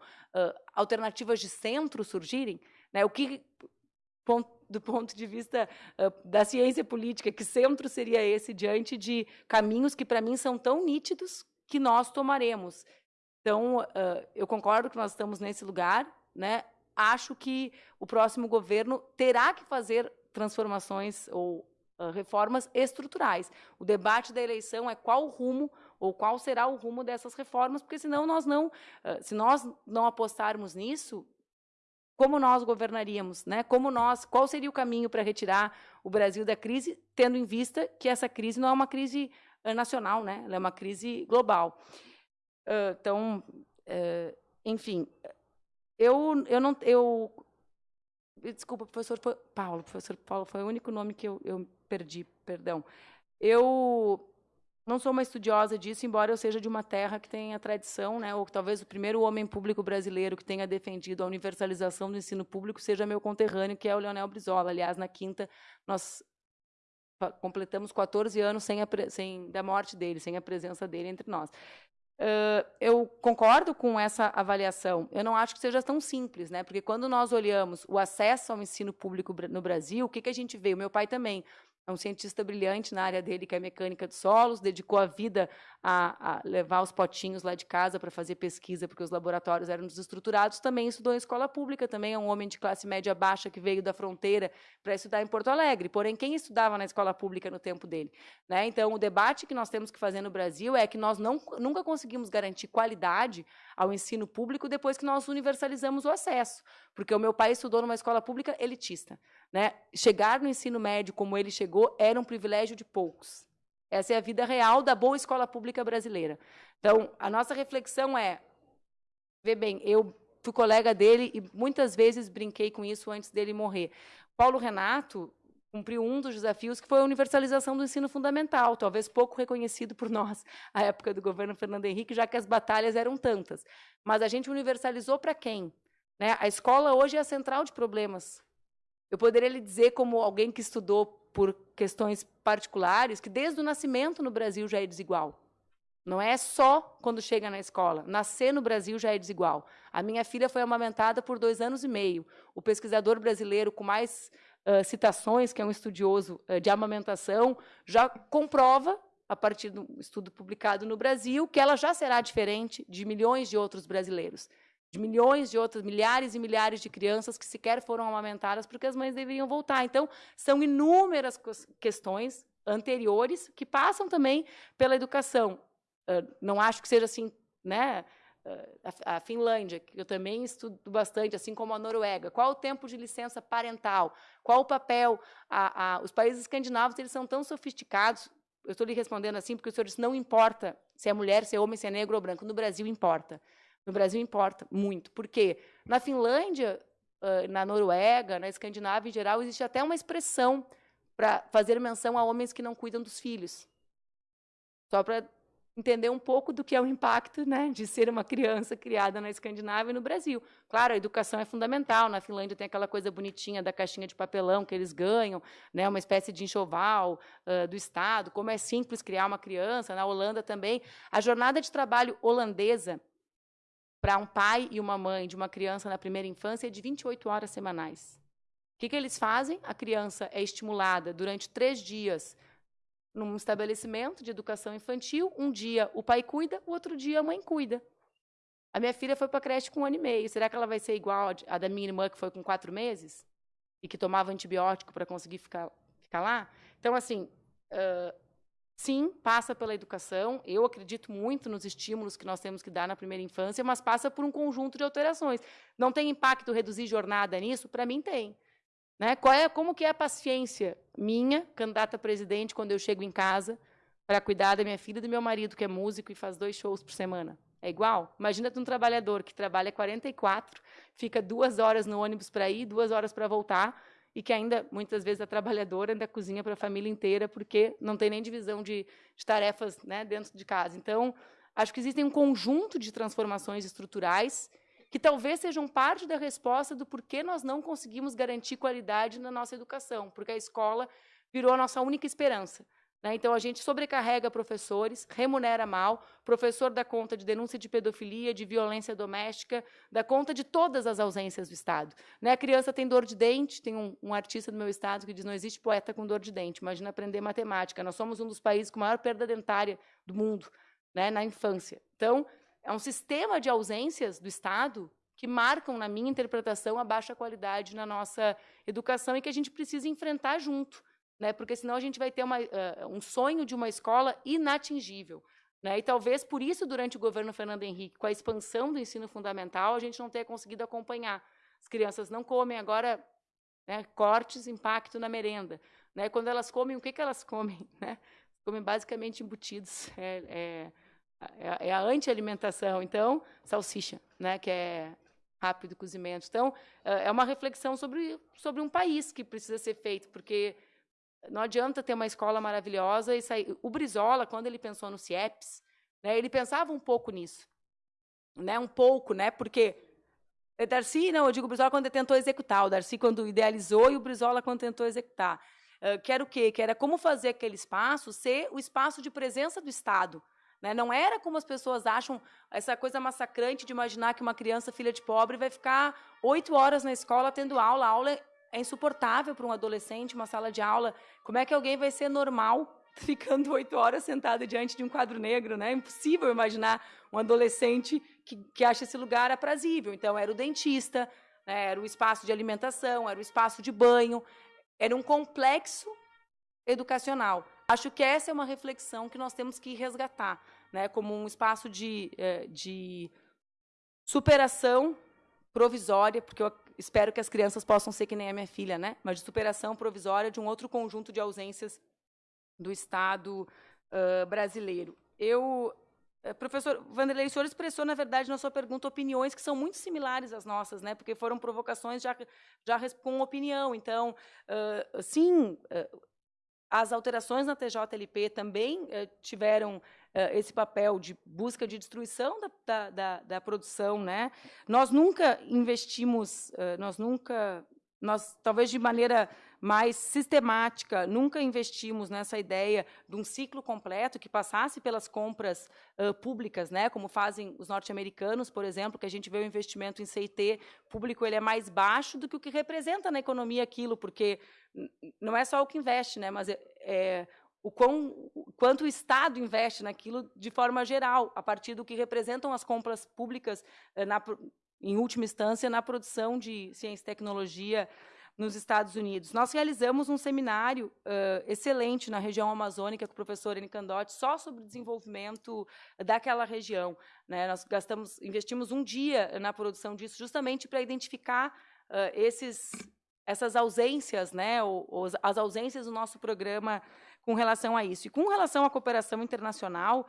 alternativas de centro surgirem? Né? O que, do ponto de vista uh, da ciência política, que centro seria esse diante de caminhos que, para mim, são tão nítidos que nós tomaremos? Então, uh, eu concordo que nós estamos nesse lugar, né? acho que o próximo governo terá que fazer transformações ou reformas estruturais. O debate da eleição é qual o rumo ou qual será o rumo dessas reformas, porque senão nós não, se nós não apostarmos nisso, como nós governaríamos, né? Como nós, qual seria o caminho para retirar o Brasil da crise, tendo em vista que essa crise não é uma crise nacional, né? Ela é uma crise global. então, enfim, eu, eu não, eu desculpa, professor Paulo, professor Paulo foi o único nome que eu, eu perdi, perdão. Eu não sou uma estudiosa disso, embora eu seja de uma terra que tenha tradição, né, ou talvez o primeiro homem público brasileiro que tenha defendido a universalização do ensino público seja meu conterrâneo, que é o Leonel Brizola. Aliás, na quinta, nós completamos 14 anos sem, a, sem da morte dele, sem a presença dele entre nós. Uh, eu concordo com essa avaliação. Eu não acho que seja tão simples, né? Porque quando nós olhamos o acesso ao ensino público no Brasil, o que, que a gente vê? O meu pai também é um cientista brilhante na área dele, que é mecânica de solos, dedicou a vida a, a levar os potinhos lá de casa para fazer pesquisa, porque os laboratórios eram desestruturados. Também estudou em escola pública, também é um homem de classe média baixa que veio da fronteira para estudar em Porto Alegre. Porém, quem estudava na escola pública no tempo dele? Né? Então, o debate que nós temos que fazer no Brasil é que nós não, nunca conseguimos garantir qualidade ao ensino público depois que nós universalizamos o acesso. Porque o meu pai estudou numa escola pública elitista. Né? Chegar no ensino médio como ele chegou era um privilégio de poucos. Essa é a vida real da boa escola pública brasileira. Então, a nossa reflexão é: vê bem, eu fui colega dele e muitas vezes brinquei com isso antes dele morrer. Paulo Renato cumpriu um dos desafios que foi a universalização do ensino fundamental, talvez pouco reconhecido por nós à época do governo Fernando Henrique, já que as batalhas eram tantas. Mas a gente universalizou para quem? Né? A escola hoje é a central de problemas eu poderia lhe dizer, como alguém que estudou por questões particulares, que desde o nascimento no Brasil já é desigual. Não é só quando chega na escola. Nascer no Brasil já é desigual. A minha filha foi amamentada por dois anos e meio. O pesquisador brasileiro com mais uh, citações, que é um estudioso uh, de amamentação, já comprova, a partir de um estudo publicado no Brasil, que ela já será diferente de milhões de outros brasileiros de milhões de outras, milhares e milhares de crianças que sequer foram amamentadas porque as mães deveriam voltar. Então, são inúmeras questões anteriores que passam também pela educação. não acho que seja assim, né? a, Finlândia, que eu também estudo bastante, assim como a Noruega. Qual o tempo de licença parental? Qual o papel? A, a, os países escandinavos eles são tão sofisticados. Eu estou lhe respondendo assim porque o senhor disse não importa se é mulher, se é homem, se é negro ou branco. No Brasil importa. No Brasil importa muito, porque na Finlândia, na Noruega, na Escandinávia em geral, existe até uma expressão para fazer menção a homens que não cuidam dos filhos. Só para entender um pouco do que é o impacto né, de ser uma criança criada na Escandinávia e no Brasil. Claro, a educação é fundamental. Na Finlândia tem aquela coisa bonitinha da caixinha de papelão que eles ganham, né, uma espécie de enxoval uh, do Estado, como é simples criar uma criança. Na Holanda também. A jornada de trabalho holandesa para um pai e uma mãe de uma criança na primeira infância é de 28 horas semanais. O que, que eles fazem? A criança é estimulada durante três dias num estabelecimento de educação infantil. Um dia o pai cuida, o outro dia a mãe cuida. A minha filha foi para a creche com um ano e meio. Será que ela vai ser igual a da minha irmã, que foi com quatro meses? E que tomava antibiótico para conseguir ficar, ficar lá? Então, assim, Sim, passa pela educação. Eu acredito muito nos estímulos que nós temos que dar na primeira infância, mas passa por um conjunto de alterações. Não tem impacto reduzir jornada nisso? Para mim tem. Né? Qual é, como que é a paciência minha, candidata a presidente, quando eu chego em casa para cuidar da minha filha e do meu marido, que é músico e faz dois shows por semana? É igual? Imagina um trabalhador que trabalha 44, fica duas horas no ônibus para ir, duas horas para voltar, e que ainda, muitas vezes, a trabalhadora ainda cozinha para a família inteira, porque não tem nem divisão de, de tarefas né, dentro de casa. Então, acho que existem um conjunto de transformações estruturais que talvez sejam parte da resposta do porquê nós não conseguimos garantir qualidade na nossa educação, porque a escola virou a nossa única esperança. Né? Então, a gente sobrecarrega professores, remunera mal, professor dá conta de denúncia de pedofilia, de violência doméstica, dá conta de todas as ausências do Estado. Né? A criança tem dor de dente, tem um, um, artista do meu estado que diz não existe poeta com dor de dente, imagina aprender matemática. Nós somos um dos países com maior perda dentária do mundo né, na infância. Então, é um sistema de ausências do Estado que marcam, na minha interpretação, a baixa qualidade na nossa educação e que a gente precisa enfrentar junto né? porque senão a gente vai ter uma, uh, um sonho de uma escola inatingível. Né? E talvez por isso, durante o governo Fernando Henrique, com a expansão do ensino fundamental, a gente não tenha conseguido acompanhar. As crianças não comem agora né, cortes, impacto na merenda. Né? Quando elas comem, o que, que elas comem? Né? Comem basicamente embutidos. É, é, é, é a anti-alimentação. Então, salsicha, né, que é rápido cozimento. Então, é uma reflexão sobre, sobre um país que precisa ser feito, porque não adianta ter uma escola maravilhosa e sair. O Brizola, quando ele pensou no CIEPS, né, ele pensava um pouco nisso. Né, um pouco, né, porque o Darcy, não, eu digo o Brizola quando tentou executar, o Darcy quando idealizou e o Brizola quando tentou executar. Uh, que era o quê? Que era como fazer aquele espaço ser o espaço de presença do Estado. Né? Não era como as pessoas acham, essa coisa massacrante de imaginar que uma criança filha de pobre vai ficar oito horas na escola tendo aula. Aula é insuportável para um adolescente, uma sala de aula. Como é que alguém vai ser normal ficando oito horas sentado diante de um quadro negro, né? É impossível imaginar um adolescente que, que acha esse lugar aprazível. Então, era o dentista, né? era o espaço de alimentação, era o espaço de banho, era um complexo educacional. Acho que essa é uma reflexão que nós temos que resgatar, né? Como um espaço de, eh, de superação provisória, porque eu espero que as crianças possam ser que nem a minha filha, né? Mas de superação provisória de um outro conjunto de ausências do Estado uh, brasileiro. Eu, uh, professor Vanderlei, o senhor expressou, na verdade, na sua pergunta, opiniões que são muito similares às nossas, né? Porque foram provocações já, já com opinião. Então, uh, sim, as alterações na TJLP também tiveram esse papel de busca de destruição da, da, da, da produção, né? Nós nunca investimos, nós nunca, nós talvez de maneira mais sistemática. Nunca investimos nessa ideia de um ciclo completo que passasse pelas compras uh, públicas, né, como fazem os norte-americanos, por exemplo, que a gente vê o investimento em CIT público ele é mais baixo do que o que representa na economia aquilo, porque não é só o que investe, né, mas é, é o, quão, quanto o Estado investe naquilo de forma geral, a partir do que representam as compras públicas, uh, na, em última instância, na produção de ciência e tecnologia nos Estados Unidos. Nós realizamos um seminário uh, excelente na região amazônica com o professor Eni Candotti, só sobre o desenvolvimento daquela região. Né? Nós gastamos, investimos um dia na produção disso, justamente para identificar uh, esses, essas ausências, né? Ou, ou, as ausências do nosso programa com relação a isso. E com relação à cooperação internacional,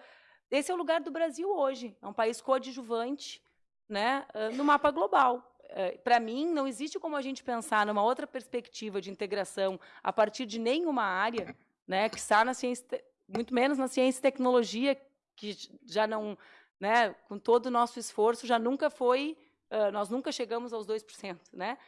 esse é o lugar do Brasil hoje. É um país coadjuvante né, no mapa global. Eh, para mim, não existe como a gente pensar numa outra perspectiva de integração a partir de nenhuma área, né, que está na ciência, muito menos na ciência e tecnologia, que já não, né, com todo o nosso esforço, já nunca foi, nós nunca chegamos aos 2%, né?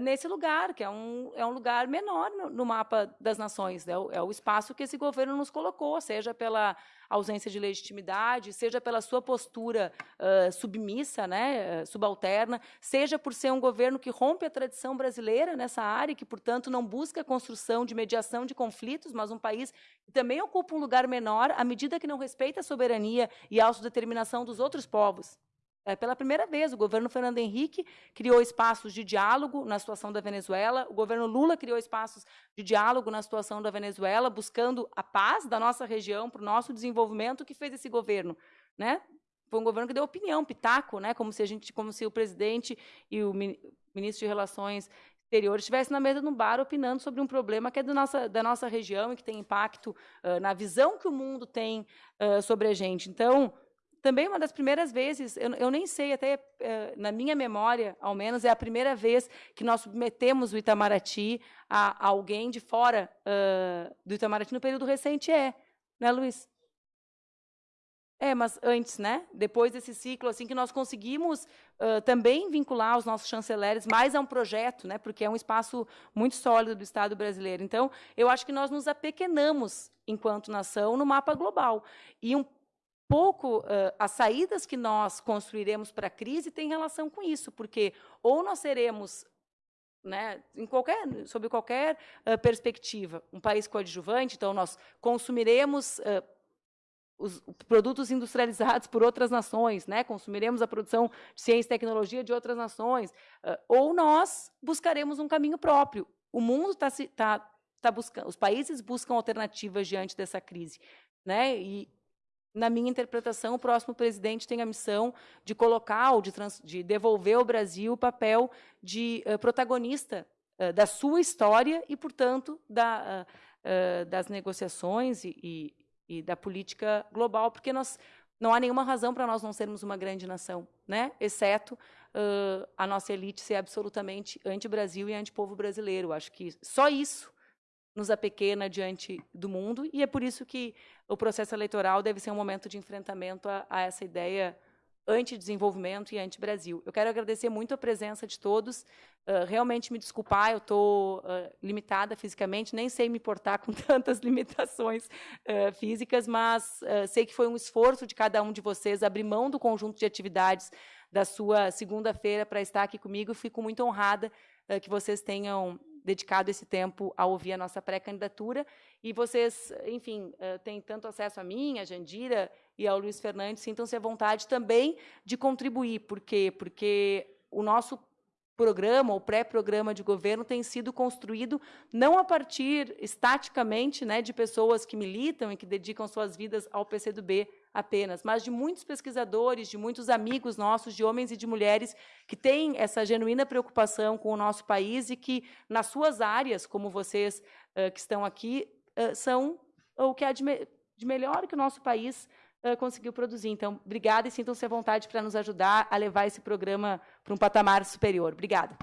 Nesse lugar, que é um, é um lugar menor no, no mapa das nações. Né? É o espaço que esse governo nos colocou, seja pela ausência de legitimidade, seja pela sua postura uh, submissa, né, subalterna, seja por ser um governo que rompe a tradição brasileira nessa área, que, portanto, não busca a construção de mediação de conflitos, mas um país que também ocupa um lugar menor à medida que não respeita a soberania e a autodeterminação dos outros povos. É, pela primeira vez, o governo Fernando Henrique criou espaços de diálogo na situação da Venezuela, o governo Lula criou espaços de diálogo na situação da Venezuela, buscando a paz da nossa região para o nosso desenvolvimento. Que fez esse governo? Né? Foi um governo que deu opinião, pitaco, né? como, se a gente, como se o presidente e o ministro de Relações Exteriores estivessem na mesa de um bar opinando sobre um problema que é do nossa, da nossa região e que tem impacto uh, na visão que o mundo tem uh, sobre a gente. Então, também uma das primeiras vezes, eu, eu nem sei, até eh, na minha memória, ao menos, é a primeira vez que nós submetemos o Itamaraty a, a alguém de fora uh, do Itamaraty no período recente, é, né, Luiz? É, mas antes, né? Depois desse ciclo, assim que nós conseguimos uh, também vincular os nossos chanceleres mais a um projeto, né? Porque é um espaço muito sólido do Estado brasileiro. Então, eu acho que nós nos apequenamos enquanto nação no mapa global. E um pouco uh, as saídas que nós construiremos para a crise têm relação com isso, porque ou nós seremos né, em qualquer, sob qualquer uh, perspectiva, um país coadjuvante, então nós consumiremos uh, os produtos industrializados por outras nações, né, consumiremos a produção de ciência e tecnologia de outras nações, uh, ou nós buscaremos um caminho próprio. O mundo está tá, tá buscando, os países buscam alternativas diante dessa crise, né, e na minha interpretação, o próximo presidente tem a missão de colocar ou de, trans, de devolver ao Brasil o papel de uh, protagonista uh, da sua história e, portanto, da, uh, das negociações e, e, e, da política global, porque nós, não há nenhuma razão para nós não sermos uma grande nação, né? exceto a nossa elite ser absolutamente anti-Brasil e anti-povo brasileiro. Acho que só isso nos apequena diante do mundo, e é por isso que o processo eleitoral deve ser um momento de enfrentamento a, a essa ideia anti-desenvolvimento e anti-Brasil. Eu quero agradecer muito a presença de todos, uh, realmente me desculpar, eu estou uh, limitada fisicamente, nem sei me portar com tantas limitações uh, físicas, mas sei que foi um esforço de cada um de vocês abrir mão do conjunto de atividades da sua segunda-feira para estar aqui comigo, fico muito honrada que vocês tenham dedicado esse tempo a ouvir a nossa pré-candidatura. E vocês, enfim, uh, têm tanto acesso a mim, a Jandira e ao Luiz Fernandes, sintam-se à vontade também de contribuir. Por quê? Porque o nosso programa ou pré-programa de governo tem sido construído não a partir estaticamente né, de pessoas que militam e que dedicam suas vidas ao PCdoB apenas, mas de muitos pesquisadores, de muitos amigos nossos, de homens e de mulheres que têm essa genuína preocupação com o nosso país e que, nas suas áreas, como vocês uh, que estão aqui, uh, são o que há de, me de melhor que o nosso país conseguiu produzir. Então, obrigada e sintam-se à vontade para nos ajudar a levar esse programa para um patamar superior. Obrigada.